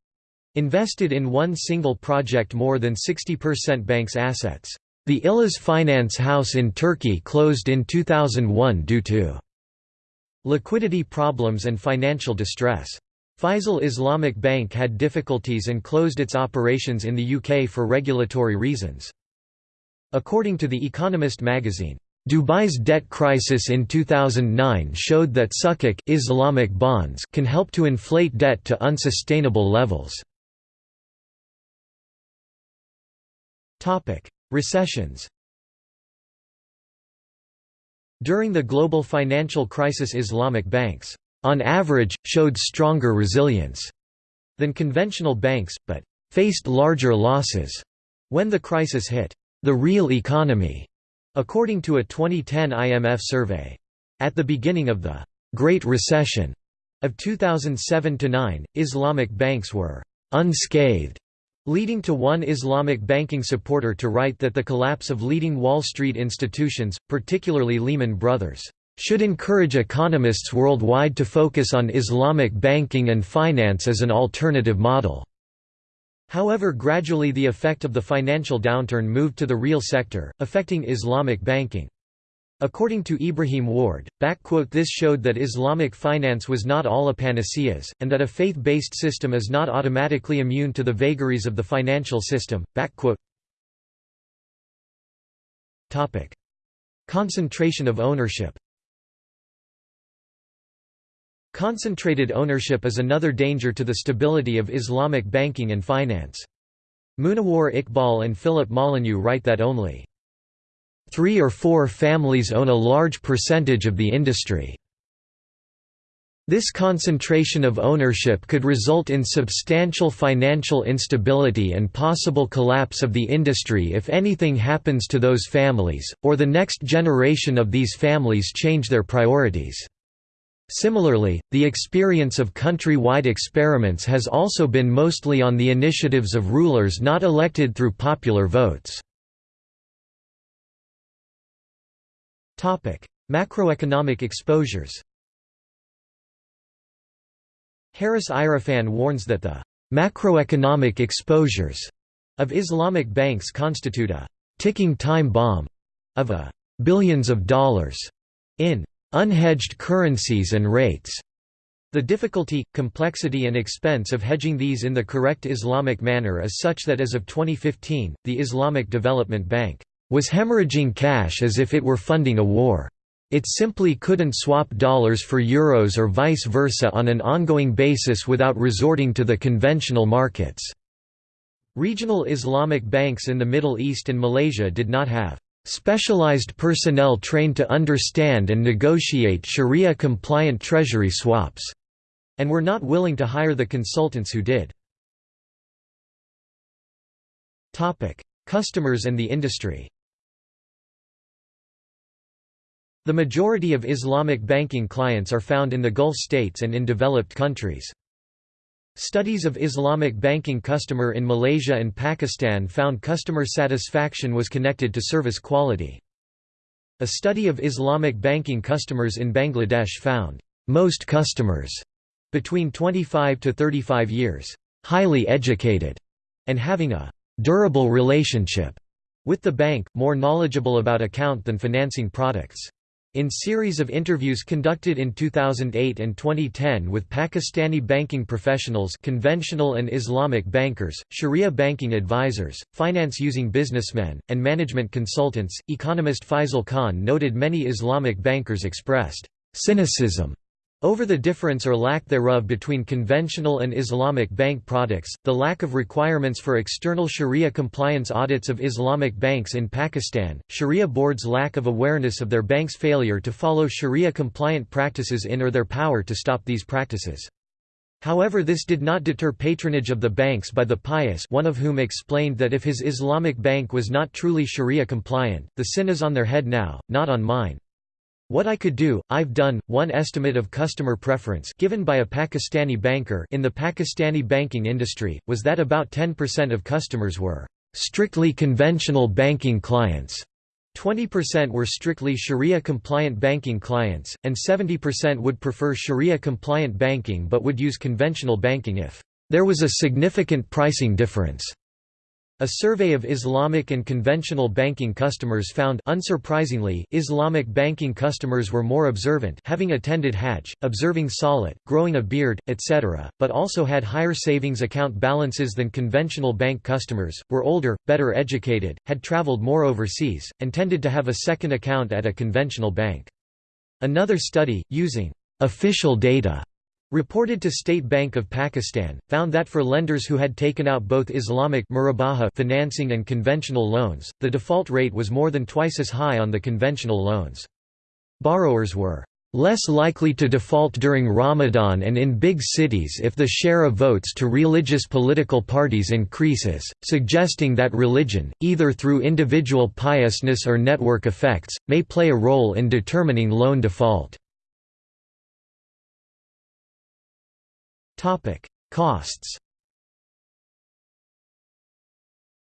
Invested in one single project more than 60% bank's assets. The Ihlas Finance House in Turkey closed in 2001 due to liquidity problems and financial distress. Faisal Islamic Bank had difficulties and closed its operations in the UK for regulatory reasons. According to The Economist magazine, Dubai's debt crisis in 2009 showed that Sukuk Islamic bonds can help to inflate debt to unsustainable levels. Topic: Recessions. During the global financial crisis Islamic banks, on average, showed stronger resilience than conventional banks, but faced larger losses when the crisis hit the real economy, according to a 2010 IMF survey. At the beginning of the Great Recession of 2007–9, Islamic banks were unscathed leading to one Islamic banking supporter to write that the collapse of leading Wall Street institutions, particularly Lehman Brothers, should encourage economists worldwide to focus on Islamic banking and finance as an alternative model. However gradually the effect of the financial downturn moved to the real sector, affecting Islamic banking. According to Ibrahim Warde, this showed that Islamic finance was not all a panaceas, and that a faith-based system is not automatically immune to the vagaries of the financial system. Concentration of ownership Concentrated ownership is another danger to the stability of Islamic banking and finance. Munawar Iqbal and Philip Molyneux write that only Three or four families own a large percentage of the industry. This concentration of ownership could result in substantial financial instability and possible collapse of the industry if anything happens to those families, or the next generation of these families change their priorities. Similarly, the experience of country-wide experiments has also been mostly on the initiatives of rulers not elected through popular votes. Macroeconomic exposures Harris Irfan warns that the macroeconomic exposures of Islamic banks constitute a ticking time bomb of a billions of dollars in unhedged currencies and rates. The difficulty, complexity and expense of hedging these in the correct Islamic manner is such that as of 2015, the Islamic Development Bank was hemorrhaging cash as if it were funding a war. It simply couldn't swap dollars for euros or vice versa on an ongoing basis without resorting to the conventional markets. Regional Islamic banks in the Middle East and Malaysia did not have specialized personnel trained to understand and negotiate Sharia-compliant treasury swaps, and were not willing to hire the consultants who did. Customers and the industry The majority of Islamic banking clients are found in the Gulf states and in developed countries. Studies of Islamic banking customer in Malaysia and Pakistan found customer satisfaction was connected to service quality. A study of Islamic banking customers in Bangladesh found, "...most customers," between 25 to 35 years, "...highly educated," and having a "...durable relationship," with the bank, more knowledgeable about account than financing products. In series of interviews conducted in 2008 and 2010 with Pakistani banking professionals conventional and Islamic bankers, Sharia banking advisors, finance-using businessmen, and management consultants, economist Faisal Khan noted many Islamic bankers expressed cynicism over the difference or lack thereof between conventional and Islamic bank products, the lack of requirements for external Sharia compliance audits of Islamic banks in Pakistan, Sharia boards' lack of awareness of their banks' failure to follow Sharia compliant practices in or their power to stop these practices. However this did not deter patronage of the banks by the pious one of whom explained that if his Islamic bank was not truly Sharia compliant, the sin is on their head now, not on mine. What I could do, I've done. One estimate of customer preference given by a Pakistani banker in the Pakistani banking industry was that about 10% of customers were strictly conventional banking clients. 20% were strictly Sharia-compliant banking clients, and 70% would prefer Sharia-compliant banking but would use conventional banking if there was a significant pricing difference. A survey of Islamic and conventional banking customers found unsurprisingly, Islamic banking customers were more observant having attended Hajj, observing Salat, growing a beard, etc., but also had higher savings account balances than conventional bank customers, were older, better educated, had traveled more overseas, and tended to have a second account at a conventional bank. Another study, using official data reported to State Bank of Pakistan, found that for lenders who had taken out both Islamic financing and conventional loans, the default rate was more than twice as high on the conventional loans. Borrowers were less likely to default during Ramadan and in big cities if the share of votes to religious political parties increases, suggesting that religion, either through individual piousness or network effects, may play a role in determining loan default. Costs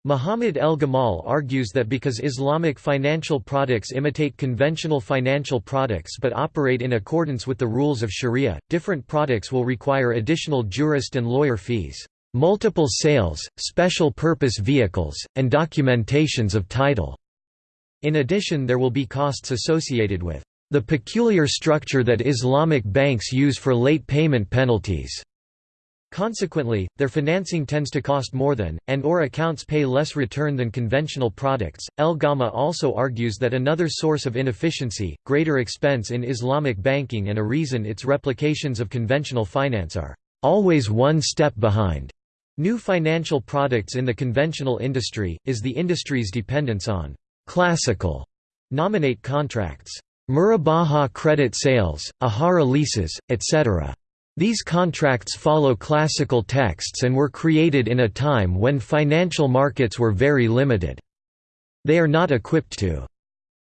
Muhammad el-Gamal argues that because Islamic financial products imitate conventional financial products but operate in accordance with the rules of Sharia, different products will require additional jurist and lawyer fees, multiple sales, special purpose vehicles, and documentations of title. In addition there will be costs associated with the peculiar structure that Islamic banks use for late payment penalties. Consequently, their financing tends to cost more than, and or accounts pay less return than conventional products. El Gamal also argues that another source of inefficiency, greater expense in Islamic banking and a reason its replications of conventional finance are always one step behind new financial products in the conventional industry, is the industry's dependence on classical nominate contracts, murabaha credit sales, ijara leases, etc. These contracts follow classical texts and were created in a time when financial markets were very limited. They are not equipped to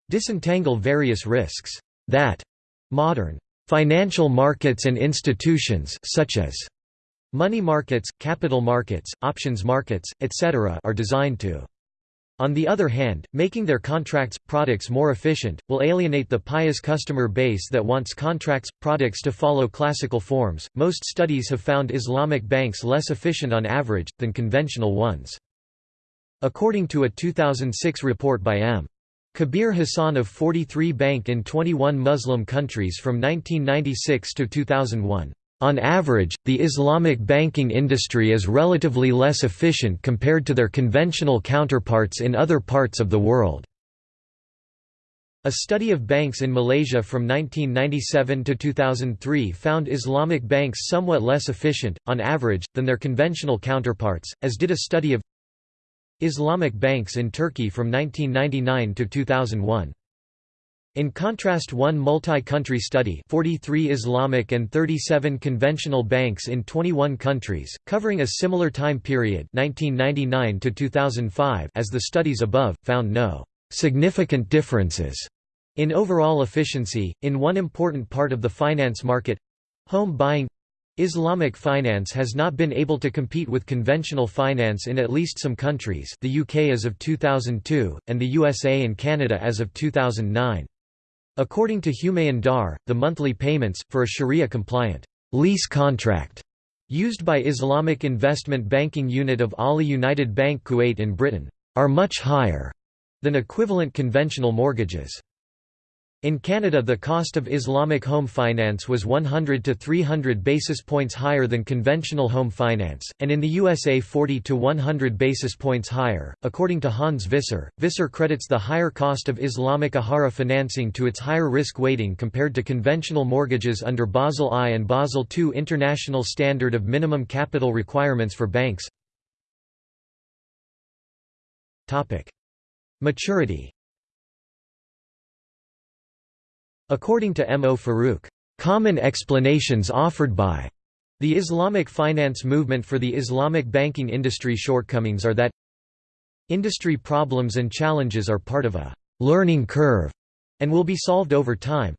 disentangle various risks that modern financial markets and institutions such as money markets, capital markets, options markets, etc. are designed to on the other hand, making their contracts, products more efficient, will alienate the pious customer base that wants contracts, products to follow classical forms. Most studies have found Islamic banks less efficient on average, than conventional ones. According to a 2006 report by M. Kabir Hassan of 43 Bank in 21 Muslim countries from 1996 to 2001. On average, the Islamic banking industry is relatively less efficient compared to their conventional counterparts in other parts of the world. A study of banks in Malaysia from 1997 to 2003 found Islamic banks somewhat less efficient, on average, than their conventional counterparts, as did a study of Islamic banks in Turkey from 1999 to 2001. In contrast one multi-country study 43 Islamic and 37 conventional banks in 21 countries, covering a similar time period 1999 to 2005 as the studies above, found no «significant differences» in overall efficiency. In one important part of the finance market—home buying Islamic finance has not been able to compete with conventional finance in at least some countries the UK as of 2002, and the USA and Canada as of 2009. According to Humayun Dar, the monthly payments, for a Sharia-compliant lease contract used by Islamic Investment Banking Unit of Ahli United Bank Kuwait in Britain, are much higher than equivalent conventional mortgages. In Canada the cost of Islamic home finance was 100 to 300 basis points higher than conventional home finance, and in the USA 40 to 100 basis points higher. According to Hans Visser, Visser credits the higher cost of Islamic Ijara financing to its higher risk weighting compared to conventional mortgages under Basel I and Basel II International Standard of Minimum Capital Requirements for Banks. Maturity According to M. O. Farooq, "...common explanations offered by the Islamic finance movement for the Islamic banking industry shortcomings are that industry problems and challenges are part of a learning curve and will be solved over time.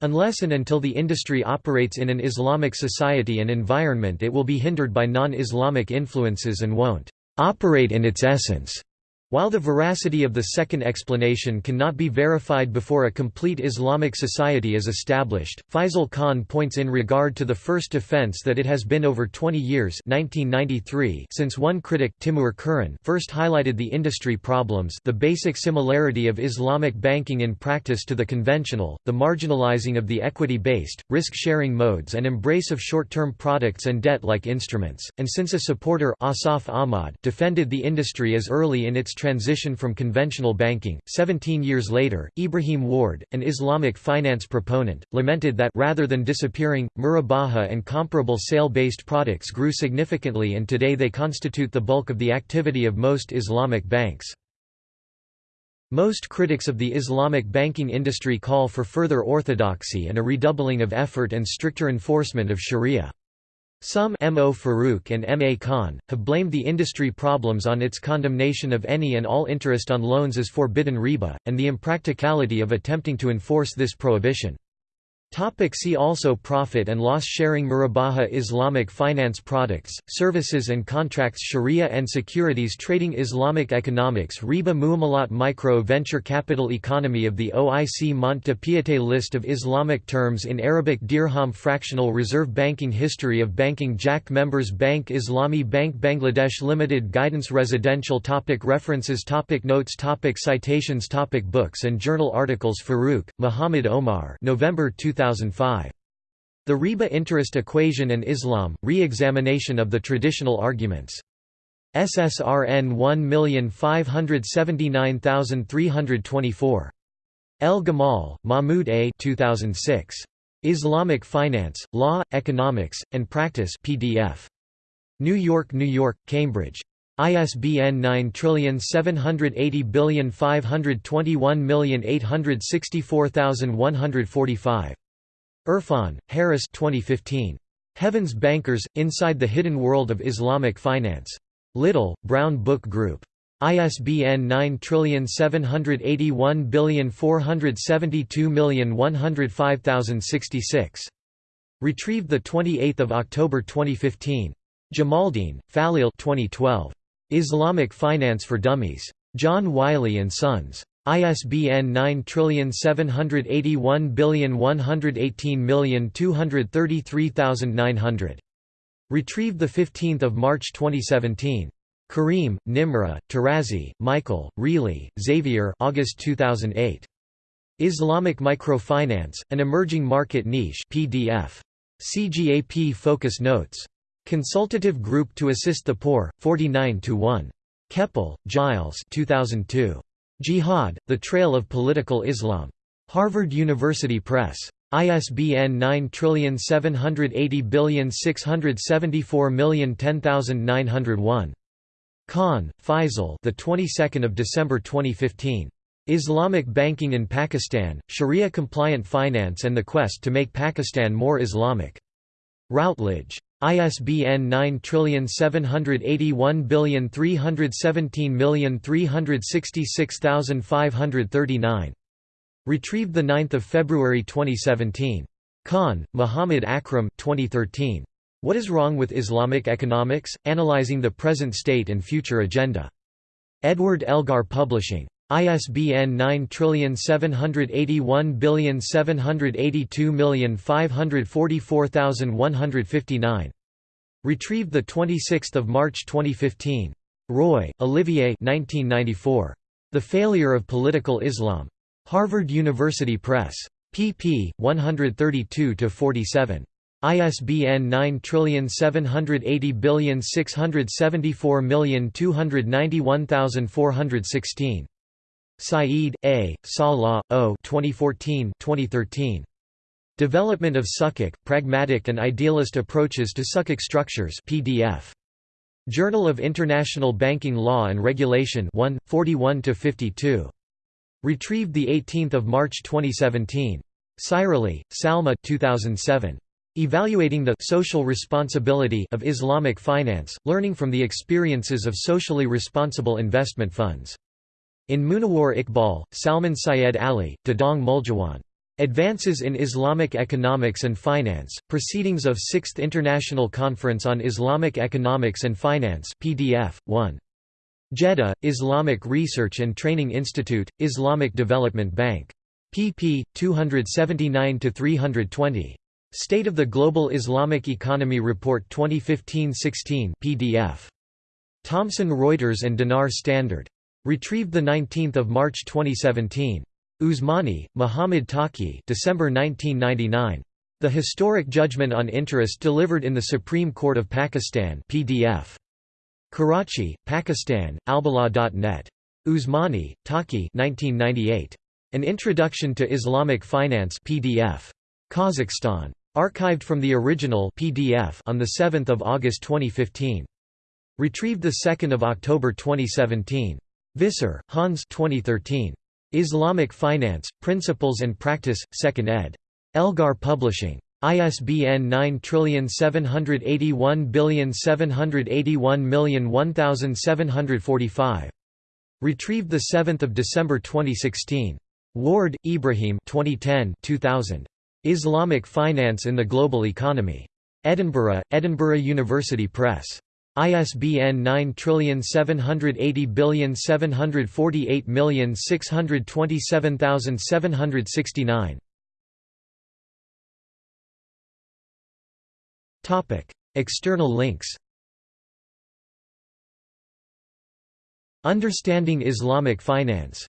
Unless and until the industry operates in an Islamic society and environment it will be hindered by non-Islamic influences and won't operate in its essence. While the veracity of the second explanation cannot be verified before a complete Islamic society is established, Faisal Khan points in regard to the first offense that it has been over 20 years 1993 since one critic Timur Kuran first highlighted the industry problems the basic similarity of Islamic banking in practice to the conventional, the marginalizing of the equity-based, risk-sharing modes and embrace of short-term products and debt-like instruments, and since a supporter Ausaf Ahmad defended the industry as early in its transition from conventional banking. Seventeen years later, Ibrahim Warde, an Islamic finance proponent, lamented that rather than disappearing, murabaha and comparable sale-based products grew significantly and today they constitute the bulk of the activity of most Islamic banks. Most critics of the Islamic banking industry call for further orthodoxy and a redoubling of effort and stricter enforcement of sharia. Some M. O. Farooq and M. A. Khan, have blamed the industry problems on its condemnation of any and all interest on loans as forbidden riba, and the impracticality of attempting to enforce this prohibition. Topic see also Profit and loss sharing Murabaha Islamic finance products, services and contracts Sharia and securities trading Islamic economics Riba Muamalat Micro Venture Capital Economy of the OIC Mont de Piété List of Islamic terms in Arabic Dirham Fractional Reserve Banking History of Banking JAK Members Bank Islami Bank Bangladesh Limited Guidance Residential topic References topic Notes topic Citations topic Books and journal articles Farooq, Muhammad Omar November 2000 2005. The Riba interest equation and Islam, re-examination of the traditional arguments. SSRN 1579324. El Gamal, Mahmoud A. 2006. Islamic Finance, Law, Economics, and Practice PDF. New York, New York, Cambridge. ISBN 9780521864145. Irfan, Harris 2015. Heaven's Bankers, Inside the Hidden World of Islamic Finance. Little, Brown Book Group. ISBN 9781472105066. Retrieved 28 October 2015. Jamaldeen, Faleel 2012. Islamic Finance for Dummies. John Wiley & Sons. ISBN 9781118233900. Retrieved 15 March 2017. Karim, Nimra, Tarazi, Michael, Reilly, Xavier August 2008. Islamic Microfinance, An Emerging Market Niche PDF. CGAP Focus Notes. Consultative Group to Assist the Poor, 49 to 1. Kepel, Gilles 2002. Jihad, The Trail of Political Islam. Harvard University Press. ISBN 9780674010901. Khan, Faisal. The 22nd of December 2015. Islamic Banking in Pakistan: Sharia Compliant Finance and the Quest to Make Pakistan More Islamic. Routledge. ISBN 9781317366539. Retrieved 9 February 2017. Khan, Muhammad Akram 2013. What is Wrong with Islamic Economics? Analyzing the Present State and Future Agenda. Edward Elgar Publishing. ISBN 9781782544159. Retrieved 26 March 2015. Roy, Olivier 1994. The Failure of Political Islam. Harvard University Press. pp. 132–47. ISBN 9780674291416. Saeed, A., Salah, O. 2014 2013. Development of Sukuk, Pragmatic and Idealist Approaches to Sukuk Structures PDF. Journal of International Banking Law and Regulation 1, 41–52. Retrieved 18 March 2017. Sairally, Salma 2007. Evaluating the social responsibility of Islamic finance, learning from the experiences of socially responsible investment funds. In Munawar Iqbal, Salman Syed Ali, Dadang Muljawan. Advances in Islamic Economics and Finance, Proceedings of 6th International Conference on Islamic Economics and Finance PDF, 1. Jeddah, Islamic Research and Training Institute, Islamic Development Bank. pp. 279–320. State of the Global Islamic Economy Report 2015-16 PDF. Thomson Reuters and Dinar Standard. Retrieved 19 March 2017. Usmani, Muhammad Taqi December 1999. The Historic Judgment on Interest Delivered in the Supreme Court of Pakistan PDF. Karachi, Pakistan, albalagh.net. Usmani, Taqi 1998. An Introduction to Islamic Finance PDF. Kazakhstan. Archived from the original PDF on 7 August 2015. Retrieved 2 October 2017. Visser, Hans 2013. Islamic Finance, Principles and Practice, 2nd ed. Elgar Publishing. ISBN 97817811745. Retrieved 7 December 2016. Warde, Ibrahim 2010 2000. Islamic Finance in the Global Economy. Edinburgh, Edinburgh University Press. ISBN 9780748627769. Topic: External links. Understanding Islamic Finance